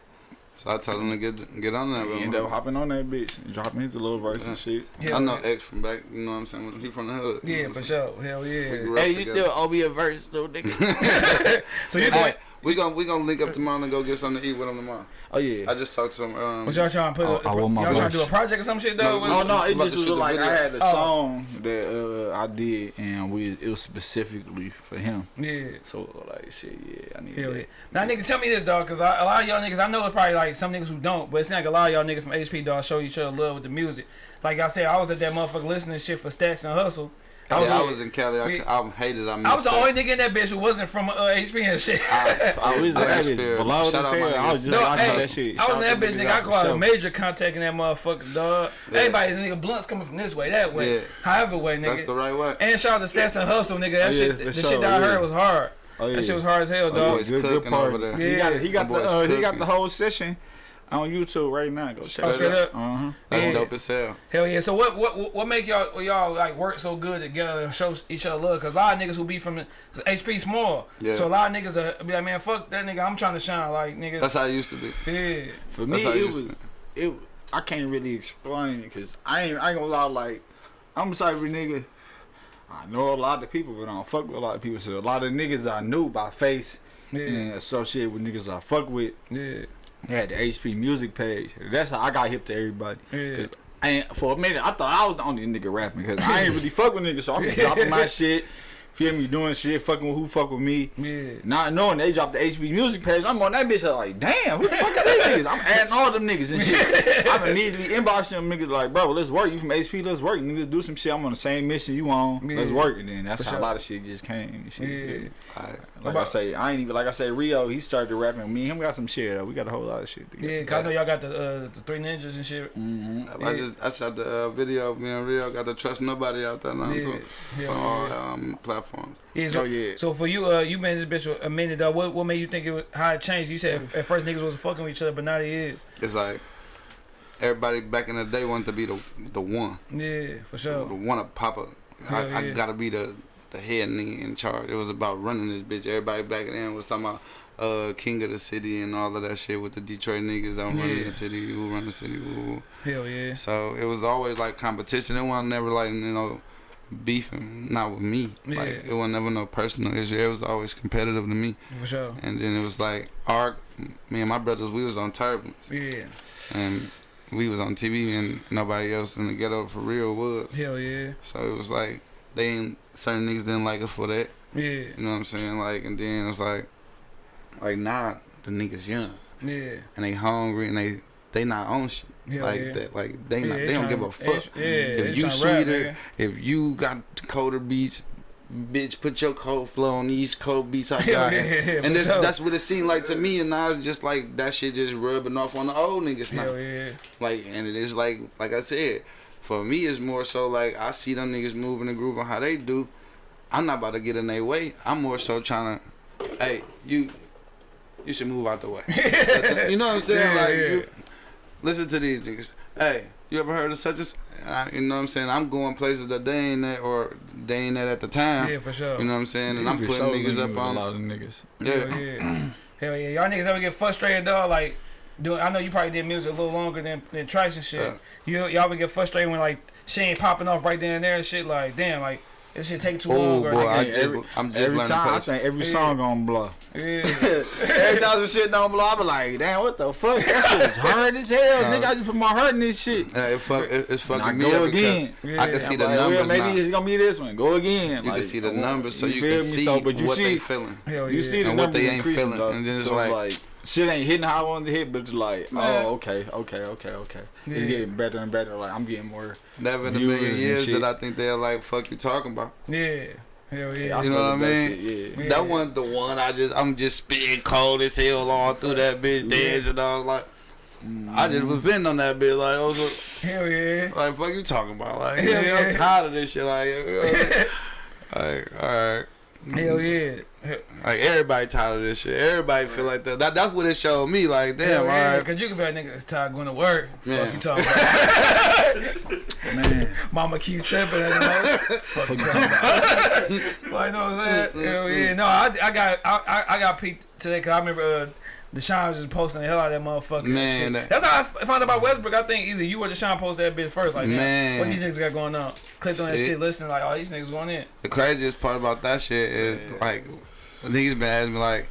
Speaker 3: So I told him to get get on that.
Speaker 2: He
Speaker 3: with
Speaker 2: ended up hopping on that bitch and dropping his little verse and shit.
Speaker 1: Hell
Speaker 3: I know
Speaker 1: yeah.
Speaker 3: X from back. You know what I'm saying? He from the hood.
Speaker 1: Yeah, for
Speaker 3: saying?
Speaker 1: sure. Hell yeah.
Speaker 2: Hey, you
Speaker 3: together.
Speaker 2: still owe me a verse, though, nigga.
Speaker 1: So you
Speaker 3: Hey,
Speaker 1: going?
Speaker 3: We gonna we gonna link up tomorrow and go get something to eat with him tomorrow.
Speaker 2: oh yeah.
Speaker 3: I just talked to him. Um,
Speaker 1: What y'all trying to put?
Speaker 2: I- I want my
Speaker 1: y'all trying to do a project or some shit, though?
Speaker 3: we-
Speaker 2: Oh no, it
Speaker 3: about
Speaker 2: just was
Speaker 3: shoot the
Speaker 2: like I had a
Speaker 1: Oh.
Speaker 2: song that uh, I did, and we it was specifically for him.
Speaker 1: yeah.
Speaker 2: So like, shit, yeah, I need
Speaker 1: Hell
Speaker 2: that.
Speaker 1: yeah. Now, nigga, tell me this, dog, because a lot of y'all niggas, I know it's probably like some niggas who don't, but it's seems like a lot of y'all niggas from HP, dog, show each other love with the music. Like I said, I was at that motherfucker listening shit for Stacks and Hustle.
Speaker 2: I was,
Speaker 3: yeah, I was in Cali. I,
Speaker 1: We-
Speaker 3: I hated. I missed
Speaker 1: I was the
Speaker 3: that.
Speaker 1: only nigga in that bitch who wasn't from uh, HP and shit.
Speaker 2: I was in that bitch.
Speaker 3: Shout out my
Speaker 2: fair. I was just
Speaker 1: No,
Speaker 2: watching
Speaker 1: hey,
Speaker 2: that shit.
Speaker 1: I was in that bitch, nigga. I
Speaker 2: for
Speaker 1: call it
Speaker 2: sure.
Speaker 1: a major contact in that motherfucker, dog.
Speaker 3: Yeah.
Speaker 1: Everybody, nigga, blunts coming from this way, that way,
Speaker 3: Yeah.
Speaker 1: however way, nigga.
Speaker 3: That's the right way.
Speaker 1: and shout out to Stats and Hustle, nigga. That
Speaker 2: Oh, yeah,
Speaker 1: shit,
Speaker 2: for
Speaker 1: the shit that I heard was hard.
Speaker 2: Oh, yeah.
Speaker 1: That shit was hard as hell, dog.
Speaker 3: boys
Speaker 2: Good, good part.
Speaker 3: over there.
Speaker 2: He got. He got the uh, he got the whole session on YouTube right now. Go check it out.
Speaker 1: up.
Speaker 2: Uh huh.
Speaker 3: That's
Speaker 1: Yeah.
Speaker 3: dope as hell.
Speaker 1: Hell yeah. So what what what- what make y'all y'all like work so good together and show each other love? Cause a lot of niggas who be from HP small.
Speaker 3: Yeah.
Speaker 1: So a lot of niggas are be like, man, fuck that nigga. I'm trying to shine. Like niggas.
Speaker 3: That's how it used to be.
Speaker 1: yeah.
Speaker 2: For
Speaker 3: That's
Speaker 2: me,
Speaker 3: how it
Speaker 2: it
Speaker 3: used
Speaker 2: was
Speaker 3: to be.
Speaker 2: it. I can't really explain it because I ain't I ain't gonna lie. Like I'm the type of nigga. I know a lot of people, but I don't fuck with a lot of people. So a lot of niggas I knew by face
Speaker 1: Yeah.
Speaker 2: and associated with niggas I fuck with.
Speaker 1: Yeah.
Speaker 2: Had the HP music page. That's how I got hip to everybody.
Speaker 1: Yeah.
Speaker 2: Cause I ain't, for a minute I thought I was the only nigga rapping because I ain't really fuck with niggas. So I'm just dropping my shit. Feel me doing shit, fucking with who fuck with me.
Speaker 1: Yeah.
Speaker 2: Not knowing they dropped the HP music page, I'm on that bitch like, damn, who the fuck is these niggas? I'm adding all them niggas and shit. I'm immediately inboxing them niggas like, bro, let's work. You from HP, let's work. Niggas do some shit. I'm on the same mission you on. Let's
Speaker 1: Yeah.
Speaker 2: work. And then that's
Speaker 1: For
Speaker 2: how
Speaker 1: sure.
Speaker 2: a lot of shit just came. And shit,
Speaker 1: Yeah.
Speaker 2: me?
Speaker 3: Alright.
Speaker 2: Like I say, I ain't even like I say, Rio. He started rapping. Me and him got some shit. Though. We got a whole lot of shit together.
Speaker 1: Yeah, 'cause I know y'all got the uh, the three ninjas and shit.
Speaker 2: Mm-hmm.
Speaker 3: I just I shot the uh, video of me and Rio. Got to trust nobody out there now
Speaker 1: Yeah.
Speaker 3: too.
Speaker 1: Yeah.
Speaker 3: So all um, platforms.
Speaker 1: Yeah, so,
Speaker 2: Oh, yeah.
Speaker 1: so for you, uh, you been this bitch for a minute though. What what made you think it was, how it changed? You said at first niggas was fucking with each other, but now they is.
Speaker 3: It's like everybody back in the day wanted to be the the one,
Speaker 1: Yeah, for sure.
Speaker 3: the one to pop up. I,
Speaker 1: Hell
Speaker 3: I gotta be the the head nigga in charge. It was about running this bitch. Everybody back then was talking about uh, king of the city and all of that shit with the Detroit niggas that run
Speaker 1: Yeah.
Speaker 3: the city, who run the city, who.
Speaker 1: Hell yeah.
Speaker 3: So it was always like competition. It wasn't never like you know beefing, not with me. Like it was never no personal issue. It was always competitive to me.
Speaker 1: For sure.
Speaker 3: And then it was like our me and my brothers, we was on turbulence,
Speaker 1: Yeah.
Speaker 3: and we was on TV, and nobody else in the ghetto for real was.
Speaker 1: Hell yeah.
Speaker 3: So it was like they ain't certain niggas didn't like us for that.
Speaker 1: Yeah.
Speaker 3: You know what I'm saying? Like, and then it's like, like now the niggas young
Speaker 1: Yeah.
Speaker 3: and they hungry and they they not on shit
Speaker 1: Hell
Speaker 3: like
Speaker 1: yeah.
Speaker 3: that. Like they
Speaker 1: Yeah,
Speaker 3: not,
Speaker 1: they
Speaker 3: don't give a fuck.
Speaker 1: Yeah,
Speaker 3: if you sweeter, if you got colder beats, bitch, put your cold flow on these cold beats I got.
Speaker 1: yeah, yeah,
Speaker 3: and this,
Speaker 1: sure.
Speaker 3: that's what it seemed like to me. And now it's just like that shit just rubbing off on the old niggas now.
Speaker 1: Yeah.
Speaker 3: Like, and it is like, like I said, for me, it's more so like I see them niggas moving and grooving how they do. I'm not about to get in their way. I'm more so trying to, hey, you, you should move out the way. you know what I'm saying?
Speaker 1: Yeah,
Speaker 3: like,
Speaker 1: yeah.
Speaker 3: You, listen to these niggas. Hey, you ever heard of such as? I- You know what I'm saying? I'm going places that they ain't at or they ain't at at the time.
Speaker 1: Yeah, for sure.
Speaker 3: You know what I'm saying? And
Speaker 2: You
Speaker 3: I'm putting niggas
Speaker 2: niggas
Speaker 3: up
Speaker 2: with a
Speaker 3: on.
Speaker 2: lot of niggas.
Speaker 3: Yeah.
Speaker 1: Hell yeah. Hell yeah. Y'all niggas ever get frustrated dog? Like, doing, I know you probably did music a little longer than, than Trice and shit. You y'all ever get frustrated when like she ain't popping off right then and there and shit? Like, damn, like this shit take too
Speaker 3: Oh
Speaker 1: long. or,
Speaker 3: boy, I just,
Speaker 2: every-
Speaker 3: I'm just
Speaker 2: Every
Speaker 3: learning
Speaker 2: time, I
Speaker 3: patience.
Speaker 2: think every
Speaker 1: Yeah.
Speaker 2: song gonna blow.
Speaker 1: yeah.
Speaker 2: every time some shit don't blow, I be like, damn, what the fuck? That shit was hard as hell.
Speaker 3: Nah.
Speaker 2: Nigga, I just put my heart in this shit.
Speaker 3: Yeah, it fuck, it, it's
Speaker 2: And I
Speaker 3: fucking me
Speaker 2: go
Speaker 3: up
Speaker 2: again.
Speaker 1: Yeah.
Speaker 3: I can see
Speaker 2: I'm
Speaker 3: the
Speaker 2: like,
Speaker 3: numbers
Speaker 2: well, maybe it's gonna be this one. Go again.
Speaker 3: You
Speaker 2: like,
Speaker 3: can see the numbers, so you,
Speaker 2: feel
Speaker 3: can
Speaker 2: me?
Speaker 3: see
Speaker 2: So, but you
Speaker 3: what
Speaker 2: see,
Speaker 3: they feeling.
Speaker 1: Hell
Speaker 2: you see the
Speaker 3: And what they ain't feeling, and then it's like-
Speaker 2: shit ain't hitting how I wanted to hit, but it's like,
Speaker 3: Man.
Speaker 2: oh, okay, okay, okay, okay. It's getting better and better. Like I'm getting more.
Speaker 3: Never in a
Speaker 2: Viewers
Speaker 3: million years
Speaker 2: shit.
Speaker 3: that I think they're like, fuck you talking about.
Speaker 1: Yeah. Hell yeah.
Speaker 2: I
Speaker 3: You know what I mean?
Speaker 2: shit, yeah.
Speaker 1: Yeah.
Speaker 3: That wasn't the one I just, I'm just spitting cold as hell all through that bitch dance and was like. I just mm-hmm. was venting on that bitch like, I was like,
Speaker 1: Hell yeah.
Speaker 3: like, fuck you talking about? Like,
Speaker 1: Yeah,
Speaker 3: yeah, I'm tired of this shit. Like, like alright.
Speaker 1: Hell yeah.
Speaker 3: Like, everybody tired of this shit. Everybody feel like that. that. That's what it showed me. Like, damn,
Speaker 1: Hell yeah.
Speaker 3: alright.
Speaker 1: Cause you can be a nigga tired going to work.
Speaker 3: Yeah.
Speaker 1: Fuck you talking about.
Speaker 2: Man,
Speaker 1: Mama keep tripping at the moment. Fuck you talking about. like, you know what I'm saying? Hell yeah. No, I, I got I, I, I got peaked today because I remember uh, Deshaun was just posting the hell out of that motherfucker.
Speaker 3: Man, that-
Speaker 1: That's how I found out about Westbrook. I think either you or Deshaun posted that bitch first. Like, man,
Speaker 3: Man.
Speaker 1: what these niggas got going on? Clicked on that shit, listening, like, oh, these niggas going in.
Speaker 3: The craziest part about that shit is like niggas been asking me like,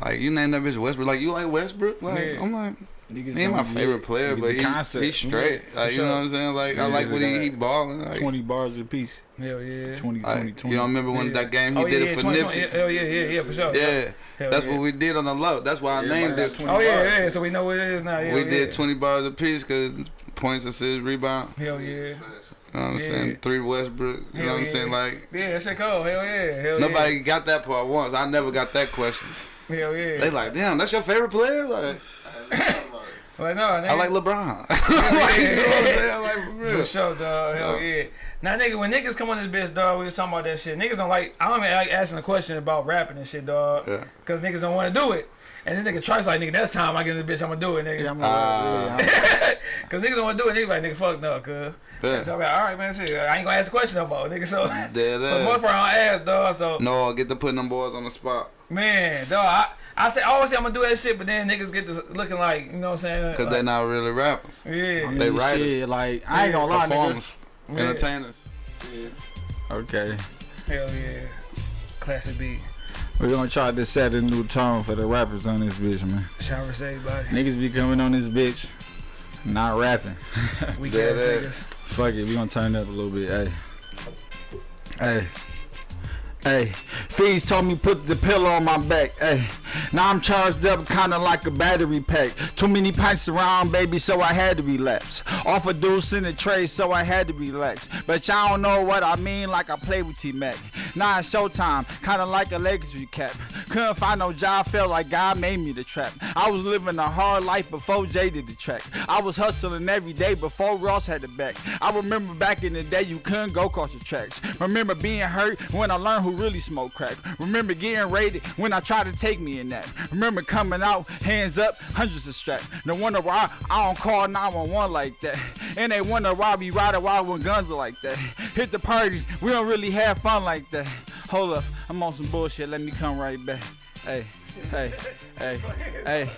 Speaker 3: like you named that bitch Westbrook. Like you like Westbrook? Like
Speaker 1: Yeah.
Speaker 3: I'm like,
Speaker 2: niggas
Speaker 3: he ain't my favorite player, but he
Speaker 2: concept.
Speaker 3: he's straight.
Speaker 1: Yeah,
Speaker 3: like
Speaker 1: for
Speaker 3: you know what I'm saying? Like I like what he, he balling. Like,
Speaker 2: Twenty bars a piece.
Speaker 1: Hell yeah.
Speaker 2: 20,
Speaker 3: like,
Speaker 2: 20, 20.
Speaker 3: you don't remember when
Speaker 1: Yeah.
Speaker 3: that game he
Speaker 1: oh,
Speaker 3: did
Speaker 1: yeah,
Speaker 3: it for
Speaker 1: 20,
Speaker 3: Nipsey?
Speaker 1: Hell oh, yeah, yeah, yeah, for sure.
Speaker 3: Yeah,
Speaker 1: Hell
Speaker 3: that's
Speaker 1: yeah.
Speaker 3: what we did on the low. That's why I
Speaker 2: Everybody
Speaker 3: named it.
Speaker 2: 20
Speaker 1: Oh yeah,
Speaker 2: bars.
Speaker 1: yeah. So we know what it is now. Yeah,
Speaker 3: we
Speaker 1: yeah.
Speaker 3: did 20 bars a piece because points, assists, rebound.
Speaker 1: Hell yeah.
Speaker 3: You know what I'm
Speaker 1: Yeah.
Speaker 3: saying? Three Westbrook. You know
Speaker 1: Hell
Speaker 3: what I'm saying? Like
Speaker 1: Yeah, that shit cold. Hell yeah. Hell
Speaker 3: nobody got that part once. I never got that question.
Speaker 1: Hell yeah.
Speaker 3: They like, damn, that's your favorite player? Like,
Speaker 1: like, no, nigga.
Speaker 3: I like LeBron. like, you know what I'm saying? Like, for real.
Speaker 1: For sure, dog. Hell
Speaker 3: Yeah.
Speaker 1: yeah. Now, nigga, when niggas come on this bitch, dog, we was talking about that shit. Niggas don't like. I don't even like asking a question about rapping and shit, dog.
Speaker 3: Yeah.
Speaker 1: Cause niggas don't want to do it. And this nigga Trice like, nigga, that's time I get in this bitch, I'm gonna do it, nigga.
Speaker 2: Yeah, I'm gonna- yeah,
Speaker 1: Cause niggas don't want to do it. Niggas like, nigga, fuck no, cuz.
Speaker 3: Yeah.
Speaker 1: So I'm like, all right, man, shit. I ain't gonna ask a question no more, nigga. So,
Speaker 3: Dead
Speaker 1: but most
Speaker 3: ass.
Speaker 1: part I don't ask, dog. So,
Speaker 3: No, get to putting them boys on the spot.
Speaker 1: man, dog, I, I say, I always say I'm gonna do that shit, but then niggas get to looking like, you know what I'm saying?
Speaker 3: Because
Speaker 1: like,
Speaker 3: they not really rappers.
Speaker 1: Yeah.
Speaker 2: I mean,
Speaker 3: They writers.
Speaker 2: shit, like I ain't gonna lie, nigga.
Speaker 3: Performers.
Speaker 1: Yeah.
Speaker 3: Entertainers.
Speaker 2: Okay,
Speaker 1: Hell yeah. Classic beat.
Speaker 2: we're gonna try to set a new tone for the rappers on this bitch, man.
Speaker 1: Shower say, buddy.
Speaker 2: Niggas be coming on this bitch, not rapping.
Speaker 1: Weak
Speaker 3: Dead
Speaker 1: ass
Speaker 3: ass.
Speaker 2: Fuck it, we gonna turn it up a little bit. Hey, hey, hey. Fees told me put the pillow on my back. Hey, now I'm charged up, kinda like a battery pack. Too many pints around, baby, so I had to relapse. Off a deuce in the tray, so I had to relax. But y'all don't know what I mean, like I play with T Mac. Now it's showtime, kinda like a Lakers recap. Couldn't find no job, felt like God made me the trap. I was living a hard life before Jay did the track. I was hustling every day before Ross had the back. I remember back in the day you couldn't go across the tracks. Remember being hurt when I learned who really smoked crack. Remember getting raided when I tried to take me in that. Remember coming out, hands up, hundreds of straps. No wonder why I don't call 911 like that. And they wonder why we ride around with guns like that. Hit the parties, we don't really have fun like that. Hold up, I'm on some bullshit, let me come right back. Hey, hey, hey, hey.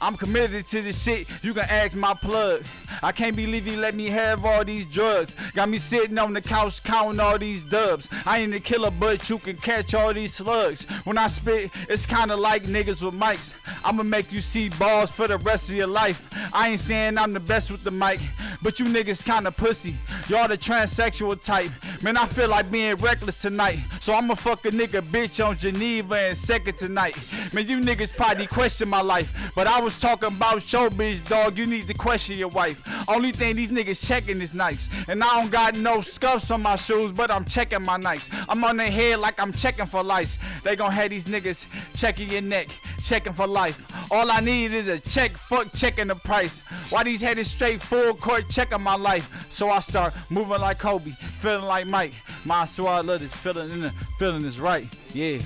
Speaker 2: I'm committed to this shit. You can ask my plug. I can't believe he let me have all these drugs. Got me sitting on the couch counting all these dubs. I ain't a killer, but you can catch all these slugs. When I spit, it's kinda like niggas with mics. I'ma make you see balls for the rest of your life. I ain't saying I'm the best with the mic, but you niggas kinda pussy. Y'all the transsexual type. Man, I feel like being reckless tonight. So I'ma fuck a nigga bitch on Geneva and second tonight. Man, you niggas probably question my life. But I was talking about showbiz, dog. You need to question your wife. Only thing these niggas checking is nice. And I don't got no scuffs on my shoes, but I'm checking my nights. I'm on their head like I'm checking for lice. They gon' have these niggas checking your neck, checking for life. All I need is a check, fuck checking the price. Why these headed straight full court checking my life? So I start moving like Kobe, feeling like Mike. My swear I love this feeling, and the feeling is right. Yeah.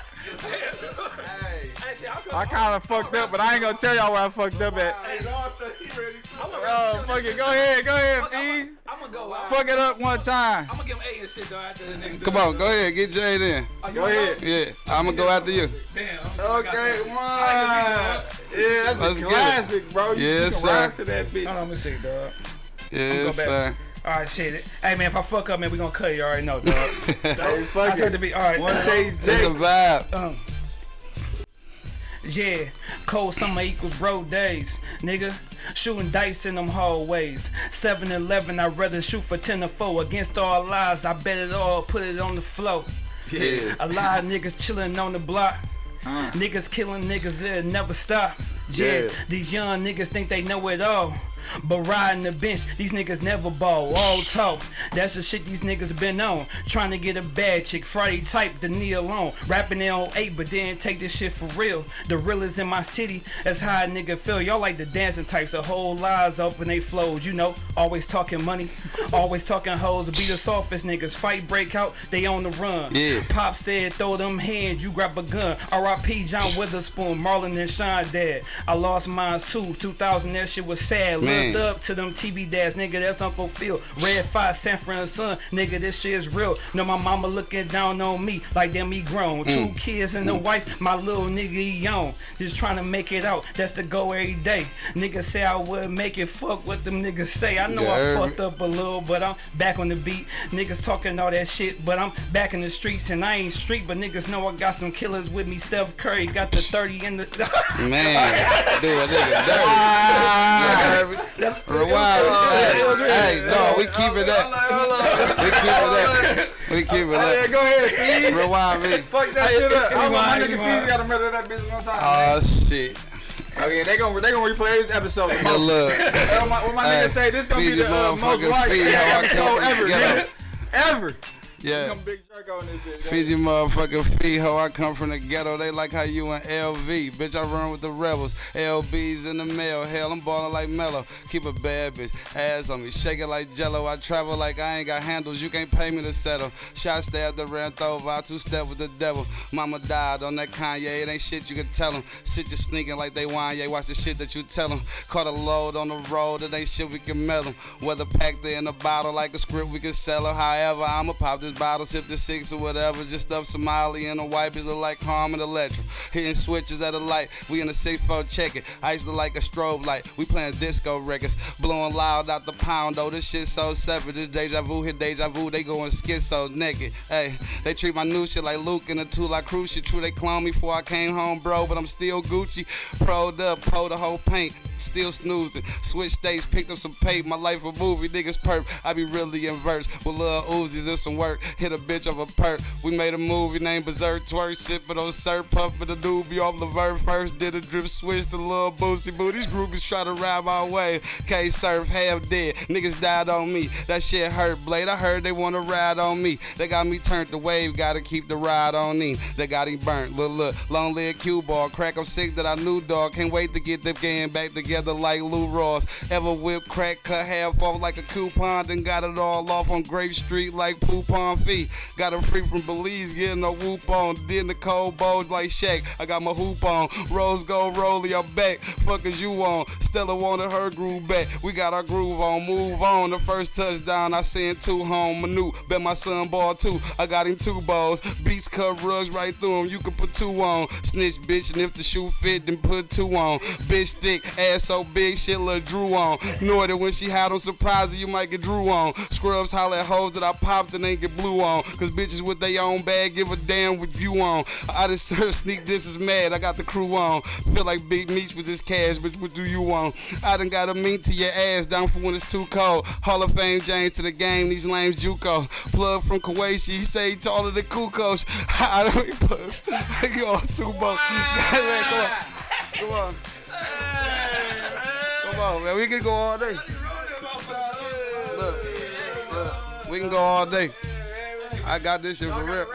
Speaker 2: I kind of fucked up, but I ain't gonna tell y'all where I fucked up at. Oh, fuck it. Go ahead, go ahead, please.
Speaker 1: I'm gonna go out.
Speaker 2: Fuck it up one time.
Speaker 1: I'm gonna give him eight and shit though after this nigga.
Speaker 3: Come on, go ahead. Get Jay in.
Speaker 2: Go ahead.
Speaker 3: Yeah, I'm going to go after you.
Speaker 1: Damn. I'm sorry, I got
Speaker 2: Okay, one. Yeah, that's
Speaker 3: Let's
Speaker 2: a classic, bro. You
Speaker 3: Yes,
Speaker 2: can
Speaker 3: sir.
Speaker 2: ride to that bitch.
Speaker 1: Hold on, let me see, dog.
Speaker 3: Yes,
Speaker 1: go
Speaker 3: sir.
Speaker 1: All right, shit. Hey, man, if I fuck up, man, we gonna cut it. You already know, dog.
Speaker 2: Hey,
Speaker 1: I
Speaker 2: fuck
Speaker 1: said to
Speaker 2: it.
Speaker 1: be all right.
Speaker 2: One take
Speaker 3: It's a vibe.
Speaker 1: Um, yeah, cold summer equals road days, nigga. Shooting dice in them hallways. 7 Eleven, I'd rather shoot for 10 or 4. Against all lies, I bet it all, put it on the floor.
Speaker 3: Yeah.
Speaker 1: A lot of niggas chilling on the block. Uh. Niggas killing niggas, it never stop. Yeah,
Speaker 3: Yeah.
Speaker 1: these young niggas think they know it all. But riding the bench, these niggas never ball. All talk. That's the shit these niggas been on. Trying to get a bad chick. Friday type, the knee alone. Rapping it on 8, but then take this shit for real. The realest in my city, that's how a nigga feel. Y'all like the dancing types, a whole lies open they flowed. You know, always talking money, always talking hoes. Be the softest niggas. Fight break out, they on the run.
Speaker 3: Yeah.
Speaker 1: Pop said, throw them hands, you grab a gun. R.I.P. John Witherspoon, Marlon and Sean dead. I lost mine too. 2000, that shit was sad.
Speaker 3: Man.
Speaker 1: Up to them TV dads, nigga. That's Uncle Phil. Red Five, San Fran nigga. This shit is real. Know my mama looking down on me like them me grown. Mm. Two kids and a mm. wife, my little nigga he young. Just trying to make it out. That's the go every day. Niggas say I would make it. Fuck what them niggas say. I know
Speaker 3: Yeah,
Speaker 1: I fucked up a little, but I'm back on the beat. Niggas talking all that shit, but I'm back in the streets and I ain't street, but niggas know I got some killers with me. Steph Curry got the 30 in the.
Speaker 3: Man, dude, nigga dirty. Rewind. Hey, hey, no, we keeping that. We keeping that. We keeping
Speaker 2: Yeah,
Speaker 3: that.
Speaker 2: go ahead, please.
Speaker 3: Rewind me.
Speaker 2: Fuck that shit up. I want my nigga
Speaker 1: rewind.
Speaker 2: Feezy gotta murder that bitch one time.
Speaker 3: Oh shit.
Speaker 2: Oh yeah, they gonna they gonna replay this episode.
Speaker 3: But look,
Speaker 2: what my, what my
Speaker 3: Hey,
Speaker 2: nigga say, this gonna be the uh, most
Speaker 3: motherfucking
Speaker 2: watched shit episode ever, Ever.
Speaker 3: yeah.
Speaker 2: This.
Speaker 3: Fiji motherfucking feet, ho. I come from the ghetto. They like how you in LV. Bitch, I run with the rebels. LB's in the mail. Hell, I'm ballin' like Mello. Keep a bad bitch. Ass on me. Shake it like jello. I travel like I ain't got handles. You can't pay me to settle. Shot stabbed the ran over. I two step with the devil. Mama died on that Kanye. It ain't shit you can tell them. Shit you sneaking like they Wanye. Watch the shit that you tell them. Caught a load on the road. It ain't shit we can mail them. Whether packed in a bottle like a script, we can sell them. However, I'ma pop this bottle, sip the six or whatever. Just stuff Somali and the wipers look like Harmon Electro. Hitting switches at a light. We in the 6-4 check it. I used to like a strobe light. We playing disco records. Blowing loud out the pound though. This shit so separate. This deja vu hit deja vu. They going schizo naked. Hey, they treat my new shit like Luke and the two like shit. True, they clone me before I came home, bro. But I'm still Gucci. Proed up, po the whole paint. Still snoozing. Switch states, picked up some paint. My life a movie, niggas perp. I be really in verse with little Uzis and some work. Hit a bitch of a perk. We made a movie named Berserk Twerk. Sippin' on syrup, puffin' the doobie off Laverne first. Did a drip switch to little Boosie Boo. These groupies try to ride my way. K surf, half dead. Niggas died on me. That shit hurt, Blade. I heard they wanna ride on me. They got me turned the wave. Gotta keep the ride on him. They got him burnt. Look, look. Long leg cue ball. Crack, I'm sick that I knew, dog. Can't wait to get the game back together like Lou Ross. Ever whip crack, cut half off like a coupon, then got it all off on Grape Street like Poupon Fee. Got him free from Belize, getting a whoop on. Then the cold bows like Shaq. I got my hoop on. Rose gold rollie, I'm back. Fuck is you on? Stella wanted her groove back. We got our groove on. Move on. The first touchdown, I sent two home. Manu, bet my son ball two. I got him two balls. Beats cut rugs right through him. You can put two on. Snitch bitch, and if the shoe fit, then put two on. Bitch thick, ass so big, shit look Drew on. Know that when she had on surprise, you might get Drew on. Scrubs holler at hoes that I popped and ain't get blue on. Cause bitches with their own bag give a damn what you on. I just heard sneak this is mad. I got the crew on. Feel like Big Meech with this cash, bitch. What do you want? I done got a meat to your ass down for when it's too cold. Hall of Fame James to the game. These lames Juco. Plug from Kuwait. She say taller than Kukos. I don't puss. you all too both. Come on. Come on. Come on, man. We can go all day. Look, look. We can go all day. I got this shit for real.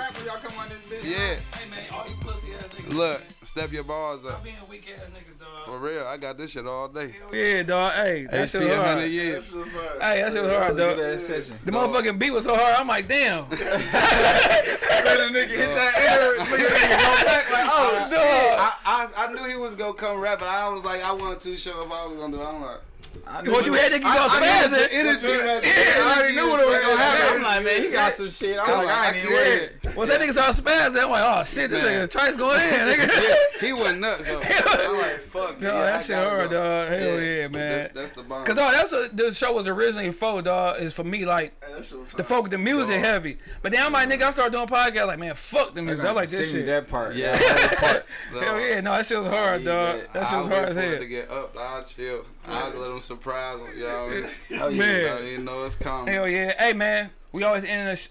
Speaker 3: Yeah.
Speaker 1: Hey man, all you pussy ass niggas.
Speaker 3: Look, step your balls up.
Speaker 1: Being weak ass niggas, dog.
Speaker 3: For real, I got this shit all day.
Speaker 1: Yeah, dog. Hey, that shit
Speaker 3: HP
Speaker 1: was
Speaker 3: 100
Speaker 1: hard.
Speaker 3: years.
Speaker 1: Hey, that shit was hard, dog.
Speaker 2: Good ass session.
Speaker 1: The motherfucking beat was so hard. I'm like, damn.
Speaker 2: Let a nigga hit that air. Look at that nigga go back like, oh shit.
Speaker 3: I, I, I knew he was gonna come rap, but I was like, I wasn't too sure if I was gonna do it. I'm like,
Speaker 2: I knew
Speaker 1: What you had, nigga? You
Speaker 3: I-
Speaker 1: go
Speaker 3: I knew
Speaker 1: spaz
Speaker 3: the
Speaker 1: it.
Speaker 3: energy.
Speaker 2: Yeah, I already knew what was gonna happen. I'm
Speaker 3: Yeah.
Speaker 2: he got some shit. I'm
Speaker 3: I'm
Speaker 2: like,
Speaker 3: like,
Speaker 2: I
Speaker 3: I
Speaker 2: ain't even
Speaker 3: can't.
Speaker 2: with it.
Speaker 1: Once that nigga started spazzing, I'm like, oh shit, this
Speaker 3: Man.
Speaker 1: nigga Trice going in, nigga.
Speaker 3: he went nuts. So I'm like, fuck.
Speaker 1: No, that shit hard, dog. Hell yeah, man.
Speaker 3: that- that's the bomb.
Speaker 1: Cause dog, that's what the show was originally for, dog. Is for me like
Speaker 4: That shit was
Speaker 1: the folk, the music heavy. But then I'm like, nigga, I started doing podcast like, man, fuck the music. I like this shit.
Speaker 2: that part.
Speaker 3: Yeah.
Speaker 2: Part.
Speaker 1: Hell yeah, no, that shit was hard, dog. That shit was hard
Speaker 3: wait
Speaker 1: as hell.
Speaker 3: to get up. I'll chill. I'll let them surprise them. You know what I mean?
Speaker 2: Oh, yeah.
Speaker 1: Man.
Speaker 3: You don't even know it's coming.
Speaker 1: Hell yeah. Hey man, we always end the. Sh-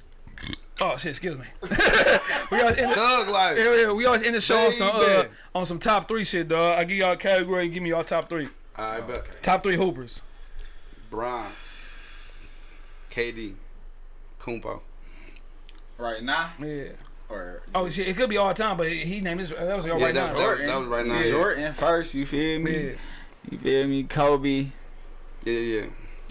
Speaker 1: oh shit, excuse me. we always end the.
Speaker 3: Thug life.
Speaker 1: Hell yeah, we always end the show on some uh, on some top three shit, dog. I give y'all a category, give me y'all top three.
Speaker 3: I bet.
Speaker 1: Top three hoopers.
Speaker 3: Brian. KD. Kumpo.
Speaker 2: Right now?
Speaker 1: Yeah.
Speaker 2: Or
Speaker 1: Oh shit, it could be all time, but he named his. That was
Speaker 3: Yeah,
Speaker 1: right
Speaker 3: that's
Speaker 1: now.
Speaker 3: Jordan. That was right now.
Speaker 1: Yeah.
Speaker 2: Jordan first, you feel me?
Speaker 1: Yeah.
Speaker 2: You feel me? Kobe.
Speaker 3: Yeah, yeah.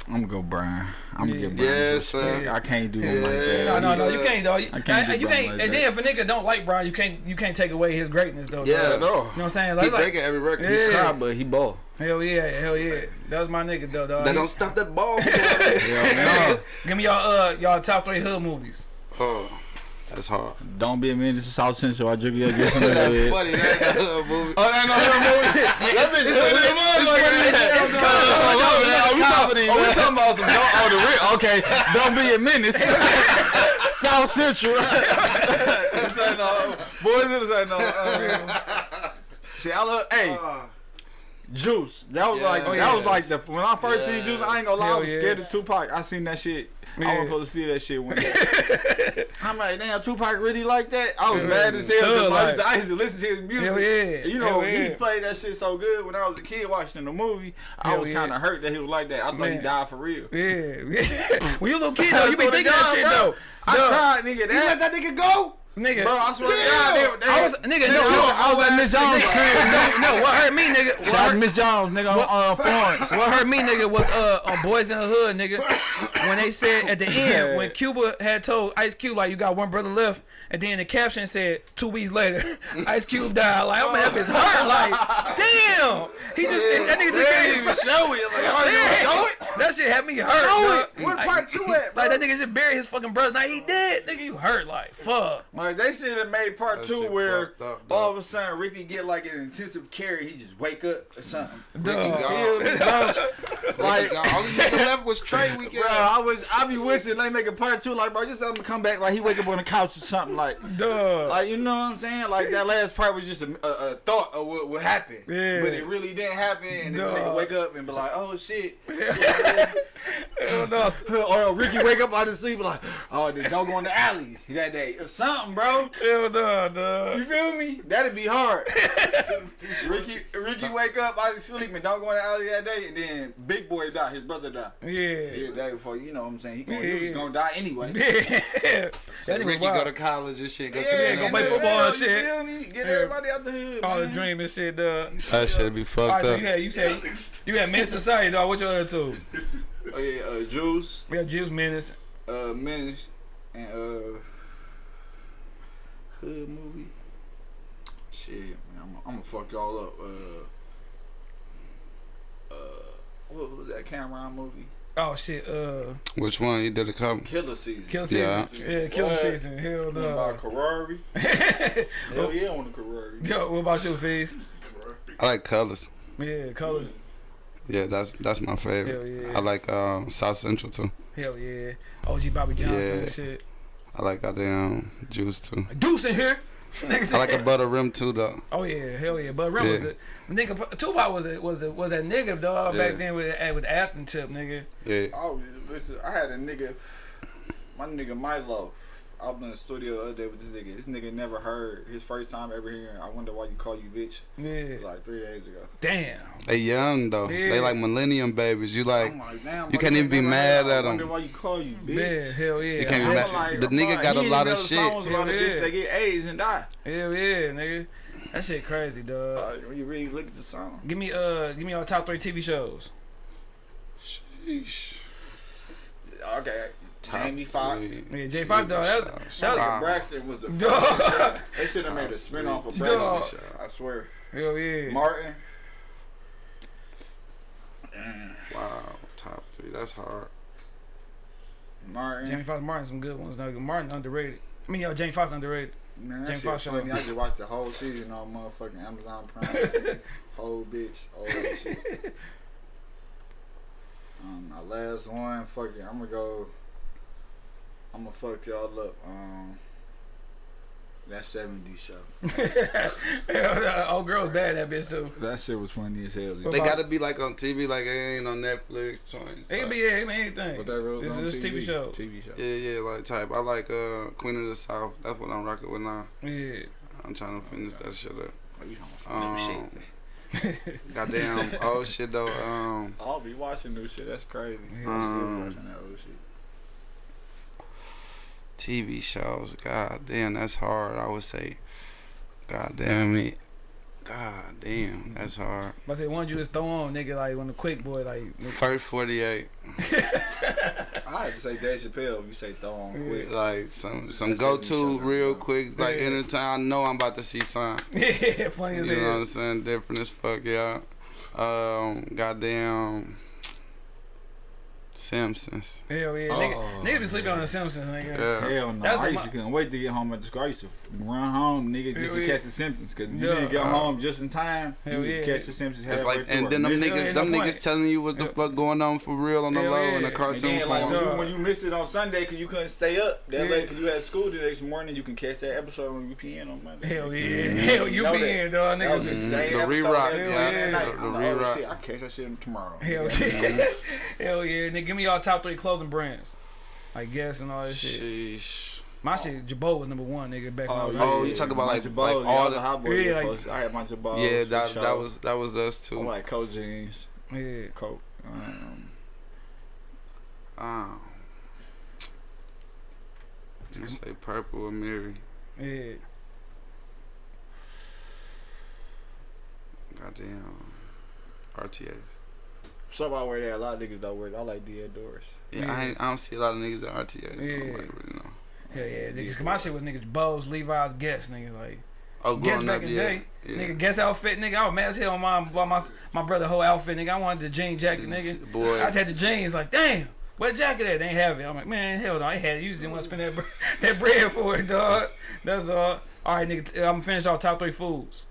Speaker 2: I'm gonna go Brian. I'm gonna
Speaker 1: Yeah.
Speaker 2: give Brian
Speaker 3: Yes,
Speaker 2: some
Speaker 3: sir.
Speaker 2: I can't do him like that.
Speaker 1: No, no, no, you can't, though. You,
Speaker 2: I can't
Speaker 1: I-
Speaker 2: do
Speaker 1: you
Speaker 2: Brian
Speaker 1: can't.
Speaker 2: like
Speaker 1: and
Speaker 2: that.
Speaker 1: then if a nigga don't like Brian, you can't. You can't take away his greatness, though.
Speaker 3: Yeah,
Speaker 1: dog.
Speaker 3: no.
Speaker 1: You know what I'm saying?
Speaker 3: He
Speaker 1: Like, like
Speaker 3: breaking every record.
Speaker 1: Yeah.
Speaker 2: Cry, but he ball.
Speaker 1: hell yeah, hell yeah. That was my nigga, though, dog.
Speaker 3: That don't stop that ball.
Speaker 2: no.
Speaker 1: Give me y'all uh y'all top three hood movies.
Speaker 3: oh, that's hard.
Speaker 2: Don't be a menace to South Central. I drink you get from the
Speaker 3: That's
Speaker 2: head.
Speaker 3: funny. That ain't a hood movie.
Speaker 2: Oh, that no, that movie. That bitch is funny as motherfucker. Oh, we talking- oh, we talking about some don't, oh, the real. Okay, don't be a menace. South Central. This ain't no- Boys, this ain't no. uh, See, I love. Hey, Juice. That was like
Speaker 3: Oh,
Speaker 2: that was like the when I first seen Juice. I ain't gonna lie, I was
Speaker 1: yeah.
Speaker 2: scared of Tupac. I seen that shit. I
Speaker 1: Yeah.
Speaker 2: was supposed to see that shit when. I'm like, damn, Tupac really like that. I was
Speaker 1: Yeah.
Speaker 2: mad as hell. I used,
Speaker 1: like.
Speaker 2: to, I used to listen to his music.
Speaker 1: Hell yeah.
Speaker 2: You know,
Speaker 1: Hell
Speaker 2: he
Speaker 1: yeah.
Speaker 2: played that shit so good when I was a kid watching the movie. I
Speaker 1: Hell
Speaker 2: was kind of hurt that he was like that. I thought he died for real.
Speaker 1: Yeah, yeah. when you a little kid though, you be thinking that shit though.
Speaker 2: I
Speaker 1: Duh.
Speaker 2: cried, nigga.
Speaker 3: You let
Speaker 2: That,
Speaker 3: that nigga go?
Speaker 1: Nigga,
Speaker 2: bro, I swear to God, they, they,
Speaker 1: I was nigga.
Speaker 2: they
Speaker 1: No,
Speaker 2: took
Speaker 1: I was at Miss Jones'
Speaker 2: nigga.
Speaker 1: crib. No, no, what hurt me, nigga? What
Speaker 2: Shout out
Speaker 1: hurt,
Speaker 2: Miss Jones, nigga, on uh, Florence.
Speaker 1: what hurt me, nigga, was uh on Boys in the Hood, nigga. When they said at the end, when Cuba had told Ice Cube like you got one brother left, and then the caption said two weeks later, Ice Cube died. Like I'm gonna have his heart. Like damn, he just that nigga just
Speaker 2: They didn't even show it. Like, oh, you
Speaker 1: Yeah.
Speaker 2: show it?
Speaker 1: That shit had me hurt.
Speaker 2: Show it. What part two at, bro?
Speaker 1: Like that nigga just buried his fucking brother. Now he dead. Nigga, you hurt. Like fuck.
Speaker 2: Like they should have made part
Speaker 3: That
Speaker 2: two where
Speaker 3: up,
Speaker 2: all of a sudden Ricky get like an intensive care, he just wake up or something.
Speaker 3: Ricky
Speaker 1: Dog.
Speaker 3: gone.
Speaker 2: Feel?
Speaker 3: Like,
Speaker 2: like,
Speaker 3: all you nigga left was Trey weekend.
Speaker 2: bro, I was I be wishing they make a part two, like bro, just let him come back, like he wake up on the couch or something, like.
Speaker 1: Duh.
Speaker 2: Like you know what I'm saying? Like that last part was just a, a, a thought of what would happen,
Speaker 1: Yeah.
Speaker 2: but it really didn't happen. And then nigga wake up and be like, "Oh shit!"
Speaker 1: Hell no.
Speaker 2: or Ricky wake up out of sleep like, oh, don't go in the alley that day or something, bro."
Speaker 1: Hell no, dog.
Speaker 2: You feel me? That'd be hard. Ricky, Ricky wake up I of sleep and don't go in the alley that day, and then Big Boy die. His brother die.
Speaker 1: Yeah.
Speaker 2: Yeah, that before you know what I'm saying. He, gonna, he was gonna die anyway.
Speaker 1: Yeah.
Speaker 3: So Ricky
Speaker 1: wild.
Speaker 3: go to college and shit. Go
Speaker 2: Yeah,
Speaker 3: to the
Speaker 1: go play football
Speaker 2: hell,
Speaker 1: and shit.
Speaker 2: You feel me? Get
Speaker 1: Yeah.
Speaker 2: everybody out the hood.
Speaker 1: All the
Speaker 2: man.
Speaker 1: dream and shit, dog.
Speaker 3: That shit be
Speaker 1: All
Speaker 3: fucked
Speaker 1: right, so
Speaker 3: up.
Speaker 1: you had you said you had Menace Society, dog. What your other two?
Speaker 2: Oh yeah, uh, Juice,
Speaker 1: We have Juice Menace.
Speaker 2: uh, Menace, and uh, hood movie. Shit, man, I'm, I'm gonna fuck y'all up. Uh, uh, what was that Cam'ron movie?
Speaker 1: Oh shit, uh,
Speaker 3: Which one? You did a couple.
Speaker 2: Killa Season.
Speaker 1: Kill Season.
Speaker 3: Yeah.
Speaker 1: Yeah, Kill
Speaker 2: What?
Speaker 1: Season. Hell
Speaker 2: What about
Speaker 1: no.
Speaker 2: Karari? Hell yeah, on the Karari.
Speaker 1: Yo, what about you, Fizz?
Speaker 3: I like colors.
Speaker 1: Yeah, colors.
Speaker 3: Yeah, that's that's my favorite.
Speaker 1: Hell yeah.
Speaker 3: I like um, South Central too.
Speaker 1: Hell yeah. OG Bobby Johnson
Speaker 3: Yeah.
Speaker 1: and shit.
Speaker 3: I like goddamn Juice too.
Speaker 1: Deuce in here.
Speaker 3: I like a
Speaker 1: said-
Speaker 3: butter rim too though.
Speaker 1: Oh yeah, hell yeah. But Rim was
Speaker 3: Yeah.
Speaker 1: the nigga. Tupac was a, was a, was that nigga dog
Speaker 3: Yeah.
Speaker 1: back then with the- with the acting tip, nigga.
Speaker 3: Yeah.
Speaker 2: Oh, listen, I had a nigga, my nigga Milo. I was in the studio the other day with this nigga. This nigga never heard his first time ever hearing. I wonder why you call you bitch. It was
Speaker 1: Yeah.
Speaker 2: like three days ago.
Speaker 1: Damn.
Speaker 3: They young though.
Speaker 1: Yeah.
Speaker 3: They like millennium babies. You like
Speaker 2: like, damn.
Speaker 3: you can't even be
Speaker 2: never
Speaker 3: mad
Speaker 2: heard? I
Speaker 3: at
Speaker 2: wonder why you call you
Speaker 1: Yeah,
Speaker 2: bitch.
Speaker 1: hell yeah.
Speaker 3: You can't be mad-
Speaker 2: like,
Speaker 3: the nigga got a lot of shit.
Speaker 2: Songs about a bitch
Speaker 1: yeah.
Speaker 2: that get AIDS and die.
Speaker 1: Hell yeah, nigga. That shit crazy, dog.
Speaker 2: Like, when you really look at the song.
Speaker 1: Give me uh, give me your top three TV shows.
Speaker 3: Sheesh.
Speaker 2: Okay, Jamie Foxx.
Speaker 3: three
Speaker 1: Yeah, Jay Fox, dog. That was,
Speaker 3: TV
Speaker 1: that was
Speaker 3: shows.
Speaker 2: Braxton was the first. they should have made a spin off of
Speaker 1: Dog.
Speaker 2: Braxton. I swear.
Speaker 1: hell yeah.
Speaker 2: Martin.
Speaker 3: Wow, top three. That's hard.
Speaker 2: Martin.
Speaker 1: Jamie Foxx, Martin, some good ones. Dog. Martin underrated. I mean, yo, Jamie Foxx underrated.
Speaker 2: Man, that
Speaker 1: James
Speaker 2: shit
Speaker 1: Fox show.
Speaker 2: funny. I just watched the whole season on motherfucking Amazon Prime. whole bitch, all that shit. Um, my last one, fuck it. I'm gonna go. I'm gonna fuck y'all up. Um, that 70s show.
Speaker 1: hell, no, old girl's bad that bitch too.
Speaker 2: That shit was funny as hell.
Speaker 3: They gotta be like on TV, like it ain't on Netflix. joints,
Speaker 1: It can
Speaker 3: like-
Speaker 1: be yeah, it be anything.
Speaker 2: But that was
Speaker 1: This is
Speaker 2: TV,
Speaker 1: TV show.
Speaker 2: TV show.
Speaker 3: Yeah, yeah, like type. I like uh Queen of the South. That's what I'm rocking with now.
Speaker 1: Yeah.
Speaker 3: I'm trying to finish that shit up.
Speaker 2: Oh, you talking some
Speaker 3: Um,
Speaker 2: shit.
Speaker 3: Goddamn, oh shit though. Um,
Speaker 2: I'll be watching new shit. That's crazy.
Speaker 1: Yeah.
Speaker 2: I'm still
Speaker 3: Um,
Speaker 2: watching that old shit.
Speaker 3: TV shows. God damn, that's hard. I would say. God damn it. God damn, that's hard.
Speaker 1: But I say one you just throw on, nigga, like on the quick boy, like nigga.
Speaker 3: First 48.
Speaker 2: I had to say Dave Chappelle if you say throw on quick.
Speaker 3: Like some some go to real
Speaker 2: down.
Speaker 3: quick. Like
Speaker 1: Yeah.
Speaker 3: anytime I know I'm about to see something.
Speaker 1: yeah, funny
Speaker 3: You
Speaker 1: as
Speaker 3: know what
Speaker 1: hell.
Speaker 3: I'm saying? Different as fuck, yeah. Um, goddamn. Simpsons.
Speaker 1: Hell yeah,
Speaker 2: Oh.
Speaker 1: nigga, nigga be sleeping on the Simpsons, nigga.
Speaker 3: Yeah.
Speaker 2: Hell no.
Speaker 1: That's
Speaker 2: I used to couldn't wait to get home at school. I used to run home, nigga, just
Speaker 1: Hell
Speaker 2: to
Speaker 1: yeah.
Speaker 2: catch the Simpsons. Cause you
Speaker 1: Yeah.
Speaker 2: didn't get
Speaker 3: Uh,
Speaker 2: home just in time.
Speaker 1: Hell
Speaker 2: you just
Speaker 1: yeah.
Speaker 2: catch the Simpsons
Speaker 3: It's like, and then them
Speaker 2: miss it.
Speaker 3: Niggas, them
Speaker 1: no
Speaker 3: niggas
Speaker 1: point.
Speaker 3: telling you what the
Speaker 1: Yeah.
Speaker 3: fuck going on for real on the
Speaker 1: Hell
Speaker 3: low
Speaker 1: yeah.
Speaker 3: in the cartoon
Speaker 2: And then, like,
Speaker 3: form.
Speaker 2: when you, when you miss it on Sunday because you couldn't stay up that
Speaker 1: Yeah.
Speaker 2: late because you had school the next morning, you can catch that episode on UPN on Monday.
Speaker 1: Hell yeah,
Speaker 2: Mhm.
Speaker 1: hell you
Speaker 2: Know
Speaker 1: be
Speaker 2: that.
Speaker 1: in, dog,
Speaker 2: That was
Speaker 1: niggas.
Speaker 2: the same
Speaker 3: The
Speaker 2: episode
Speaker 3: re-rock,
Speaker 1: yeah.
Speaker 3: The-
Speaker 2: I'm
Speaker 3: the
Speaker 2: like, oh,
Speaker 3: re-rock.
Speaker 2: I catch that shit tomorrow.
Speaker 1: Hell yeah, hell yeah, nigga, give me y'all top three clothing brands, I Guess and all this shit.
Speaker 3: Sheesh.
Speaker 1: My shit, Girbaud was number one, nigga, back when I was
Speaker 3: Oh,
Speaker 1: young.
Speaker 3: you talk about,
Speaker 2: my
Speaker 3: like-
Speaker 2: Girbauds,
Speaker 3: like
Speaker 2: yeah,
Speaker 3: all the-
Speaker 2: hot boys.
Speaker 1: Yeah,
Speaker 2: yeah,
Speaker 1: like-
Speaker 2: I had my Girbauds.
Speaker 3: Yeah, that that was that was us
Speaker 2: I
Speaker 3: too.
Speaker 2: like Coke jeans,
Speaker 1: Yeah,
Speaker 2: Coke. Um,
Speaker 3: Um, just say purple or Mary.
Speaker 1: yeah.
Speaker 3: Goddamn. RTAs.
Speaker 2: So I wear that. A lot of niggas don't wear. That. I like Diodorus.
Speaker 3: Yeah,
Speaker 1: Yeah.
Speaker 3: I, ain't, I don't see a lot of niggas at RTAs.
Speaker 1: Yeah.
Speaker 3: Nobody really know.
Speaker 1: Hell yeah, niggas. 'cause my shit was niggas Bows, Levi's, Guess, nigga. Like
Speaker 3: Oh,
Speaker 1: Guess
Speaker 3: growing
Speaker 1: back
Speaker 3: up,
Speaker 1: in the
Speaker 3: yeah.
Speaker 1: day,
Speaker 3: yeah.
Speaker 1: nigga. Guess outfit, nigga. I was mad as hell on my my my, my brother whole outfit, nigga. I wanted the jean jacket, nigga.
Speaker 3: Boy.
Speaker 1: I just had the jeans. Like damn, where the jacket at? They ain't have it. I'm like man, hell no, I had it. You just didn't want to spend that that bread for it, dog. That's all. All right, nigga. T- I'm finished off top three foods.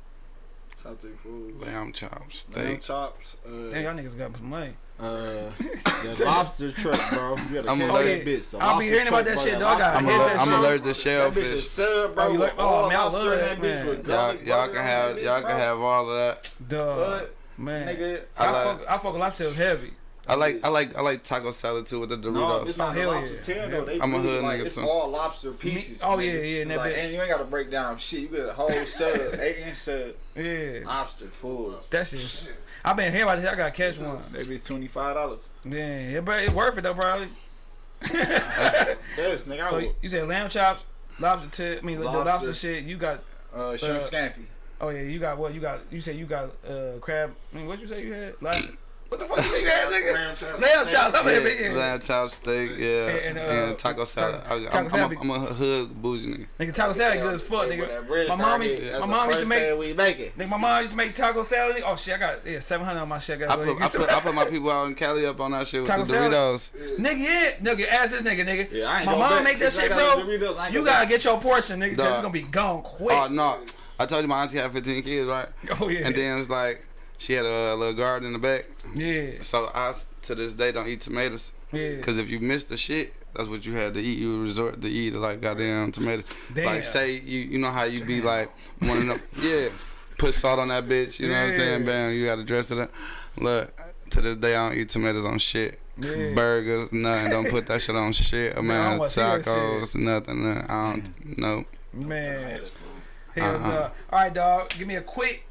Speaker 2: Top three foods.
Speaker 3: Lamb chops,
Speaker 2: Lamb
Speaker 3: steak.
Speaker 2: chops.
Speaker 1: Damn,
Speaker 2: Uh,
Speaker 1: y'all niggas got some money.
Speaker 2: uh, the lobster truck, bro. You gotta
Speaker 3: I'm
Speaker 2: catch
Speaker 3: allergic-
Speaker 2: that bitch. The
Speaker 1: I'll be
Speaker 2: lobster
Speaker 1: hearing about that
Speaker 2: bro,
Speaker 1: shit, dog. I
Speaker 2: lobster
Speaker 3: I'm,
Speaker 1: hate
Speaker 2: truck,
Speaker 1: that
Speaker 3: aller- I'm
Speaker 1: shit.
Speaker 3: allergic to
Speaker 2: That bitch
Speaker 3: shellfish.
Speaker 2: is sub, bro.
Speaker 1: Oh, you like-
Speaker 2: with
Speaker 1: oh, man, I
Speaker 2: lobster
Speaker 1: love
Speaker 2: in
Speaker 1: that,
Speaker 2: bitch
Speaker 1: man.
Speaker 3: Y'all, y'all can have y'all can have all of that.
Speaker 1: Dog,
Speaker 2: But,
Speaker 1: man.
Speaker 2: nigga,
Speaker 1: I,
Speaker 3: I like-
Speaker 1: fuck, I fuck lobster was heavy.
Speaker 3: I like I like I like taco salad too with the
Speaker 2: no,
Speaker 3: Doritos.
Speaker 2: it's not
Speaker 1: Oh, hell yeah.
Speaker 2: tail though. They
Speaker 3: I'm a
Speaker 2: really,
Speaker 3: hood
Speaker 2: like,
Speaker 3: nigga,
Speaker 2: It's
Speaker 3: too.
Speaker 2: all lobster pieces.
Speaker 1: oh,
Speaker 2: nigga.
Speaker 1: yeah, yeah, and
Speaker 2: like, and you ain't gotta break down shit. You get a whole sub, eight inch sub,
Speaker 1: Yeah,
Speaker 2: lobster full.
Speaker 1: that shit. I been hearing about this. I gotta catch one.
Speaker 2: That bitch twenty five dollars.
Speaker 1: Yeah, yeah, but it's worth it though, probably.
Speaker 2: Yes, nigga.
Speaker 1: So you said lamb chops, lobster tip. I mean, the
Speaker 2: Lobster.
Speaker 1: lobster shit. You got.
Speaker 2: uh, shrimp
Speaker 1: uh,
Speaker 2: scampi.
Speaker 1: Oh yeah, you got what? You got. You said you got uh crab. I mean, what you say you had? Lobster. What the fuck you say you had, nigga?
Speaker 4: Lamb chops.
Speaker 1: Lamb chops. I'm
Speaker 3: Yeah,
Speaker 1: yeah, yeah.
Speaker 3: lamb chop steak, yeah,
Speaker 1: And,
Speaker 3: and,
Speaker 1: uh,
Speaker 3: taco salad.
Speaker 1: taco-
Speaker 3: I,
Speaker 1: taco
Speaker 3: I'm,
Speaker 1: salad
Speaker 3: I'm, a, I'm a hood bougie nigga.
Speaker 1: Nigga, taco salad good as fuck, nigga. My
Speaker 2: start
Speaker 1: mom used- my
Speaker 2: That's
Speaker 1: mom used to make-
Speaker 2: thing we make it.
Speaker 1: Nigga, my mom used to make taco salad. nigga. Oh shit, I got yeah seven hundred on my shit. I
Speaker 3: I put I put I put my people out in Cali up on that shit with
Speaker 1: Taco
Speaker 3: the
Speaker 1: salad?
Speaker 3: Doritos.
Speaker 1: Nigga, yeah, nigga, ask this nigga, nigga.
Speaker 2: Yeah, I ain't
Speaker 1: my mom
Speaker 2: bet.
Speaker 1: make that shit, bro.
Speaker 2: the Doritos, I ain't
Speaker 1: You gotta get your portion, nigga. 'cause
Speaker 3: Dog.
Speaker 1: it's gonna be gone quick.
Speaker 3: Oh no, I told you my auntie had 15 kids, right?
Speaker 1: Oh yeah.
Speaker 3: And then it's like she had a little garden in the back.
Speaker 1: yeah,
Speaker 3: So I to this day don't eat tomatoes.
Speaker 1: yeah.
Speaker 3: Cause if you miss the shit, that's what you had to eat. You would resort to eat like goddamn tomatoes.
Speaker 1: Damn.
Speaker 3: Like say you you know how you be like one of them yeah, put salt on that bitch. You know what I'm saying?
Speaker 1: Yeah.
Speaker 3: Bam, you gotta dress it up. Look, to this day I don't eat tomatoes on shit.
Speaker 1: Yeah.
Speaker 3: Burgers, nothing. Don't put that shit on shit. I
Speaker 1: Man,
Speaker 3: mean,
Speaker 1: I don't wanna
Speaker 3: tacos, nothing. nothing. I don't. No.
Speaker 1: Man. Hell
Speaker 3: Uh-uh.
Speaker 1: dog. All right, dog. Give me a quick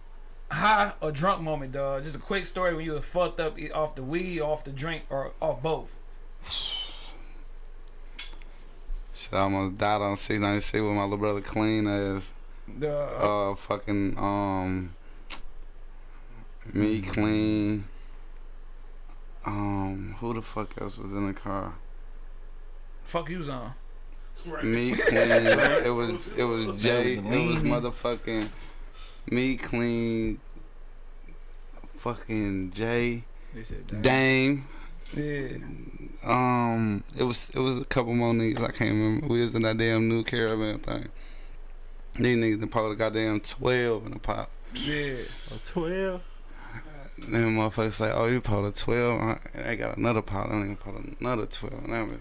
Speaker 1: high or drunk moment, dog. Just a quick story when you was fucked up e- off the weed, off the drink, or off both.
Speaker 3: Shit, I almost died on 696 with my little brother clean as
Speaker 1: The
Speaker 3: uh fucking um me clean. Um, who the fuck else was in the car?
Speaker 1: fuck you was on.
Speaker 3: Me clean. it was it was Jay. It was motherfucking me clean. Fucking Jay.
Speaker 2: They said, damn.
Speaker 3: Dame.
Speaker 1: Yeah.
Speaker 3: Um, it was it was a couple more niggas I can't remember. We was in that damn new caravan thing. These niggas done probably goddamn twelve in the pop.
Speaker 1: Yeah.
Speaker 2: Oh, 12.
Speaker 3: Then motherfuckers say, "Oh, you pulled a 12. I, and I got another pot. I nigga pulled another 12. And that was,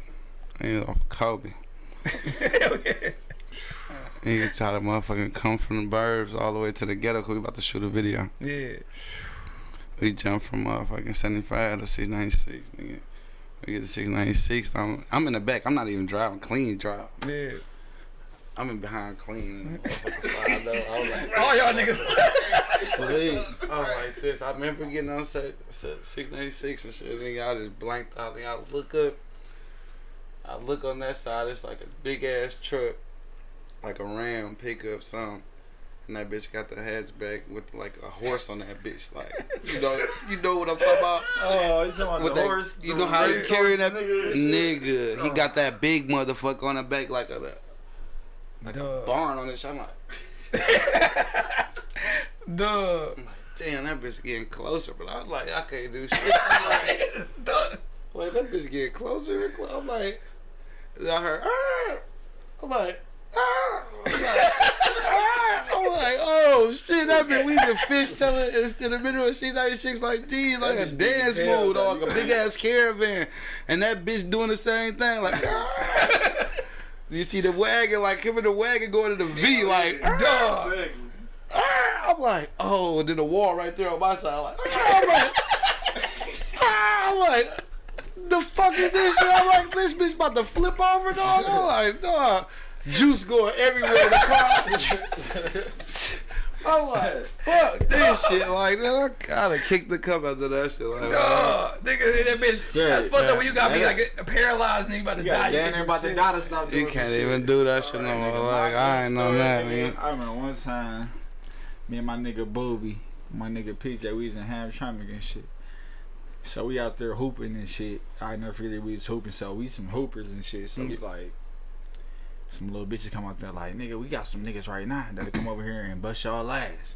Speaker 3: nigga off Kobe.
Speaker 1: Hell yeah.
Speaker 3: Nigga try to motherfucking come from the burbs all the way to the ghetto 'cause we about to shoot a video.
Speaker 1: Yeah.
Speaker 3: We jumped from motherfucking 75 to 696, nigga. We get to 696. I'm, I'm in the back. I'm not even driving. Clean drive.
Speaker 1: Yeah.
Speaker 3: I'm in behind clean. And the motherfucker slide though. I was like,
Speaker 1: All y'all niggas.
Speaker 3: Sweet. I was like this. I remember getting on set, set 696 and shit. Nigga, I just blanked out. Nigga, I look up. I look on that side. It's like a big ass truck, like a Ram pickup, something. And that bitch got the hatchback with like a horse on that bitch. Like, you know, you know what I'm talking about.
Speaker 2: Oh, you talking about
Speaker 3: With
Speaker 2: the
Speaker 3: that,
Speaker 2: horse?
Speaker 3: you know how
Speaker 2: race
Speaker 3: carrying that
Speaker 2: nigga?
Speaker 3: nigga? He got that big motherfucker on the back like a like a barn on this. I'm like,
Speaker 1: Duh.
Speaker 3: I'm like, damn, that bitch getting closer. But I was like, I can't do shit. I'm like,
Speaker 1: Duh.
Speaker 3: Like that bitch getting closer and closer. I'm like, I heard. Ah! I'm like. Ah! I'm like, ah! Oh shit! That bitch, we the fish telling in the middle of six ninety six like these, like a dance mode, dog, a big ass caravan, and that bitch doing the same thing, like. ah! You see the wagon, like him in the wagon going to the V, like. ah!
Speaker 1: Dog.
Speaker 3: Ah, I'm like, oh, and then the wall right there on my side. Like, ah, I'm like, ah, I'm like, the fuck is this shit? I'm like, this bitch about to flip over, dog. I'm like, dog, juice going everywhere in the car. I'm like, fuck this shit. Like, man, I gotta kick the cup after that shit. Like,
Speaker 1: Dog, nigga, that bitch.
Speaker 2: Yeah,
Speaker 1: that's fucked up when you gotta be like a paralyzed nigga about to
Speaker 2: You
Speaker 1: die.
Speaker 2: got
Speaker 1: You
Speaker 2: damn
Speaker 1: can't
Speaker 2: near
Speaker 1: do
Speaker 2: about to die to stop
Speaker 3: you can't even
Speaker 2: shit.
Speaker 3: do that shit no more. Like, I ain't know that,
Speaker 2: nigga.
Speaker 3: man.
Speaker 2: I remember one time, me and my nigga Booby, my nigga PJ, we was in Hamtramck and shit. So we out there hooping and shit. I never forget we was hooping. So we some hoopers and shit. So we mm. like, some little bitches come out there like, nigga, we got some niggas right now that'll come over here and bust y'all ass.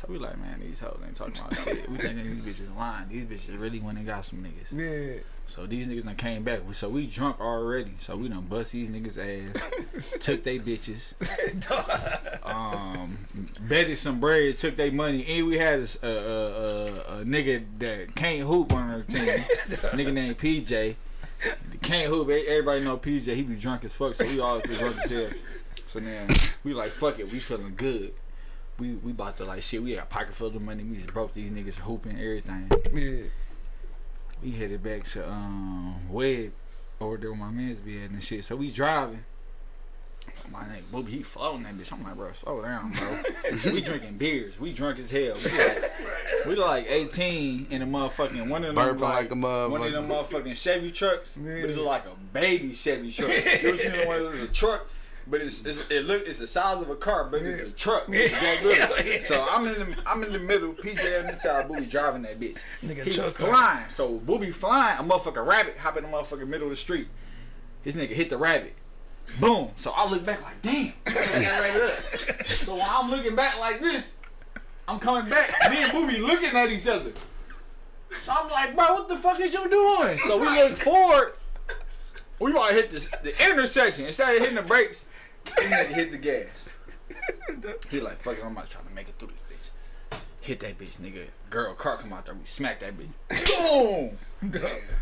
Speaker 2: So we like, man, these hoes ain't talking about shit. We thinking these bitches lying. These bitches really went and got some niggas.
Speaker 1: Yeah.
Speaker 2: So these niggas done came back. So we drunk already. So we done bust these niggas ass. took they bitches. Um, betted some bread. Took they money. And we had a a a nigga that can't hoop on our team. nigga named PJ. Can't hoop. Everybody know PJ. He be drunk as fuck. So we all was drunk as hell. So then we like fuck it. We feeling good. We we about to like shit. We got a pocket full of money. We just broke these niggas hooping everything
Speaker 1: Yeah.
Speaker 2: we headed back to um Webb over there where my man's be at and shit. So we driving. My nigga Booby, he floating that bitch. I'm like, bro, slow down, bro. we drinking beers. We drunk as hell. We like, we like 18 in a motherfucking one of them
Speaker 3: Burping like a motherfucker.
Speaker 2: one of them motherfucking Chevy trucks.
Speaker 1: Yeah.
Speaker 2: But it's like a baby Chevy truck. you ever seen the one that's a truck? But it's, it's it look it's the size of a car, but it's a truck. It's that good. So I'm in the I'm in the middle. PJ on this side, Booby driving that bitch.
Speaker 1: Nigga
Speaker 2: He
Speaker 1: truck car.
Speaker 2: flying. So Booby flying. A motherfucking rabbit hop in the motherfucking middle of the street. His nigga hit the rabbit. Boom. So I look back like, damn. Right. So when I'm looking back like this, I'm coming back. Me and Booby looking at each other. So I'm like, bro, what the fuck is you doing? So we look forward. We about to hit this, the intersection. Instead of hitting the brakes, we hit the gas. He like, fuck it, I'm not trying to make it through this bitch. Hit that bitch, nigga. Girl, car come out there, we smack that bitch. Boom!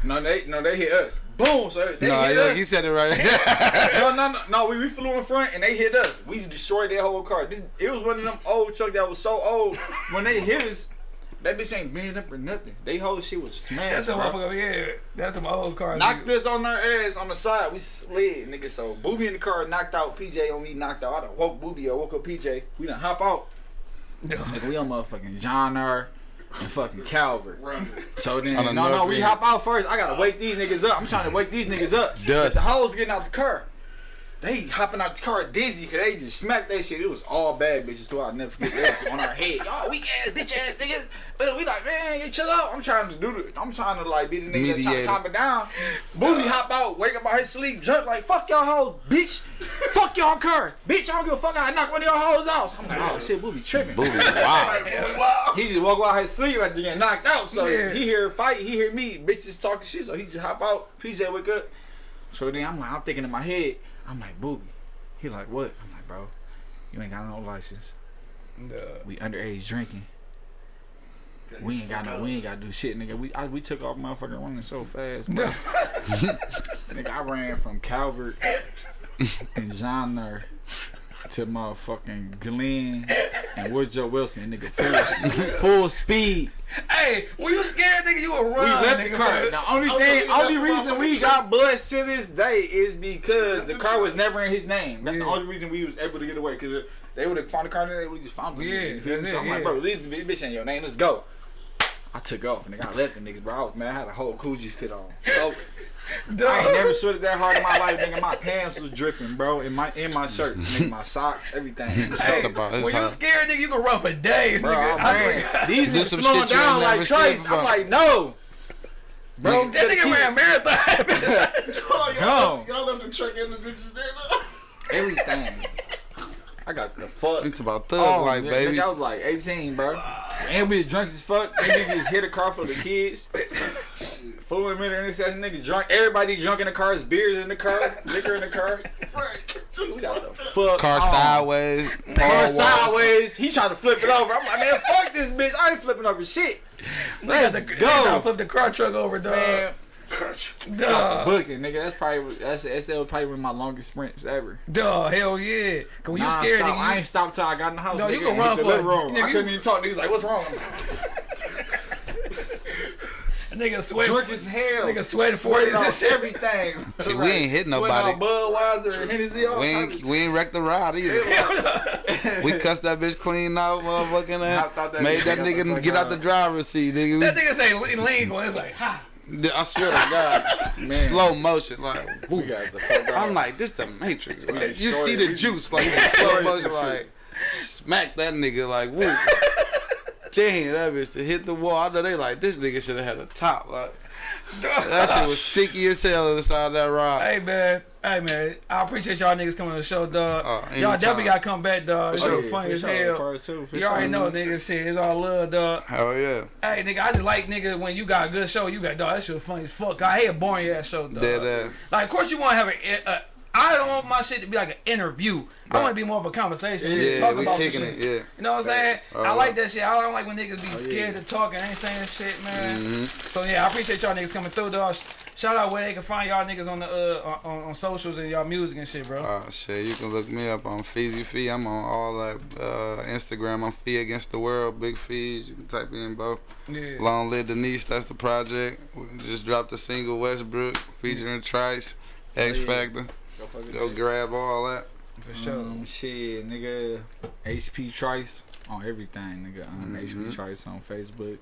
Speaker 2: No, they no, they hit us. Boom! So they
Speaker 3: no,
Speaker 2: hit
Speaker 3: look,
Speaker 2: us.
Speaker 3: he said it right.
Speaker 2: no, no, no, no. We, we flew in front and they hit us. We destroyed their whole car. This it was one of them old truck that was so old. When they hit us, that bitch ain't bent up or nothing. They whole shit was
Speaker 1: That's
Speaker 2: smashed.
Speaker 1: the
Speaker 2: bro.
Speaker 1: motherfucker. Yeah. That's the old car.
Speaker 2: Knocked
Speaker 1: nigga.
Speaker 2: us on their ass on the side. We slid, nigga. So Booby in the car knocked out. PJ on me knocked out. I done woke Booby. I woke up PJ. We done hop out. Nigga, we on motherfucking John R. and fucking Calvert.
Speaker 4: Run.
Speaker 2: So then,
Speaker 3: On
Speaker 2: no, no, we hop out first. I gotta wake these niggas up. I'm trying to wake these niggas up.
Speaker 3: Dust.
Speaker 2: The hoes getting out the car. They hopping out the car dizzy because they just smacked that shit. It was all bad bitches, so I'll never forget. Was on our head. Y'all weak ass, bitch ass niggas. But we like, man, chill out. I'm trying to do the, I'm trying to like be the nigga that's trying to calm it down. Booby hop out, wake up out his sleep, jump like, fuck y'all hoes, bitch. fuck y'all car. Bitch, I don't give a fuck. I knock one of y'all hoes out. So I'm like, oh shit, Booby tripping.
Speaker 3: Wow.
Speaker 4: wow.
Speaker 2: He just woke out his sleep after getting knocked out. So
Speaker 1: Yeah.
Speaker 2: he hear a fight, he hear me, bitches talking shit. So he just hop out. PJ wake up. So then I'm like, I'm thinking in my head, I'm like, Boogie. He like, what? I'm like, bro, you ain't got no license.
Speaker 1: Nah.
Speaker 2: We underage drinking. We ain't got no, we ain't got to do shit, nigga. We I, we took off motherfucking running so fast, bro. nigga, I ran from Calvert and John R to motherfucking Glenn and Woodrow Wilson, nigga, full, full speed.
Speaker 1: Hey, were you scared, nigga, you will run.
Speaker 2: We left
Speaker 1: nigga,
Speaker 2: the car. The only thing, only
Speaker 4: we left the
Speaker 2: reason we got blood to this day is because the car was never in his name. That's the only reason we was able to get away. Because they would have found the car, and they would just found it.
Speaker 1: Yeah,
Speaker 2: You feel me?
Speaker 1: that's
Speaker 2: So
Speaker 1: it,
Speaker 2: I'm like,
Speaker 1: yeah.
Speaker 2: bro, this bitch ain't your name. Let's go. I took off, nigga. I left the niggas, bro. I was mad. I had a whole Coogi fit on. So I ain't never sweated that hard in my life, nigga. My pants was dripping, bro. In my in my shirt, nigga, my socks, everything. It
Speaker 1: Hey,
Speaker 3: about this
Speaker 1: when you scared, nigga, you can run for days,
Speaker 2: Bro,
Speaker 1: nigga. I swear
Speaker 2: man,
Speaker 1: God.
Speaker 2: these
Speaker 3: Do
Speaker 2: niggas slowing down like
Speaker 3: never
Speaker 2: Trace. I'm like, no. Bro,
Speaker 1: That nigga ran marathon.
Speaker 4: Oh,
Speaker 2: Go.
Speaker 4: y'all, left, y'all left the truck and the bitches there now.
Speaker 2: everything. I got the fuck.
Speaker 3: It's about thug oh, like,
Speaker 2: nigga,
Speaker 3: baby.
Speaker 2: I was like 18, bro. And we was drunk as fuck. And we just hit a car full of kids. Fluid minute intersection, nigga drunk. Everybody drunk in the car. There's beers in the car, liquor in the car.
Speaker 4: Right.
Speaker 2: We got the fuck
Speaker 3: Car
Speaker 2: on.
Speaker 3: sideways.
Speaker 2: Car
Speaker 3: Wall.
Speaker 2: sideways. He trying to flip it over. I'm like, man, fuck this bitch. I ain't flipping over shit. Let's
Speaker 1: Let's
Speaker 2: go.
Speaker 1: Flip the car truck over, dog.
Speaker 2: Man,
Speaker 1: Dog.
Speaker 2: booking, nigga. That's probably that's that's probably one of my longest sprints ever.
Speaker 1: Dog. Hell yeah. Cause when you
Speaker 2: Nah,
Speaker 1: scared,
Speaker 2: stop.
Speaker 1: nigga,
Speaker 2: I ain't stopped till I got in the house.
Speaker 1: No, you can run
Speaker 2: hit the
Speaker 1: for it.
Speaker 2: room.
Speaker 1: Nigga,
Speaker 2: I
Speaker 1: you-
Speaker 2: couldn't even talk. Niggas like, what's wrong?
Speaker 1: nigga sweat.
Speaker 2: Drunk as hell.
Speaker 1: Nigga sweating
Speaker 2: Sweating
Speaker 1: 40s and
Speaker 2: everything.
Speaker 3: See, we ain't hit nobody.
Speaker 2: Budweiser and Hennessy. all
Speaker 3: We ain't
Speaker 2: of-
Speaker 3: we ain't wrecked the ride either. we cussed that bitch clean out, motherfucking
Speaker 2: I thought
Speaker 3: ass.
Speaker 2: that
Speaker 3: Made that nigga get out the driver's seat, nigga.
Speaker 1: That nigga say lean, lean. It's like, ha.
Speaker 3: I swear to God,
Speaker 2: Man.
Speaker 3: slow motion, like.
Speaker 2: We got the fuck out.
Speaker 3: I'm like, this the Matrix. Like, you see the juice, like slow motion, like smack that nigga, like woo. Damn, that bitch to hit the wall. I know they like this nigga should have had a top. Like that shit was sticky as hell on the side of that rod.
Speaker 1: Hey man, hey man, I appreciate y'all niggas coming to the show, dog.
Speaker 3: Oh,
Speaker 1: y'all definitely gotta come back, dog. This shit
Speaker 2: yeah,
Speaker 1: funny
Speaker 2: for
Speaker 1: as
Speaker 2: sure.
Speaker 1: hell.
Speaker 2: Part two, for
Speaker 1: You already
Speaker 2: sure.
Speaker 1: know, nigga, shit. It's all love, dog.
Speaker 3: Hell yeah,
Speaker 1: Hey, nigga, I just like nigga when you got a good show. You got dog. That shit was funny as fuck. I hate a boring ass show, dog.
Speaker 3: dead ass.
Speaker 1: Like, of course, you want to have a. a I don't want my shit to be like an interview. I
Speaker 3: Right.
Speaker 1: want to be more of a conversation. We just
Speaker 3: Yeah,
Speaker 1: talk
Speaker 3: we
Speaker 1: about
Speaker 3: kicking
Speaker 1: shit.
Speaker 3: it. Yeah.
Speaker 1: You know what I'm saying?
Speaker 3: Oh,
Speaker 1: I like that shit. I don't like when niggas be
Speaker 2: yeah.
Speaker 1: scared to talk and ain't saying shit, man.
Speaker 3: Mm-hmm.
Speaker 1: So yeah, I appreciate y'all niggas coming through, dog. Shout out where they can find y'all niggas on the uh on, on socials and y'all music and shit, bro.
Speaker 3: Oh shit, you can look me up on Feezy Fee. I'm on all that uh, Instagram. I'm Fee Against the World, Big Fees. You can type in both.
Speaker 1: yeah.
Speaker 3: Long Live Denise, that's the project. We just dropped a single Westbrook featuring Trice, X
Speaker 2: yeah.
Speaker 3: Factor.
Speaker 2: Go fuck
Speaker 3: Go grab all that.
Speaker 1: For sure.
Speaker 2: Um, shit, nigga. HP Trice on everything, nigga. Um,
Speaker 3: Mhm.
Speaker 2: HP Trice on Facebook.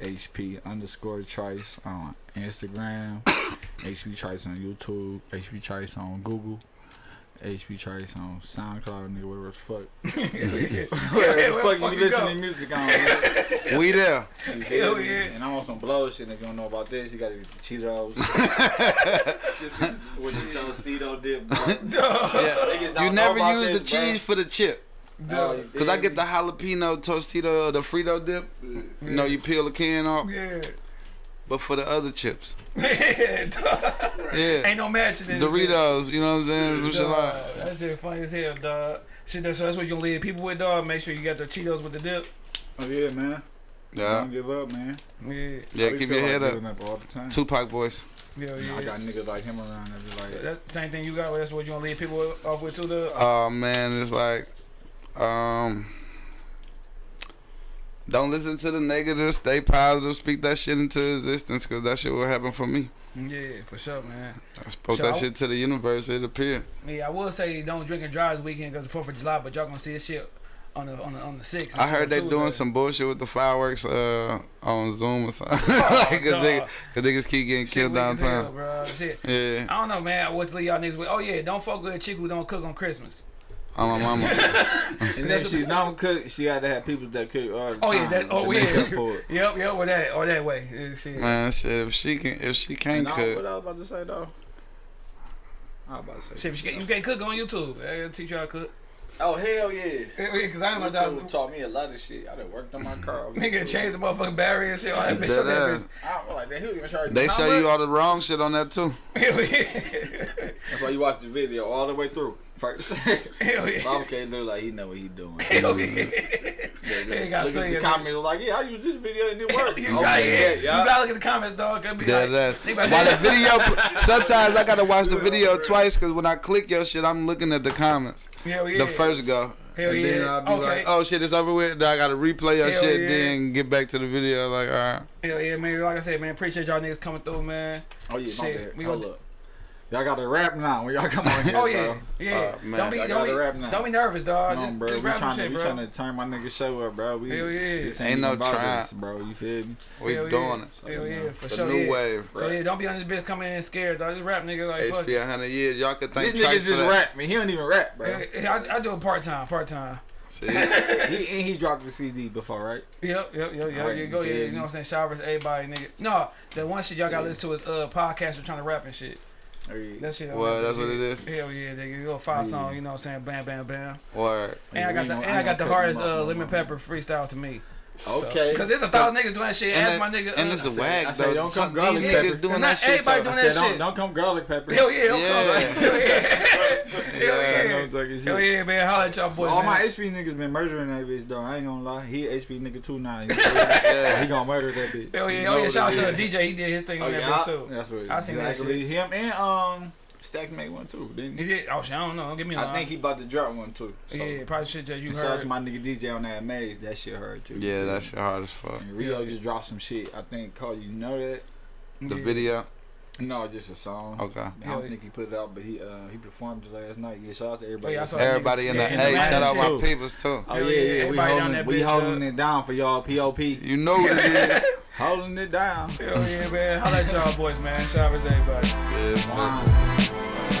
Speaker 2: HP underscore Trice on Instagram. HP Trice on YouTube. HP Trice on Google. HP Trice on SoundCloud, nigga, whatever the fuck.
Speaker 1: yeah,
Speaker 2: Whatever the
Speaker 1: the
Speaker 2: fuck
Speaker 1: fuck
Speaker 2: you
Speaker 1: you
Speaker 2: listening to music on, nigga.
Speaker 3: We there.
Speaker 2: You feel
Speaker 1: Hell
Speaker 2: me?
Speaker 1: yeah.
Speaker 2: And I'm on some blow shit, nigga. You don't know about this. You gotta get the Cheetos. With the Tostito dip, bro.
Speaker 3: Yeah. You never
Speaker 2: about
Speaker 3: use the
Speaker 2: this, bro.
Speaker 3: cheese for the chip.
Speaker 2: Oh,
Speaker 3: Cause I get the jalapeno Tostito, the Frito dip. You know, you peel the can off,
Speaker 1: Yeah.
Speaker 3: But for the other chips.
Speaker 1: Yeah, Ain't no matching in this
Speaker 3: Doritos, you know what I'm saying? Some
Speaker 1: shit.
Speaker 3: shit like.
Speaker 1: Dog, That funny as hell, dog. Shit, that- so that's what you gonna leave people with, dog. Make sure you got the Cheetos with the dip.
Speaker 2: Oh yeah, man.
Speaker 3: Yeah.
Speaker 2: Don't give up, man.
Speaker 1: Yeah,
Speaker 3: Yeah, keep
Speaker 2: feel
Speaker 3: your
Speaker 2: like
Speaker 3: head up.
Speaker 2: giving up all the time.
Speaker 3: Tupac voice.
Speaker 1: yeah, yeah.
Speaker 2: I got niggas like him around that like,
Speaker 1: That same thing you got. That's what you gonna leave people off with too, dog.
Speaker 3: Oh man, it's like, um, don't listen to the negative. Stay positive. Speak that shit into existence, cause that shit will happen for me.
Speaker 1: Yeah, for sure, man.
Speaker 3: I spoke
Speaker 1: So
Speaker 3: that
Speaker 1: I-
Speaker 3: shit to the universe. It appeared.
Speaker 1: Yeah, I will say don't drink and drive this weekend because the Fourth of July, but y'all gonna see this shit on the on the on the sixth.
Speaker 3: I heard they doing some bullshit with the fireworks uh, on Zoom or something. like, cause, niggas, cause niggas keep getting
Speaker 1: Shit
Speaker 3: killed
Speaker 1: as hell,
Speaker 3: downtown.
Speaker 1: bro. Shit.
Speaker 3: Yeah,
Speaker 1: I don't know, man. What to leave y'all niggas with? Oh yeah, don't fuck with a chick who don't cook on Christmas.
Speaker 3: On my mama.
Speaker 2: and then she don't cook. She had to have people that cook all the
Speaker 1: Oh yeah, that. Oh yeah.
Speaker 2: up for it.
Speaker 1: yep, yep. Or that, or that way. Yeah, Shit.
Speaker 3: Man, shit. If she can, if she can't
Speaker 2: And I-
Speaker 3: cook,
Speaker 2: What I was about to say though? I was about to say.
Speaker 1: Shit, but you can't, you can't cook on YouTube. They'll teach you how to cook.
Speaker 5: Oh hell yeah!
Speaker 1: Yeah, Cause I ain't about
Speaker 5: YouTube
Speaker 1: to.
Speaker 5: taught me a lot of shit. I done worked on my car.
Speaker 1: Nigga
Speaker 5: YouTube.
Speaker 1: change the motherfucking barrier and shit. All that bitch.
Speaker 3: Dead
Speaker 1: that bitch.
Speaker 5: I, like that. He was even charging.
Speaker 3: they show you all the wrong shit on that too.
Speaker 1: Hell yeah.
Speaker 2: That's why you watch the video all the way through. First,
Speaker 1: Hell yeah.
Speaker 2: okay, look like he know what he doing.
Speaker 1: Hell yeah.
Speaker 2: Yeah,
Speaker 1: Ain't gotta
Speaker 2: look at the comments like, yeah, I use this video and it worked.
Speaker 1: You
Speaker 2: okay,
Speaker 1: gotta,
Speaker 2: yeah,
Speaker 1: you gotta look at the comments, dog. Could be
Speaker 3: Dead
Speaker 1: like,
Speaker 3: ass.
Speaker 1: they about
Speaker 3: While the
Speaker 1: to-
Speaker 3: video, sometimes I gotta watch the video twice because when I click your shit, I'm looking at the comments.
Speaker 1: Hell yeah.
Speaker 3: The first go.
Speaker 1: Hell
Speaker 3: and
Speaker 1: yeah.
Speaker 3: then I'll be
Speaker 1: Okay.
Speaker 3: like, oh shit, it's over with. Then I gotta replay your
Speaker 1: Hell
Speaker 3: shit,
Speaker 1: yeah.
Speaker 3: then get back to the video. Like, all right.
Speaker 1: Hell yeah, man. Like I said, man, appreciate y'all niggas coming through, man.
Speaker 2: Oh yeah, my
Speaker 1: Shit,
Speaker 2: bad.
Speaker 1: we
Speaker 2: Hold
Speaker 1: gonna-
Speaker 2: up. Y'all got to rap now when y'all come on here,
Speaker 1: Oh yeah,
Speaker 2: bro.
Speaker 1: yeah.
Speaker 3: Oh, man.
Speaker 1: don't be, don't be,
Speaker 2: rap now.
Speaker 1: don't be nervous, dog.
Speaker 2: Come
Speaker 1: just,
Speaker 2: on, bro.
Speaker 1: just
Speaker 2: we
Speaker 1: rap
Speaker 2: trying
Speaker 1: some
Speaker 2: to
Speaker 1: shit,
Speaker 2: we
Speaker 1: bro.
Speaker 2: trying to turn my nigga show up, bro. We,
Speaker 1: Hell yeah.
Speaker 2: this
Speaker 3: Ain't no
Speaker 2: even
Speaker 3: trying.
Speaker 2: bro. You feel me?
Speaker 3: We
Speaker 1: Hell
Speaker 3: doing
Speaker 1: yeah.
Speaker 3: it.
Speaker 1: Hell yeah, for
Speaker 3: The
Speaker 1: sure.
Speaker 3: new
Speaker 1: yeah.
Speaker 3: wave.
Speaker 1: So yeah, don't be on this bitch coming in scared, dog. Just rap, nigga. Like fuck.
Speaker 3: HP 100 years. Y'all could thank
Speaker 2: This nigga just
Speaker 3: that.
Speaker 2: rap, man. He don't even rap, bro.
Speaker 1: Yeah, yeah, I, I do it part time, part time.
Speaker 3: See?
Speaker 2: he and he dropped the CD before, right?
Speaker 1: Yep, yep, yep, yep.
Speaker 2: Alright,
Speaker 1: yeah, go,
Speaker 2: you
Speaker 1: yeah, you know what I'm saying? Showers, everybody, nigga. No, the one shit y'all gotta
Speaker 2: Yeah.
Speaker 1: listen to is uh podcast. We're trying to rap and shit.
Speaker 2: Or he-
Speaker 1: That shit.
Speaker 3: Well, that's what it is.
Speaker 1: Hell yeah, nigga. You go five
Speaker 2: Yeah.
Speaker 1: song, you know what I'm saying? Bam, bam, bam.
Speaker 3: Word.
Speaker 1: And I got the and I got the
Speaker 2: ain't gonna cut
Speaker 1: hardest uh, lemon pepper freestyle to me.
Speaker 2: Okay.
Speaker 1: Cause there's a thousand niggas doing that shit.
Speaker 3: And,
Speaker 1: Ask my nigga.
Speaker 3: and
Speaker 1: uh,
Speaker 3: it's a
Speaker 2: I
Speaker 3: wag
Speaker 2: said,
Speaker 3: though.
Speaker 2: don't come garlic pepper.
Speaker 3: doing
Speaker 1: Not
Speaker 3: that shit.
Speaker 1: everybody doing that
Speaker 2: don't,
Speaker 1: shit.
Speaker 2: don't come garlic pepper.
Speaker 1: Hell yeah,
Speaker 3: Yeah.
Speaker 1: Hell yeah. Hell
Speaker 2: I
Speaker 1: yeah. Hell yeah, man. Holla at y'all boys.
Speaker 2: All
Speaker 1: man.
Speaker 2: my HP niggas been murdering that bitch though. I ain't gonna lie. He HP nigga too now. He,
Speaker 3: Yeah.
Speaker 2: he gonna murder that bitch.
Speaker 1: Hell yeah, oh yeah, shout out to the DJ. He did his thing
Speaker 2: Oh
Speaker 1: on that bitch too.
Speaker 2: that's what.
Speaker 1: I seen that
Speaker 2: exactly. Him and um Stack made one too. Didn't
Speaker 1: He
Speaker 2: he?
Speaker 1: did. Oh shit, I don't know. Don't give me a
Speaker 2: I
Speaker 1: line.
Speaker 2: think he about to drop one too. So.
Speaker 1: Yeah, probably shit that you
Speaker 2: And Shout out
Speaker 1: heard.
Speaker 2: to my nigga DJ on that maze. That shit hurt too.
Speaker 3: Yeah, that shit hard as fuck.
Speaker 2: And Rio just dropped some shit. I think called you know that.
Speaker 3: The
Speaker 1: Yeah.
Speaker 3: video.
Speaker 2: No, just a song.
Speaker 3: Okay.
Speaker 2: I don't
Speaker 1: yeah.
Speaker 2: think he put it out, but he uh he performed it last night. Yeah, shout out to everybody.
Speaker 1: Oh, yeah,
Speaker 3: Everybody in the
Speaker 1: Yeah,
Speaker 3: hey, shout out
Speaker 1: shit.
Speaker 3: my peoples too.
Speaker 2: Oh yeah,
Speaker 1: yeah,
Speaker 2: yeah, we holding, we holding
Speaker 1: uh,
Speaker 2: it down for y'all. Pop,
Speaker 3: You know what it is.
Speaker 2: holding it down.
Speaker 1: Hell yeah, man. Holla at y'all boys, man. Shout out to everybody.
Speaker 3: Yes, sir.
Speaker 2: Wow.